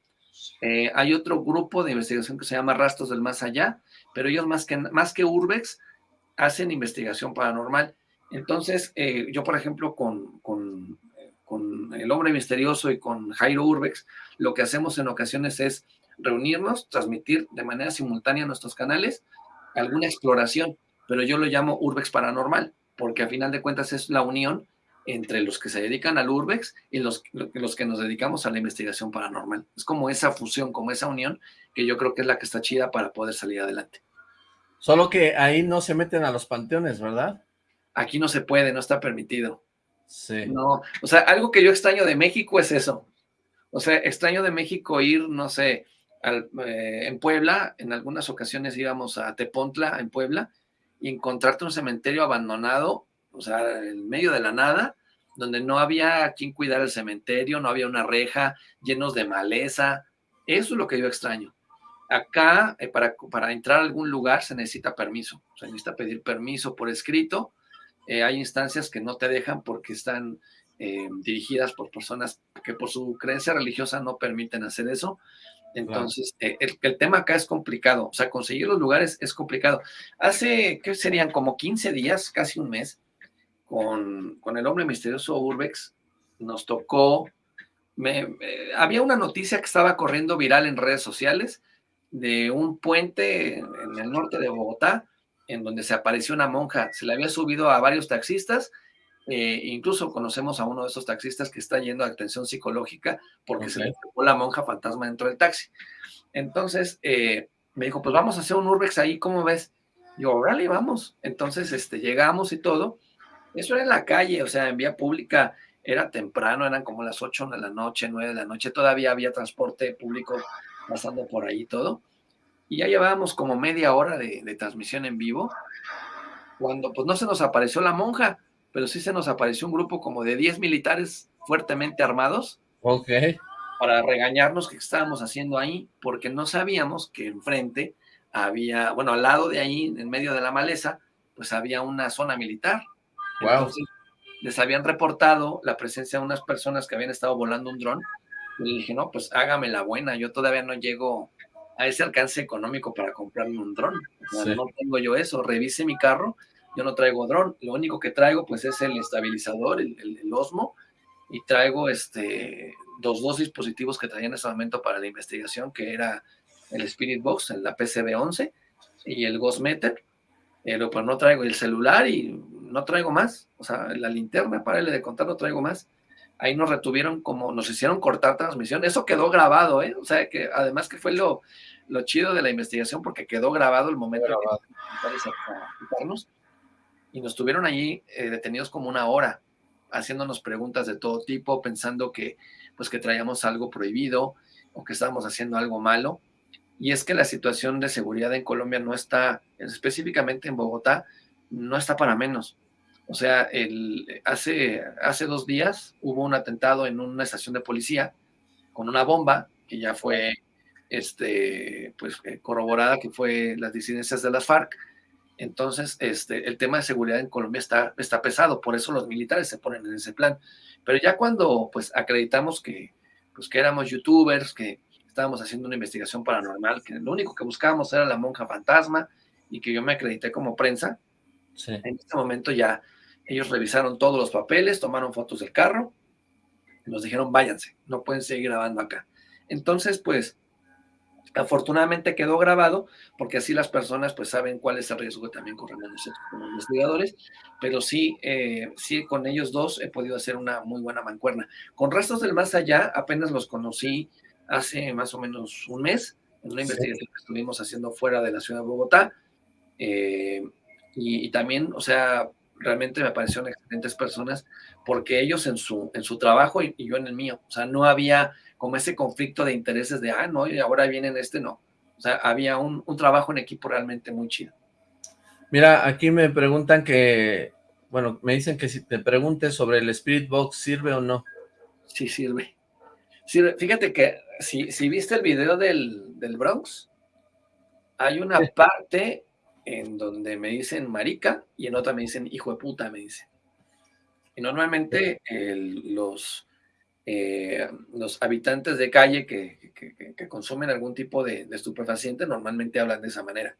Speaker 2: Eh, hay otro grupo de investigación que se llama Rastros del Más Allá, pero ellos más que, más que Urbex hacen investigación paranormal. Entonces, eh, yo, por ejemplo, con, con, El Hombre Misterioso y con Jairo Urbex, lo que hacemos en ocasiones es reunirnos, transmitir de manera simultánea nuestros canales alguna exploración, pero yo lo llamo Urbex Paranormal, porque a final de cuentas es la unión entre los que se dedican al urbex y los, los que nos dedicamos a la investigación paranormal. Es como esa fusión, como esa unión, que yo creo que es la que está chida para poder salir adelante.
Speaker 1: Solo que ahí no se meten a los panteones, ¿verdad?
Speaker 2: Aquí no se puede, no está permitido. Sí. No, o sea, algo que yo extraño de México es eso. O sea, extraño de México ir, no sé, eh, en Puebla, en algunas ocasiones íbamos a Tepontla, en Puebla, y encontrarte un cementerio abandonado, o sea, en medio de la nada, donde no había quien cuidar el cementerio, no había una reja, llenos de maleza. Eso es lo que yo extraño. Acá, eh, para, para, entrar a algún lugar se necesita permiso, se necesita pedir permiso por escrito. Eh, hay instancias que no te dejan porque están eh, dirigidas por personas que por su creencia religiosa no permiten hacer eso. Entonces, el, el, tema acá es complicado, o sea, conseguir los lugares es complicado. Hace, ¿qué serían? Como 15 días, casi un mes, con, el hombre misterioso Urbex, nos tocó, me, había una noticia que estaba corriendo viral en redes sociales de un puente en el norte de Bogotá, en donde se apareció una monja, se le había subido a varios taxistas, eh, incluso conocemos a uno de esos taxistas que está yendo a atención psicológica porque se le tocó la monja fantasma dentro del taxi. Entonces, eh, me dijo, pues vamos a hacer un urbex ahí, ¿cómo ves? Yo, órale, vamos. Entonces, este, llegamos y todo, eso era en la calle, o sea, en vía pública era temprano, eran como las 8 de la noche, 9 de la noche, todavía había transporte público pasando por ahí todo. Y ya llevábamos como media hora de, transmisión en vivo, cuando pues no se nos apareció la monja, pero sí se nos apareció un grupo como de 10 militares fuertemente armados.
Speaker 1: Ok.
Speaker 2: Para regañarnos que estábamos haciendo ahí, porque no sabíamos que enfrente había, bueno, al lado de ahí, en medio de la maleza, pues había una zona militar.
Speaker 1: Wow. Entonces,
Speaker 2: les habían reportado la presencia de unas personas que habían estado volando un dron. Y le dije, no, pues hágame la buena, yo todavía no llego a ese alcance económico para comprarme un dron. No tengo yo eso, revise mi carro, yo no traigo dron, lo único que traigo pues es el estabilizador, el, el, Osmo, y traigo este, dos, dos dispositivos que traía en ese momento para la investigación, que era el Spirit Box, la PCB-11 y el Ghost Meter, pero pues no traigo el celular y no traigo más, o sea, la linterna, para de contar, no traigo más ahí nos retuvieron como, nos hicieron cortar transmisión, eso quedó grabado, ¿eh? O sea, que además que fue lo, lo chido de la investigación porque quedó grabado el momento grabado. y nos tuvieron allí eh, detenidos como una hora, haciéndonos preguntas de todo tipo, pensando que pues que traíamos algo prohibido o que estábamos haciendo algo malo. Y es que la situación de seguridad en Colombia no está, específicamente en Bogotá, no está para menos. O sea, el, hace, hace dos días hubo un atentado en una estación de policía con una bomba que ya fue este, pues, eh, corroborada que fue las disidencias de las FARC. Entonces, este, el tema de seguridad en Colombia está, está pesado, por eso los militares se ponen en ese plan. Pero ya cuando pues acreditamos que, pues, que éramos youtubers, que estábamos haciendo una investigación paranormal, que lo único que buscábamos era la monja fantasma y que yo me acredité como prensa, en este momento ya ellos revisaron todos los papeles, tomaron fotos del carro, nos dijeron váyanse, no pueden seguir grabando acá. Entonces, pues, afortunadamente quedó grabado, porque así las personas pues saben cuál es el riesgo que también nosotros como investigadores, pero sí, eh, sí, con ellos dos he podido hacer una muy buena mancuerna. Con restos del más allá, apenas los conocí hace más o menos un mes, en una investigación que estuvimos haciendo fuera de la ciudad de Bogotá, eh, y, y, también, o sea, realmente me parecieron excelentes personas porque ellos en su, en su trabajo y, yo en el mío, o sea, no había como ese conflicto de intereses de, ah, no, y ahora vienen este, no. O sea, había un, un trabajo en equipo realmente muy chido.
Speaker 1: Mira, aquí me preguntan que, bueno, me dicen que si te preguntes sobre el Spirit Box, ¿sirve o no?
Speaker 2: Sí, sirve. sirve. Fíjate que si, si viste el video del, del Bronx, hay una parte en donde me dicen marica y en otra me dicen hijo de puta, me dicen. Y normalmente los, eh, los habitantes de calle que, que, consumen algún tipo de, estupefaciente normalmente hablan de esa manera.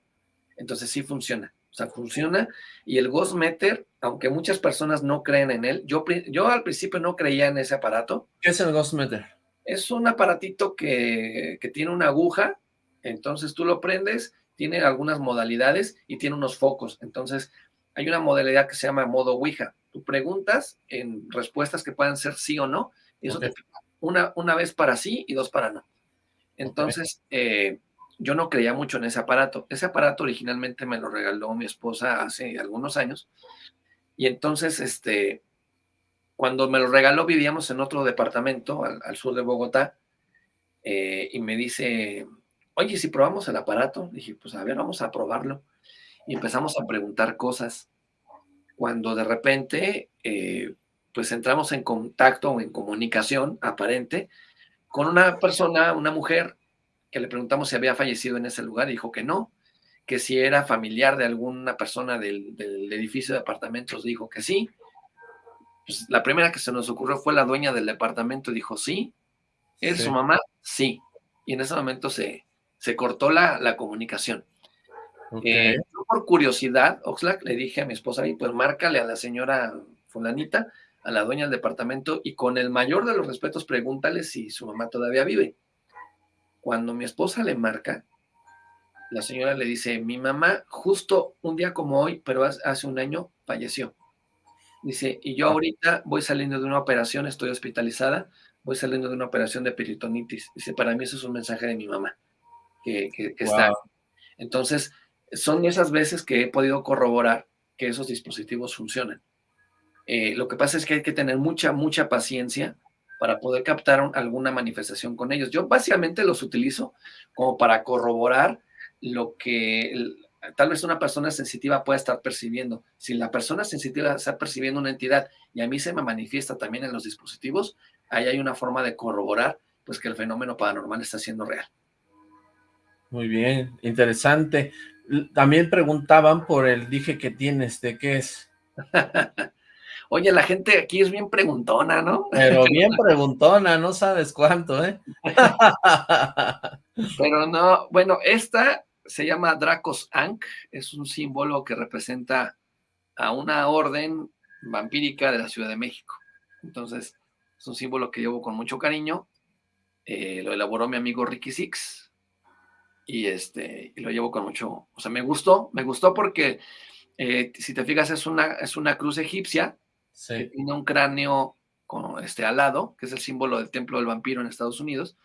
Speaker 2: Entonces sí funciona. O sea, funciona. Y el Ghost Meter, aunque muchas personas no creen en él, yo, yo al principio no creía en ese aparato.
Speaker 1: ¿Qué es el Ghost Meter?
Speaker 2: Es un aparatito que, que tiene una aguja, entonces tú lo prendes tiene algunas modalidades y tiene unos focos. Entonces, hay una modalidad que se llama modo Ouija. Tú preguntas en respuestas que puedan ser sí o no, y eso te una, una vez para sí y dos para no. Entonces, eh, yo no creía mucho en ese aparato. Ese aparato originalmente me lo regaló mi esposa hace algunos años. Y entonces, este, cuando me lo regaló, vivíamos en otro departamento al, sur de Bogotá. Eh, y me dice, oye, si probamos el aparato, dije, pues a ver, vamos a probarlo. Y empezamos a preguntar cosas. Cuando de repente, eh, pues entramos en contacto o en comunicación aparente con una persona, una mujer, que le preguntamos si había fallecido en ese lugar y dijo que no, que si era familiar de alguna persona del, edificio de apartamentos, dijo que sí. Pues la primera que se nos ocurrió fue la dueña del departamento, dijo sí. ¿Es su mamá? Sí. Y en ese momento se, se cortó la, comunicación. Eh, por curiosidad, Oxlack, le dije a mi esposa, y pues márcale a la señora fulanita, a la dueña del departamento, y con el mayor de los respetos pregúntale si su mamá todavía vive. Cuando mi esposa le marca, la señora le dice, mi mamá justo un día como hoy, pero hace un año, falleció. Dice, y yo ah. ahorita voy saliendo de una operación, estoy hospitalizada, voy saliendo de una operación de peritonitis. Dice, para mí eso es un mensaje de mi mamá que. Entonces, son esas veces que he podido corroborar que esos dispositivos funcionan. Eh, lo que pasa es que hay que tener mucha, mucha paciencia para poder captar alguna manifestación con ellos. Yo básicamente los utilizo como para corroborar lo que tal vez una persona sensitiva pueda estar percibiendo. Si la persona sensitiva está percibiendo una entidad y a mí se me manifiesta también en los dispositivos, ahí hay una forma de corroborar pues que el fenómeno paranormal está siendo real.
Speaker 1: Muy bien, interesante. También preguntaban por el dije que tienes, ¿de qué es? (laughs)
Speaker 2: Oye, la gente aquí es bien preguntona, ¿no?
Speaker 1: Pero (laughs) bien preguntona, no sabes cuánto, ¿eh? (laughs)
Speaker 2: Pero no, bueno, esta se llama Dracos Ankh, es un símbolo que representa a una orden vampírica de la Ciudad de México. Entonces, es un símbolo que llevo con mucho cariño. Eh, lo elaboró mi amigo Ricky Six. Y, este, y lo llevo con mucho... O sea, me gustó, me gustó porque, eh, si te fijas, es una, es una cruz egipcia tiene un cráneo con, este, alado, que es el símbolo del templo del vampiro en Estados Unidos,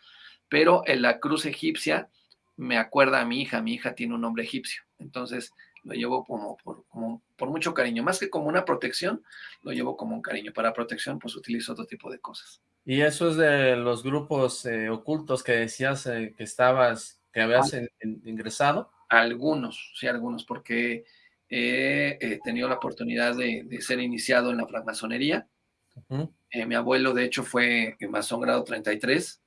Speaker 2: pero en la cruz egipcia me acuerda a mi hija, mi hija tiene un nombre egipcio, entonces lo llevo como por, como por mucho cariño, más que como una protección, lo llevo como un cariño. Para protección, pues utilizo otro tipo de cosas.
Speaker 1: ¿Y eso es de los grupos eh, ocultos que decías eh, que estabas, que habías ingresado?
Speaker 2: Algunos, sí, algunos, porque he tenido la oportunidad de, ser iniciado en la francmasonería. Eh, mi abuelo, de hecho, fue masón grado 33.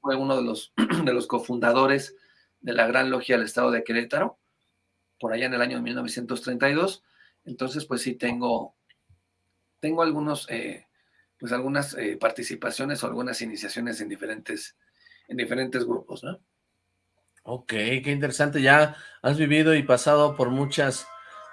Speaker 2: Fue uno de los, (clears throat) de los cofundadores de la Gran Logia del Estado de Querétaro, por allá en el año 1932. Entonces, pues sí tengo, tengo algunos, eh, pues algunas eh, participaciones o algunas iniciaciones en diferentes, en diferentes grupos, ¿no?
Speaker 1: Ok, qué interesante. Ya has vivido y pasado por muchas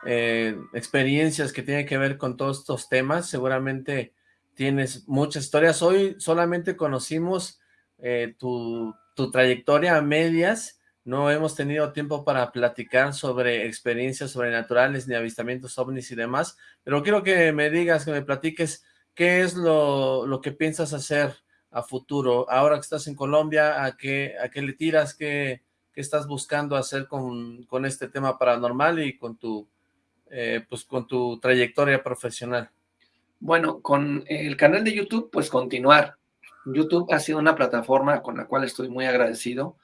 Speaker 1: eh, experiencias que tienen que ver con todos estos temas. Seguramente tienes muchas historias. Hoy solamente conocimos eh, tu, tu trayectoria a medias. No hemos tenido tiempo para platicar sobre experiencias sobrenaturales, ni avistamientos ovnis y demás. Pero quiero que me digas, que me platiques qué es lo, lo que piensas hacer a futuro. Ahora que estás en Colombia, ¿a qué, a qué le tiras? ¿Qué, qué estás buscando hacer con, con este tema paranormal y con tu, eh, pues con tu trayectoria profesional?
Speaker 2: Bueno, con el canal de YouTube, pues continuar. YouTube ha sido una plataforma con la cual estoy muy agradecido,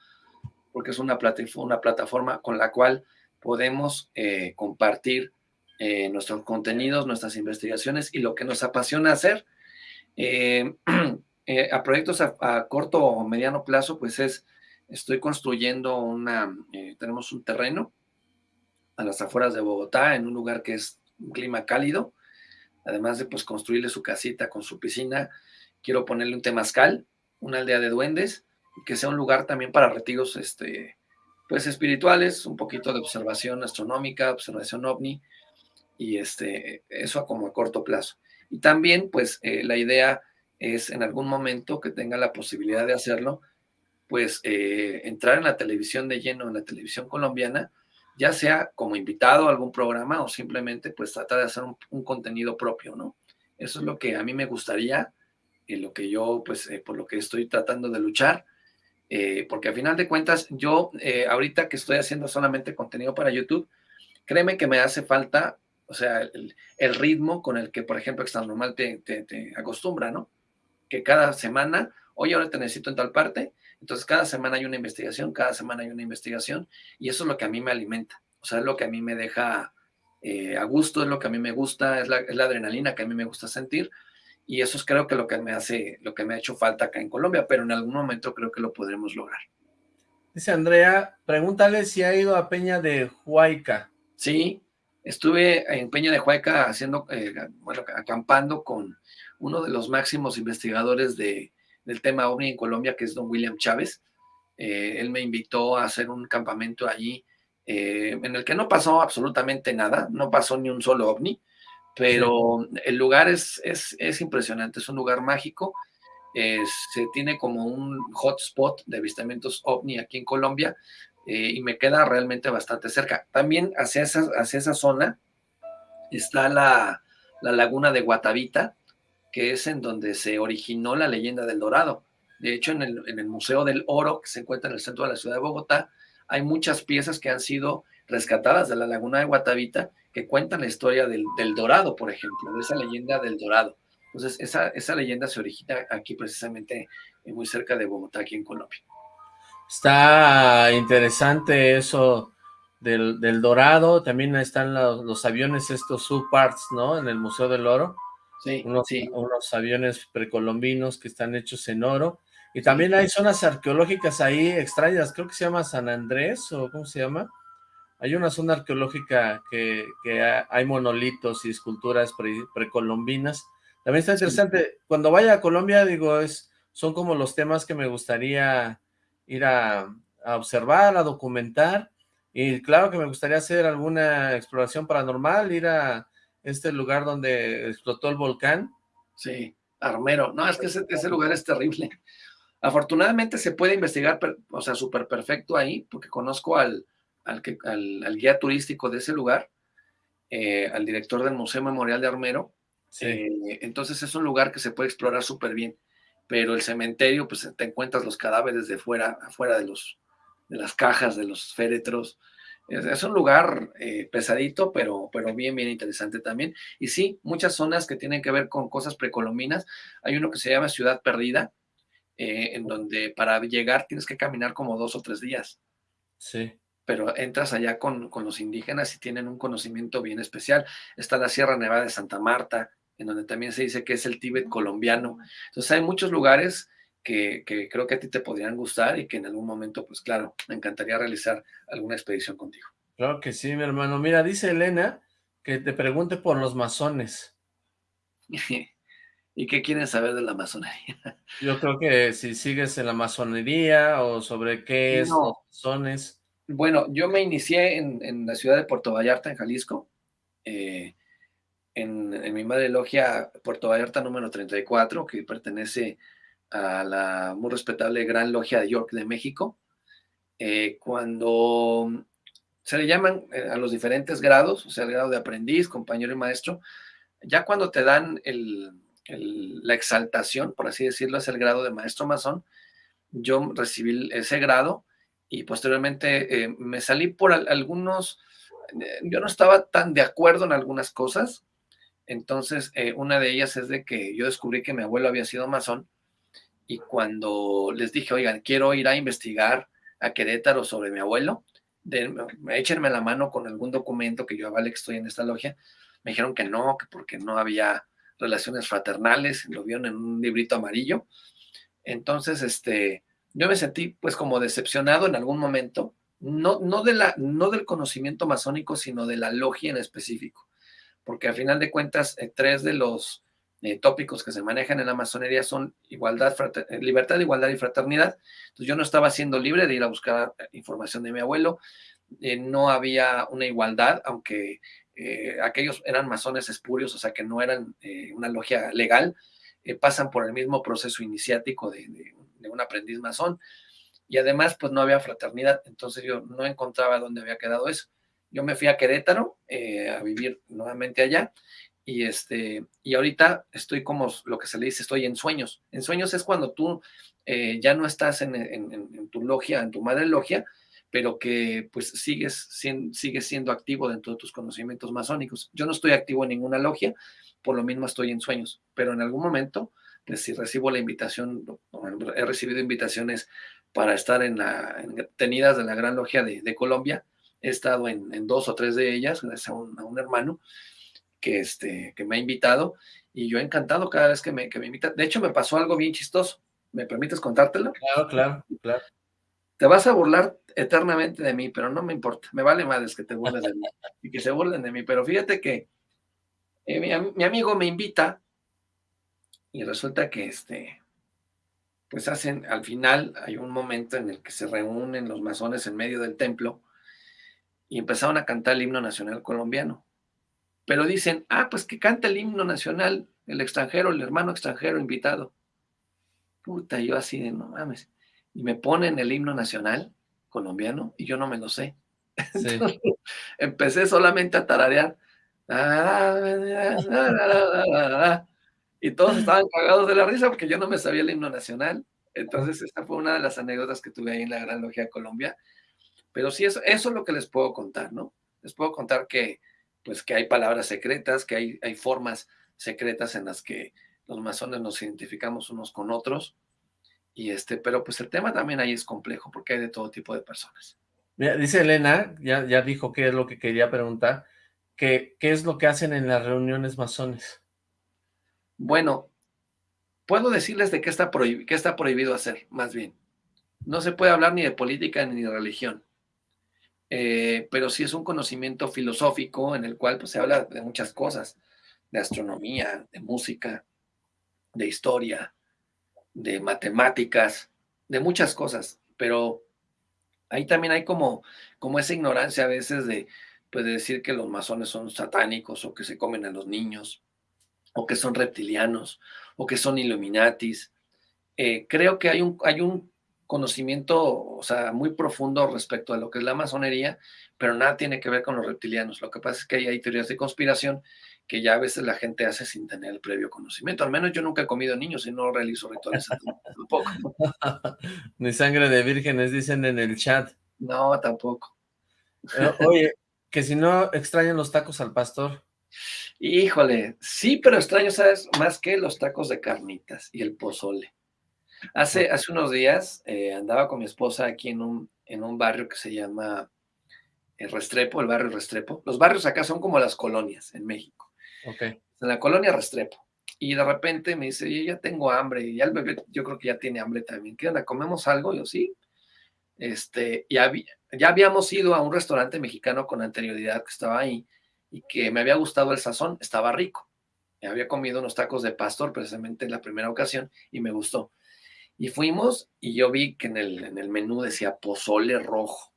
Speaker 2: porque es una, plataforma, una plataforma con la cual podemos eh, compartir eh, nuestros contenidos, nuestras investigaciones y lo que nos apasiona hacer. (clears throat) a proyectos a, corto o mediano plazo, pues es Estoy construyendo una, eh, tenemos un terreno a las afueras de Bogotá, en un lugar que es un clima cálido, además de pues construirle su casita con su piscina, quiero ponerle un temazcal, una aldea de duendes, que sea un lugar también para retiros este, pues espirituales, un poquito de observación astronómica, observación ovni, y este, eso como a corto plazo. Y también, pues, eh, la idea es en algún momento que tenga la posibilidad de hacerlo, pues eh, entrar en la televisión de lleno, en la televisión colombiana, ya sea como invitado a algún programa o simplemente pues tratar de hacer un, contenido propio, ¿no? Eso es lo que a mí me gustaría, y lo que yo pues eh, por lo que estoy tratando de luchar, eh, porque a final de cuentas yo ahorita que estoy haciendo solamente contenido para YouTube, créeme que me hace falta, o sea, el, ritmo con el que por ejemplo Extra Normal te, te, te acostumbra, ¿no? Que cada semana, oye, ahora te necesito en tal parte, entonces, cada semana hay una investigación, cada semana hay una investigación, y eso es lo que a mí me alimenta. O sea, es lo que a mí me deja eh, a gusto, es lo que a mí me gusta, es la, adrenalina que a mí me gusta sentir, y eso es creo que lo que me hace, lo que me ha hecho falta acá en Colombia, pero en algún momento creo que lo podremos lograr.
Speaker 1: Dice Andrea, pregúntale si ha ido a Peña de Huayca.
Speaker 2: Sí, estuve en Peña de Huayca haciendo, eh, bueno, acampando con uno de los máximos investigadores de, del tema OVNI en Colombia, que es don William Chávez. Eh, él me invitó a hacer un campamento allí eh, en el que no pasó absolutamente nada, no pasó ni un solo ovni, pero el lugar es, es, impresionante, es un lugar mágico, se tiene como un hotspot de avistamientos ovni aquí en Colombia eh, y me queda realmente bastante cerca. También hacia esa, hacia esa zona está la, la laguna de Guatavita, que es en donde se originó la leyenda del Dorado. De hecho, en el, Museo del Oro, que se encuentra en el centro de la ciudad de Bogotá, hay muchas piezas que han sido rescatadas de la laguna de Guatavita que cuentan la historia del, Dorado, por ejemplo, de esa leyenda del Dorado. Entonces, esa, leyenda se origina aquí precisamente muy cerca de Bogotá, aquí en Colombia.
Speaker 1: Está interesante eso del, Dorado, también están los, aviones estos subparts, ¿no? En el Museo del Oro.
Speaker 2: Sí,
Speaker 1: unos,
Speaker 2: sí.
Speaker 1: unos aviones precolombinos que están hechos en oro. Y también hay zonas arqueológicas ahí extrañas, creo que se llama San Andrés, o ¿cómo se llama? Hay una zona arqueológica que, hay monolitos y esculturas precolombinas. También está interesante. Cuando vaya a Colombia, digo, es son como los temas que me gustaría ir a, a observar, a documentar. Y claro que me gustaría hacer alguna exploración paranormal, ir a este lugar donde explotó el volcán.
Speaker 2: Sí, Armero. No, es que ese, lugar es terrible. (laughs) Afortunadamente se puede investigar, o sea, súper perfecto ahí, porque conozco al, al, al, guía turístico de ese lugar, eh, al director del Museo Memorial de Armero. Eh, entonces es un lugar que se puede explorar súper bien, pero el cementerio, pues te encuentras los cadáveres de fuera, afuera de, los, de las cajas, de los féretros. Es, un lugar eh, pesadito, pero, pero bien, bien interesante también. Y sí, muchas zonas que tienen que ver con cosas precolombinas. Hay uno que se llama Ciudad Perdida, en donde para llegar tienes que caminar como dos o tres días.
Speaker 1: Sí
Speaker 2: pero entras allá con, los indígenas y tienen un conocimiento bien especial. Está la Sierra Nevada de Santa Marta, en donde también se dice que es el Tíbet colombiano. Entonces hay muchos lugares que, creo que a ti te podrían gustar y que en algún momento, pues claro, me encantaría realizar alguna expedición contigo.
Speaker 1: Claro que sí, mi hermano. Mira, dice Elena que te pregunte por los masones. (laughs)
Speaker 2: ¿Y qué quieren saber de la masonería? (laughs)
Speaker 1: Yo creo que si sigues en la masonería o sobre qué es los masones.
Speaker 2: Bueno, yo me inicié en, la ciudad de Puerto Vallarta, en Jalisco, eh, en, mi madre logia Puerto Vallarta número 34, que pertenece a la muy respetable Gran Logia de York de México. Eh, cuando se le llaman eh, a los diferentes grados, o sea, el grado de aprendiz, compañero y maestro, ya cuando te dan la exaltación, por así decirlo, es el grado de maestro masón, yo recibí ese grado y posteriormente eh, me salí por algunos, yo no estaba tan de acuerdo en algunas cosas, entonces una de ellas es de que yo descubrí que mi abuelo había sido masón y cuando les dije, oigan, quiero ir a investigar a Querétaro sobre mi abuelo, de, échenme la mano con algún documento que yo avale que estoy en esta logia, me dijeron que no, que porque no había relaciones fraternales, lo vieron en un librito amarillo, entonces, este, yo me sentí pues como decepcionado en algún momento, no, no, de la, no del conocimiento masónico, sino de la logia en específico, porque al final de cuentas, eh, tres de los eh, tópicos que se manejan en la masonería son igualdad, eh, libertad, igualdad y fraternidad. Entonces yo no estaba siendo libre de ir a buscar información de mi abuelo, no había una igualdad, aunque aquellos eran masones espurios, o sea que no eran una logia legal, pasan por el mismo proceso iniciático de, de un aprendiz masón. Y además, pues no había fraternidad, entonces yo no encontraba dónde había quedado eso. Yo me fui a Querétaro eh, a vivir nuevamente allá y este y ahorita estoy como lo que se le dice, estoy en sueños. En sueños es cuando tú eh, ya no estás en, tu logia, en tu madre logia, pero que pues sigues sigues siendo activo dentro de tus conocimientos masónicos. Yo no estoy activo en ninguna logia, por lo mismo estoy en sueños, pero en algún momento si recibo la invitación, he recibido invitaciones para estar en la tenidas de la Gran Logia de, Colombia, he estado en, dos o tres de ellas, gracias a un, hermano que, este, que me ha invitado, y yo he encantado cada vez que me, que me invita. De hecho, me pasó algo bien chistoso. ¿Me permites contártelo?
Speaker 1: Claro, claro, claro.
Speaker 2: Te vas a burlar eternamente de mí, pero no me importa. Me vale madres que te burles de mí (laughs) y que se burlen de mí. Pero fíjate que eh, mi, amigo me invita y resulta que este, pues hacen, al final hay un momento en el que se reúnen los masones en medio del templo y empezaron a cantar el himno nacional colombiano. Pero dicen, ah, pues que canta el himno nacional el extranjero, el hermano extranjero invitado. Puta, yo así de no mames. Y me ponen el himno nacional colombiano y yo no me lo sé. (laughs) empecé solamente a tararear. y todos estaban cagados de la risa porque yo no me sabía el himno nacional. Entonces, esta fue una de las anécdotas que tuve ahí en la Gran Logia de Colombia. Pero sí, eso, eso es lo que les puedo contar, ¿no? Les puedo contar que, pues, que hay palabras secretas, que hay, hay formas secretas en las que los masones nos identificamos unos con otros. Y este, pero pues el tema también ahí es complejo porque hay de todo tipo de personas.
Speaker 1: Mira, dice Elena, ya, ya dijo qué es lo que quería preguntar, que, ¿qué es lo que hacen en las reuniones masones?
Speaker 2: Bueno, puedo decirles de qué está, qué está prohibido hacer, más bien. No se puede hablar ni de política ni de religión. Eh, pero sí es un conocimiento filosófico en el cual pues, se habla de muchas cosas, de astronomía, de música, de historia, de matemáticas, de muchas cosas, pero ahí también hay como, como esa ignorancia a veces de, pues, decir que los masones son satánicos o que se comen a los niños o que son reptilianos o que son illuminatis. Eh, creo que hay un, hay un conocimiento, o sea, muy profundo respecto a lo que es la masonería, pero nada tiene que ver con los reptilianos. Lo que pasa es que hay, teorías de conspiración que ya a veces la gente hace sin tener el previo conocimiento. Al menos yo nunca he comido niños y no realizo rituales (laughs) tampoco. (laughs)
Speaker 1: Ni sangre de vírgenes, dicen en el chat.
Speaker 2: No, tampoco.
Speaker 1: Eh, oye, que si no extrañan los tacos al pastor.
Speaker 2: Híjole, sí, pero extraño, ¿sabes? Más que los tacos de carnitas y el pozole. Hace, hace unos días eh, andaba con mi esposa aquí en un, en un barrio que se llama el Restrepo, el barrio Restrepo. Los barrios acá son como las colonias en México.
Speaker 1: Okay.
Speaker 2: En la colonia Restrepo. Y de repente me dice, yo ya tengo hambre, y ya el bebé yo creo que ya tiene hambre también. ¿Qué onda? ¿Comemos algo? yo sí. Este, ya, ya habíamos ido a un restaurante mexicano con anterioridad que estaba ahí y que me había gustado el sazón, estaba rico. Me había comido unos tacos de pastor precisamente en la primera ocasión y me gustó. Y fuimos y yo vi que en el, en el menú decía pozole rojo.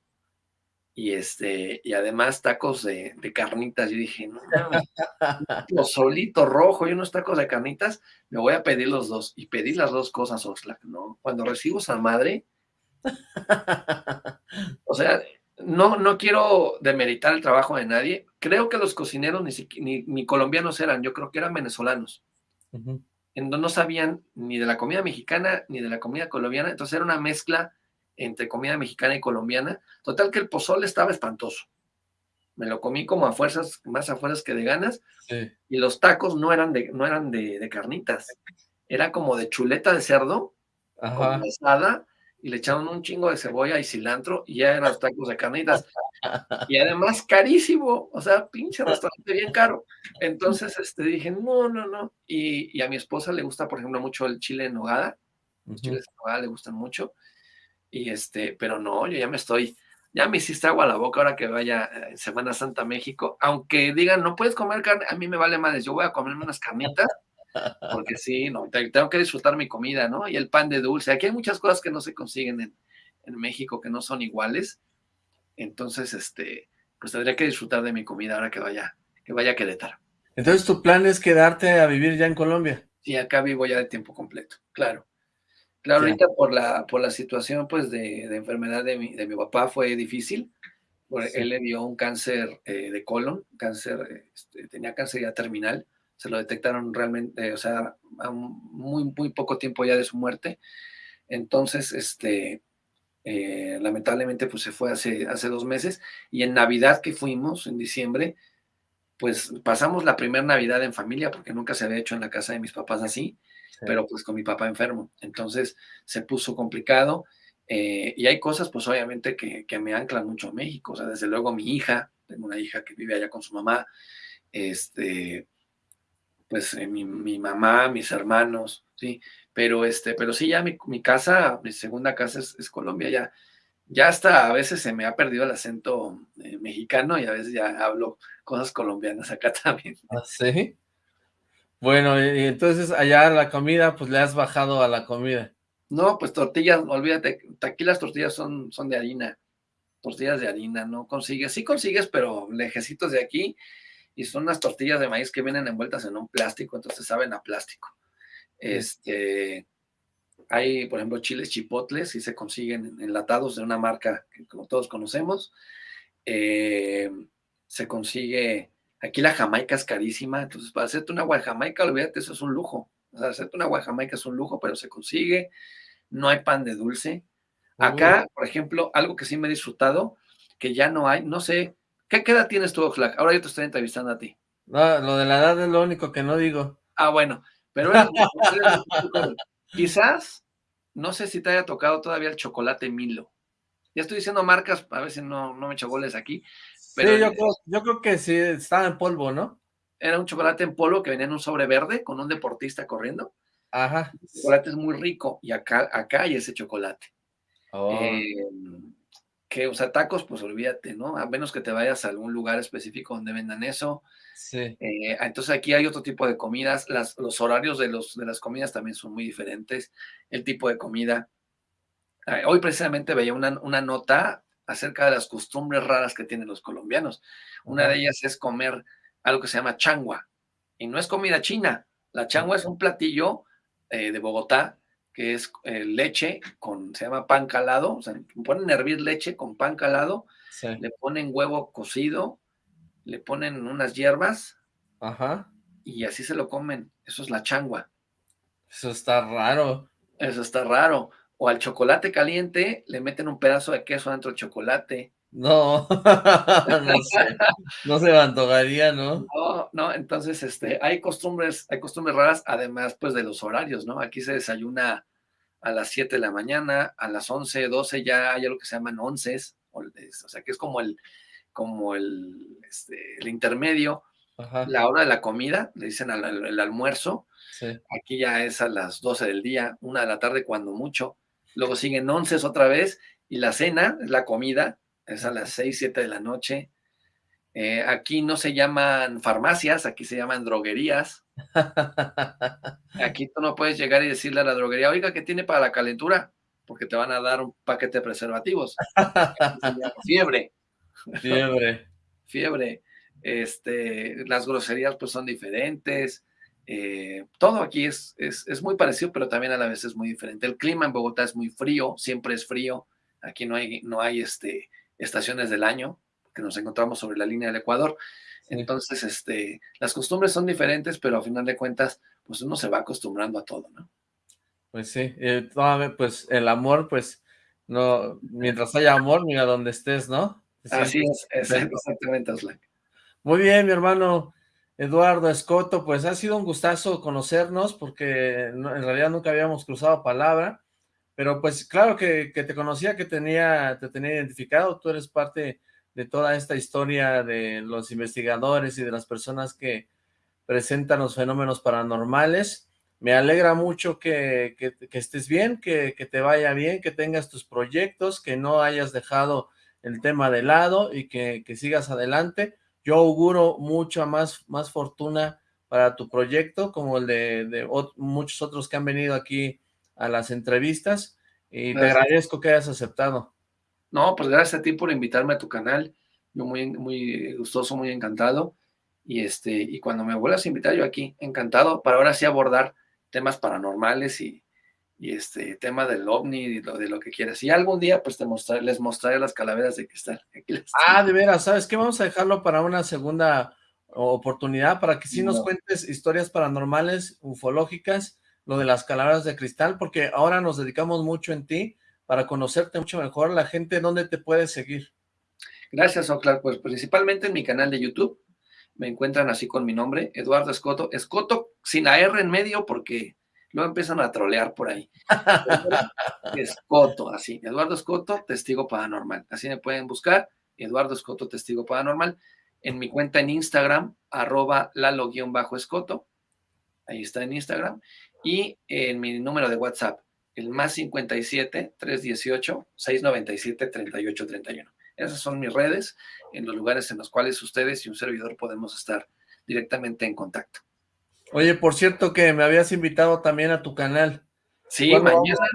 Speaker 2: Y este, y además tacos de, de carnitas. Yo dije, no, (laughs) pozolito rojo y unos tacos de carnitas, me voy a pedir los dos. Y pedí las dos cosas, Oxlack, ¿no? Cuando recibo esa madre, (laughs) o sea, no, no quiero demeritar el trabajo de nadie. Creo que los cocineros ni, ni, colombianos eran, yo creo que eran venezolanos en donde no sabían ni de la comida mexicana ni de la comida colombiana, entonces era una mezcla entre comida mexicana y colombiana. Total que el pozole estaba espantoso. Me lo comí como a fuerzas, más a fuerzas que de ganas, y los tacos no eran de, no eran de, carnitas, era como de chuleta de cerdo, con mesada, y le echaron un chingo de cebolla y cilantro, y ya eran los tacos de carnitas. Y además carísimo, o sea, pinche restaurante bien caro. Entonces este, dije, no, no, no. Y, a mi esposa le gusta, por ejemplo, mucho el chile en nogada. Los chiles en nogada le gustan mucho. Y este, pero no, yo ya me estoy, ya me hiciste agua a la boca ahora que vaya en Semana Santa a México. Aunque digan, no puedes comer carne, a mí me vale madres, yo voy a comerme unas carnitas. Porque sí, no, tengo que disfrutar mi comida, ¿no? Y el pan de dulce. Aquí hay muchas cosas que no se consiguen en, en México, que no son iguales entonces, este, pues tendría que disfrutar de mi comida ahora que vaya, que vaya a Querétaro.
Speaker 1: Entonces, ¿tu plan es quedarte a vivir ya en Colombia?
Speaker 2: Sí, acá vivo ya de tiempo completo, claro. Claro, ahorita por la, por la situación, pues, de, enfermedad de mi, de mi, papá fue difícil. Él le dio un cáncer eh, de colon, cáncer, este, tenía cáncer ya terminal. Se lo detectaron realmente, o sea, a muy, muy poco tiempo ya de su muerte. Entonces, este, eh, lamentablemente pues se fue hace, hace dos meses y en Navidad que fuimos, en diciembre, pues pasamos la primera Navidad en familia porque nunca se había hecho en la casa de mis papás así, pero pues con mi papá enfermo. Entonces se puso complicado eh, y hay cosas pues obviamente que, que, me anclan mucho a México. O sea, desde luego mi hija, tengo una hija que vive allá con su mamá, este, pues eh, mi, mi, mamá, mis hermanos, ¿sí? Pero, este, pero sí, ya mi, mi casa, mi segunda casa es, Colombia, ya, ya hasta a veces se me ha perdido el acento eh, mexicano y a veces ya hablo cosas colombianas acá (laughs) también.
Speaker 1: ¿Ah, sí? Bueno, y entonces allá la comida, pues le has bajado a la comida.
Speaker 2: No, pues tortillas, olvídate, aquí las tortillas son, son de harina, tortillas de harina, no consigues, sí consigues, pero lejecitos de aquí, y son unas tortillas de maíz que vienen envueltas en un plástico, entonces saben a plástico. Este, hay, por ejemplo, chiles chipotles y se consiguen enlatados de una marca que como todos conocemos. Eh, se consigue, aquí la jamaica es carísima, entonces para hacerte una agua de jamaica, olvídate, eso es un lujo. O hacerte una agua de jamaica es un lujo, pero se consigue. No hay pan de dulce. Acá, por ejemplo, algo que sí me he disfrutado, que ya no hay, no sé, ¿qué, edad tienes tú, Oxlack? Ahora yo te estoy entrevistando a ti.
Speaker 1: No, lo de la edad es lo único que no digo.
Speaker 2: Ah, bueno, pero (laughs) quizás, no sé si te haya tocado todavía el chocolate Milo. Ya estoy diciendo marcas, a ver si no, no me echo goles aquí.
Speaker 1: Pero yo, creo, yo creo que sí, estaba en polvo, ¿no?
Speaker 2: Era un chocolate en polvo que venía en un sobre verde con un deportista corriendo.
Speaker 1: Ajá.
Speaker 2: El chocolate es muy rico y acá, acá hay ese chocolate. Oh. Em, que, o sea, tacos, pues olvídate, ¿no? A menos que te vayas a algún lugar específico donde vendan eso.
Speaker 1: Sí.
Speaker 2: Eh, entonces aquí hay otro tipo de comidas. Las, los horarios de, los, de las comidas también son muy diferentes. El tipo de comida. Hoy precisamente veía una, una nota acerca de las costumbres raras que tienen los colombianos. Una de ellas es comer algo que se llama changua. Y no es comida china. La changua es un platillo eh, de Bogotá que es eh, leche con, se llama pan calado, o sea, ponen a hervir leche con pan calado, le ponen huevo cocido, le ponen unas hierbas,
Speaker 1: Ajá.
Speaker 2: y así se lo comen. Eso es la changua.
Speaker 1: Eso está raro.
Speaker 2: Eso está raro. O al chocolate caliente le meten un pedazo de queso dentro del chocolate.
Speaker 1: No, (laughs) no sé, no se me antojaría, ¿no?
Speaker 2: No, no, entonces, este, hay costumbres, hay costumbres raras, además, pues, de los horarios, ¿no? Aquí se desayuna a las 7 de la mañana, a las 11, 12 ya hay algo que se llaman onces, o, sea, que es como el, como el, este, el intermedio, la hora de la comida, le dicen el almuerzo, aquí ya es a las 12 del día, una de la tarde cuando mucho, luego siguen onces otra vez, y la cena, es la comida, es a las 6, 7 de la noche. Eh, aquí no se llaman farmacias, aquí se llaman droguerías. (laughs) Aquí tú no puedes llegar y decirle a la droguería, oiga, ¿qué tiene para la calentura? Porque te van a dar un paquete de preservativos. Fiebre.
Speaker 1: Fiebre.
Speaker 2: Fiebre. Este, las groserías pues son diferentes. Eh, todo aquí es, es, es, muy parecido, pero también a la vez es muy diferente. El clima en Bogotá es muy frío, siempre es frío. Aquí no hay, no hay este, estaciones del año, que nos encontramos sobre la línea del Ecuador. Entonces, este, las costumbres son diferentes, pero a final de cuentas, pues uno se va acostumbrando a todo, ¿no?
Speaker 1: Pues sí, eh, pues el amor, pues, no, mientras haya amor, mira donde estés, ¿no?
Speaker 2: Así es, exactamente,
Speaker 1: Muy bien, mi hermano Eduardo Escoto, pues ha sido un gustazo conocernos, porque en realidad nunca habíamos cruzado palabra, pero pues claro que, te conocía, que tenía, te tenía identificado, tú eres parte de toda esta historia de los investigadores y de las personas que presentan los fenómenos paranormales. Me alegra mucho que, estés bien, que, te vaya bien, que tengas tus proyectos, que no hayas dejado el tema de lado y que, sigas adelante. Yo auguro mucha más, más fortuna para tu proyecto, como el de, muchos otros que han venido aquí a las entrevistas, y te agradezco que hayas aceptado.
Speaker 2: No, pues gracias a ti por invitarme a tu canal. Yo muy, muy gustoso, muy encantado. Y este, y cuando me vuelvas a invitar, yo aquí, encantado, para ahora sí abordar temas paranormales y, y este tema del ovni y lo, de lo que quieras. Y algún día, pues te mostraré, les mostraré las calaveras de cristal. (laughs)
Speaker 1: ah, de veras, ¿sabes qué? Vamos a dejarlo para una segunda oportunidad, para que sí nos cuentes historias paranormales, ufológicas, lo de las calaveras de cristal, porque ahora nos dedicamos mucho en ti, para conocerte mucho mejor, la gente, ¿dónde te puede seguir?
Speaker 2: Gracias, Oclar. Pues principalmente en mi canal de YouTube. Me encuentran así con mi nombre, Eduardo Escoto. Escoto sin la R en medio porque luego empiezan a trolear por ahí. (laughs) Escoto, así. Eduardo Escoto, Testigo Paranormal. Así me pueden buscar. Eduardo Escoto, Testigo Paranormal. En mi cuenta en Instagram, arroba lalo-escoto. Ahí está en Instagram. Y en mi número de WhatsApp, el más 57 318 697 3831. Esas son mis redes, en los lugares en los cuales ustedes y un servidor podemos estar directamente en contacto.
Speaker 1: Oye, por cierto que me habías invitado también a tu canal.
Speaker 2: Sí, mañana.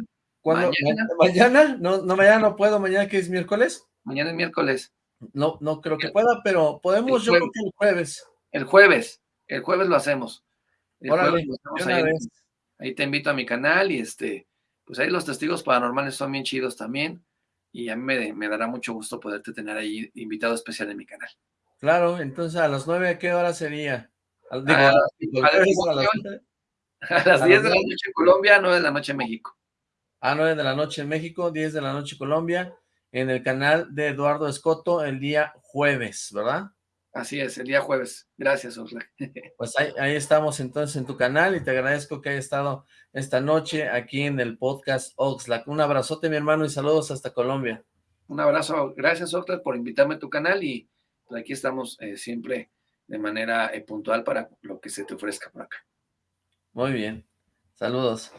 Speaker 1: Mañana. (laughs) ¿Mañana? No, no, mañana no puedo, mañana que es miércoles.
Speaker 2: Mañana es miércoles.
Speaker 1: No, no creo que pueda, pero podemos, yo creo que el jueves.
Speaker 2: El jueves, el jueves lo hacemos. Ahí te invito a mi canal y este, pues ahí los testigos paranormales son bien chidos también y a mí me, dará mucho gusto poderte tener ahí invitado especial en mi canal.
Speaker 1: Claro, entonces a las nueve, ¿a qué hora sería?
Speaker 2: a, las, 10 de la noche en Colombia, 9 de la noche en México.
Speaker 1: A 9 de la noche en México, 10 de la noche en Colombia, en el canal de Eduardo Escoto el día jueves, ¿verdad?
Speaker 2: Así es, el día jueves. Gracias, Oxlack. (laughs)
Speaker 1: Pues ahí, estamos entonces en tu canal y te agradezco que haya estado esta noche aquí en el podcast Oxlack. Un abrazote, mi hermano, y saludos hasta Colombia.
Speaker 2: Un abrazo. Gracias, Oxlack, por invitarme a tu canal y pues, aquí estamos eh, siempre de manera eh, puntual para lo que se te ofrezca por acá.
Speaker 1: Muy bien. Saludos.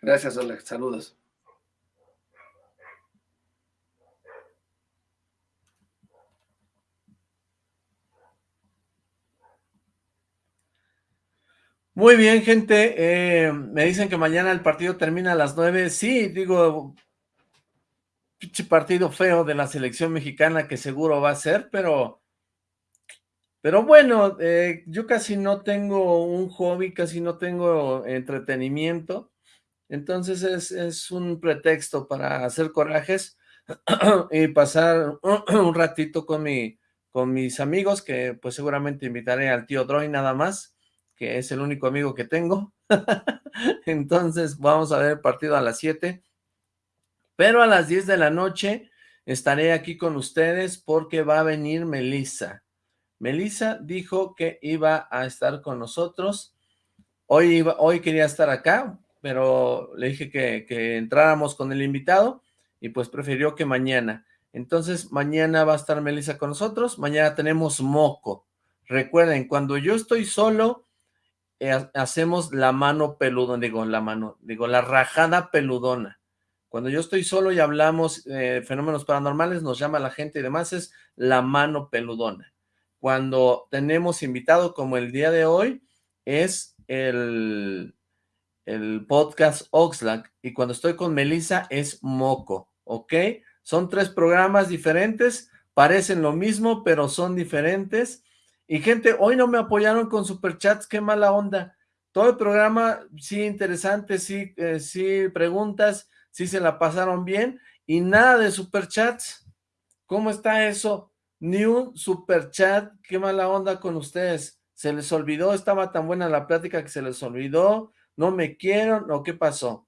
Speaker 2: Gracias, Oleg. Saludos.
Speaker 1: Muy bien, gente. Eh, me dicen que mañana el partido termina a las nueve. Sí, digo, pinche partido feo de la selección mexicana que seguro va a ser, pero... Pero bueno, eh, yo casi no tengo un hobby, casi no tengo entretenimiento. Entonces es, es un pretexto para hacer corajes (clears throat) y pasar (clears throat) un ratito con, mi, con mis amigos, que pues seguramente invitaré al tío Droy nada más es el único amigo que tengo. (laughs) Entonces vamos a ver el partido a las 7. Pero a las 10 de la noche estaré aquí con ustedes porque va a venir Melissa. Melissa dijo que iba a estar con nosotros. Hoy, hoy quería estar acá, pero le dije que, que entráramos con el invitado y pues prefirió que mañana. Entonces mañana va a estar Melissa con nosotros. Mañana tenemos moco. Recuerden, cuando yo estoy solo, eh, hacemos la mano peludona, digo la mano, digo la rajada peludona. Cuando yo estoy solo y hablamos eh, fenómenos paranormales, nos llama la gente y demás, es la mano peludona. Cuando tenemos invitado como el día de hoy, es el, el podcast Oxlack, y cuando estoy con Melissa es Moco, ¿ok? Son tres programas diferentes, parecen lo mismo, pero son diferentes, y gente, hoy no me apoyaron con superchats, qué mala onda. Todo el programa, sí, interesante, sí, eh, sí, preguntas, sí se la pasaron bien, y nada de superchats. ¿Cómo está eso? Ni un superchat, qué mala onda con ustedes. Se les olvidó, estaba tan buena la plática que se les olvidó, no me quieren, o qué pasó.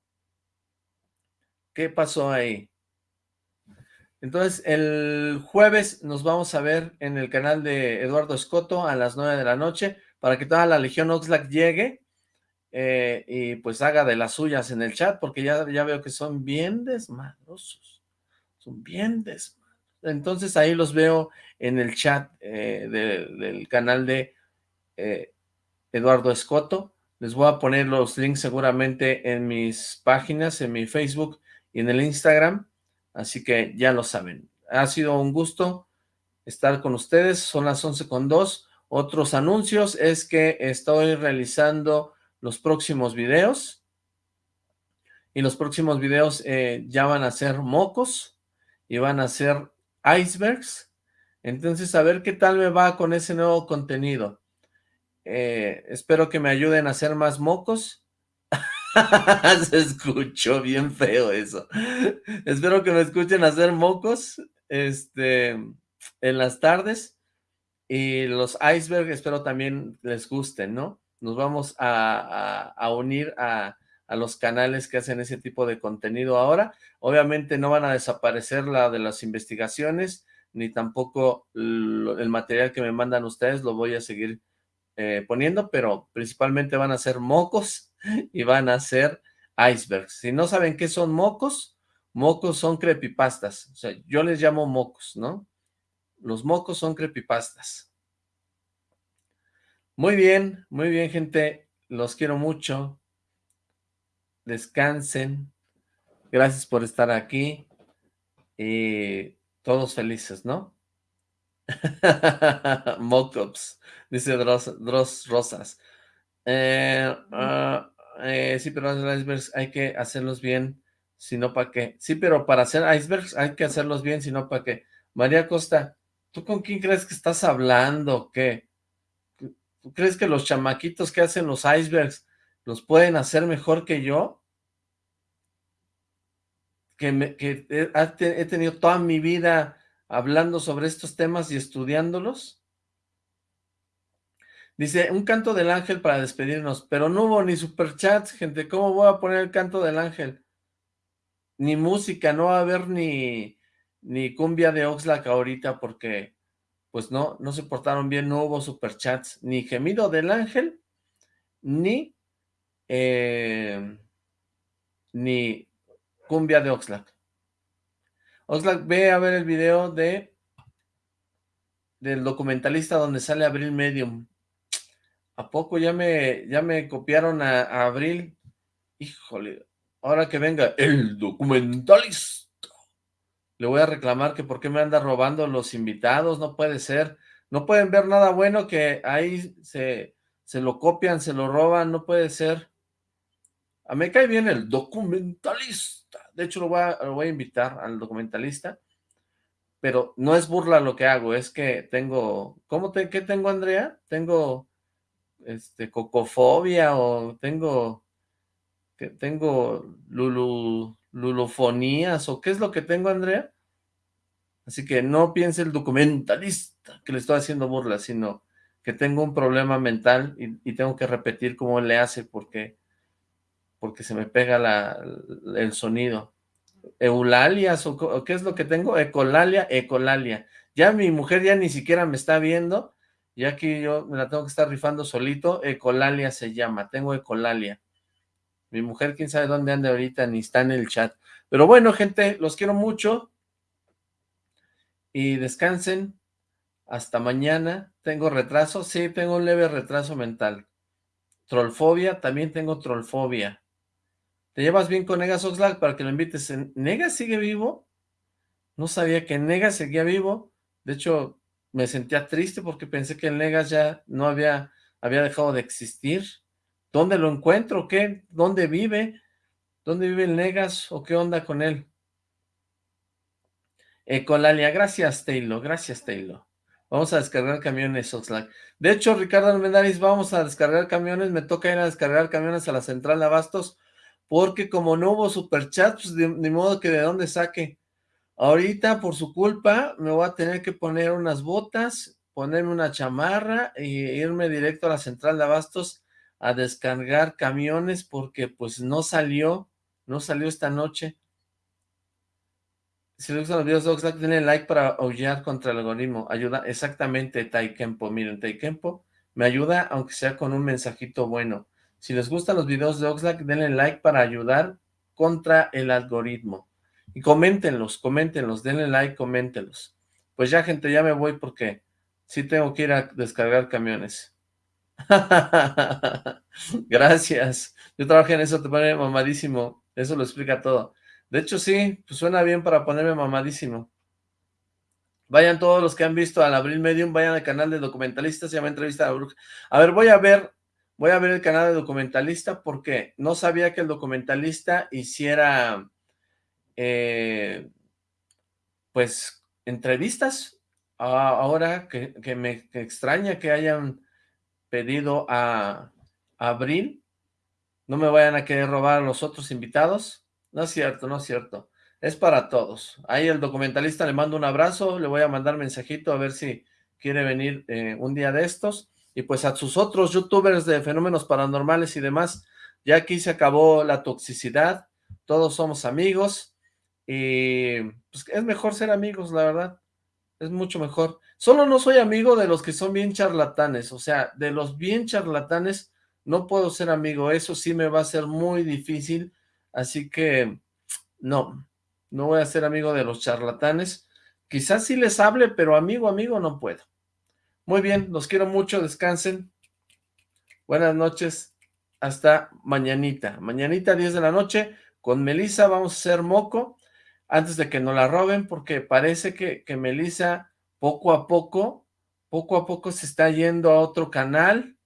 Speaker 1: ¿Qué pasó ahí? Entonces, el jueves nos vamos a ver en el canal de Eduardo Escoto a las 9 de la noche para que toda la Legión Oxlack llegue eh, y pues haga de las suyas en el chat porque ya, ya veo que son bien desmadrosos, son bien desmadrosos. Entonces ahí los veo en el chat eh, del canal de eh, Eduardo Escoto. Les voy a poner los links seguramente en mis páginas, en mi Facebook y en el Instagram Así que ya lo saben. Ha sido un gusto estar con ustedes. Son las 11 con 2. Otros anuncios es que estoy realizando los próximos videos. Y los próximos videos eh, ya van a ser mocos y van a ser icebergs. Entonces, a ver qué tal me va con ese nuevo contenido. Eh, espero que me ayuden a hacer más mocos (laughs) Se escuchó bien feo eso. Espero que me escuchen hacer mocos este, en las tardes. Y los iceberg espero también les gusten, ¿no? Nos vamos a, unir a, a, los canales que hacen ese tipo de contenido ahora. Obviamente no van a desaparecer la de las investigaciones, ni tampoco el material que me mandan ustedes, lo voy a seguir eh, poniendo, pero principalmente van a ser mocos y van a ser icebergs. Si no saben qué son mocos, mocos son creepypastas. O sea, yo les llamo mocos, ¿no? Los mocos son creepypastas. Muy bien, muy bien, gente. Los quiero mucho. Descansen. Gracias por estar aquí. Y todos felices, ¿no? (laughs) Mockups, dice Dross, Rosas. Eh, ah, eh, sí, pero los icebergs hay que hacerlos bien, si no para qué. Sí, pero para hacer icebergs hay que hacerlos bien, si no para qué. María Costa, ¿tú con quién crees que estás hablando? ¿Qué? ¿Tú crees que los chamaquitos que hacen los icebergs los pueden hacer mejor que yo? Que, he tenido toda mi vida hablando sobre estos temas y estudiándolos. Dice, un canto del ángel para despedirnos, pero no hubo ni superchats, gente, ¿cómo voy a poner el canto del ángel? Ni música, no va a haber ni, ni cumbia de Oxlack ahorita porque, pues no, no se portaron bien, no hubo superchats, ni gemido del ángel, ni, eh, ni cumbia de Oxlack. Oxlack, ve a ver el video de del documentalista donde sale Abril Medium. ¿A poco ya me, ya me copiaron a, Abril? Híjole, ahora que venga el documentalista. Le voy a reclamar que por qué me anda robando los invitados, no puede ser. No pueden ver nada bueno que ahí se, se lo copian, se lo roban, no puede ser. A mí cae bien el documentalista. De hecho, lo voy a, lo voy a invitar al documentalista. Pero no es burla lo que hago, es que tengo... ¿Cómo te, qué tengo, Andrea? Tengo este, cocofobia o tengo... Que tengo lulu, lulofonías o qué es lo que tengo, Andrea? Así que no piense el documentalista que le estoy haciendo burla, sino que tengo un problema mental y, tengo que repetir cómo le hace porque, porque se me pega la, el sonido. Eulalias o, qué es lo que tengo, ecolalia, ecolalia. Ya mi mujer ya ni siquiera me está viendo, ya que yo me la tengo que estar rifando solito, ecolalia se llama, tengo ecolalia. Mi mujer quién sabe dónde anda ahorita, ni está en el chat. Pero bueno, gente, los quiero mucho, y descansen. Hasta mañana. ¿Tengo retraso? Sí, tengo un leve retraso mental. Trollfobia, también tengo trollfobia. ¿Te llevas bien con Negas Oxlack para que lo invites? ¿Negas sigue vivo? No sabía que Negas seguía vivo. De hecho, me sentía triste porque pensé que el Negas ya no había, había dejado de existir. ¿Dónde lo encuentro? ¿Qué? ¿Dónde vive? ¿Dónde vive el Negas? ¿O qué onda con él? Ecolalia, gracias Taylor, gracias Taylor. Vamos a descargar camiones, Oxlack. De hecho, Ricardo Almendaris, vamos a descargar camiones. Me toca ir a descargar camiones a la central de Abastos, porque como no hubo superchat, pues ni modo que de dónde saque. Ahorita, por su culpa, me voy a tener que poner unas botas, ponerme una chamarra e irme directo a la central de Abastos a descargar camiones, porque pues no salió, no salió esta noche. Si les gustan los videos de Oxlack, denle like para aullar contra el algoritmo. Ayuda exactamente Taikempo. Miren, Taikempo me ayuda aunque sea con un mensajito bueno. Si les gustan los videos de Oxlack, denle like para ayudar contra el algoritmo. Y coméntenlos, coméntenlos, denle like, coméntenlos. Pues ya, gente, ya me voy porque sí tengo que ir a descargar camiones. (laughs) Gracias. Yo trabajé en eso, te pone mamadísimo. Eso lo explica todo. De hecho, sí, pues suena bien para ponerme mamadísimo. Vayan todos los que han visto al Abril Medium, vayan al canal de documentalistas, se llama Entrevista a la Bruja. A ver, voy a ver, voy a ver el canal de documentalista porque no sabía que el documentalista hiciera, eh, pues, entrevistas. ahora que, me extraña que hayan pedido a, a Abril, no me vayan a querer robar a los otros invitados. No es cierto, no es cierto. Es para todos. Ahí el documentalista le mando un abrazo, le voy a mandar mensajito a ver si quiere venir eh, un día de estos. Y pues a sus otros youtubers de fenómenos paranormales y demás, ya aquí se acabó la toxicidad, todos somos amigos y pues es mejor ser amigos, la verdad. Es mucho mejor. Solo no soy amigo de los que son bien charlatanes, o sea, de los bien charlatanes no puedo ser amigo, eso sí me va a ser muy difícil Así que, no, no voy a ser amigo de los charlatanes. Quizás sí les hable, pero amigo, amigo, no puedo. Muy bien, los quiero mucho, descansen. Buenas noches, hasta mañanita. Mañanita, 10 de la noche, con Melisa vamos a hacer moco, antes de que nos la roben, porque parece que, que Melisa poco a poco, poco a poco se está yendo a otro canal,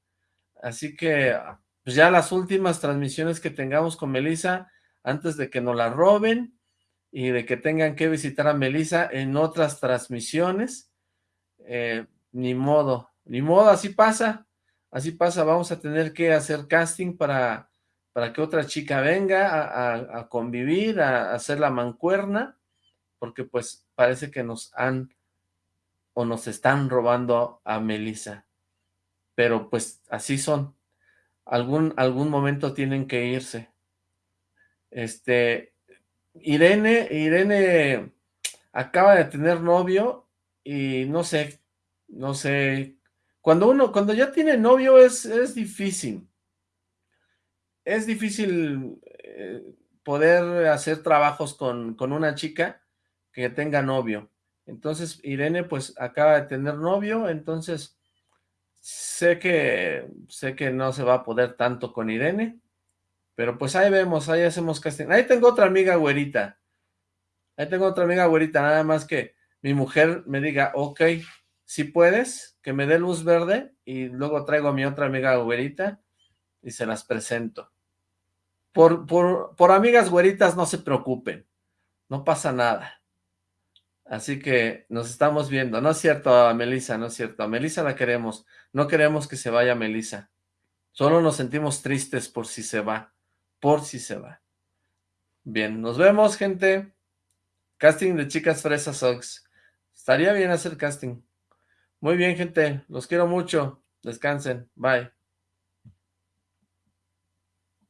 Speaker 1: así que pues ya las últimas transmisiones que tengamos con Melisa, antes de que nos la roben y de que tengan que visitar a Melissa en otras transmisiones. Eh, ni modo, ni modo, así pasa, así pasa, vamos a tener que hacer casting para, para que otra chica venga a, convivir, a, hacer la mancuerna, porque pues parece que nos han o nos están robando a Melissa. Pero pues así son. Algún, algún momento tienen que irse. Este, Irene, Irene acaba de tener novio y no sé, no sé, cuando uno, cuando ya tiene novio es, es difícil, es difícil eh, poder hacer trabajos con, con una chica que tenga novio. Entonces Irene pues acaba de tener novio, entonces sé que, sé que no se va a poder tanto con Irene, pero pues ahí vemos, ahí hacemos casting. Ahí tengo otra amiga güerita, ahí tengo otra amiga güerita, nada más que mi mujer me diga, ok, si puedes, que me dé luz verde, y luego traigo a mi otra amiga güerita, y se las presento. Por, por, por amigas güeritas no se preocupen, no pasa nada. Así que nos estamos viendo. No es cierto a Melissa, no es cierto. A Melissa la queremos. No queremos que se vaya Melissa. Solo nos sentimos tristes por si se va. Por si se va. Bien, nos vemos, gente. Casting de Chicas Fresas Ox. Estaría bien hacer casting. Muy bien, gente. Los quiero mucho. Descansen. Bye.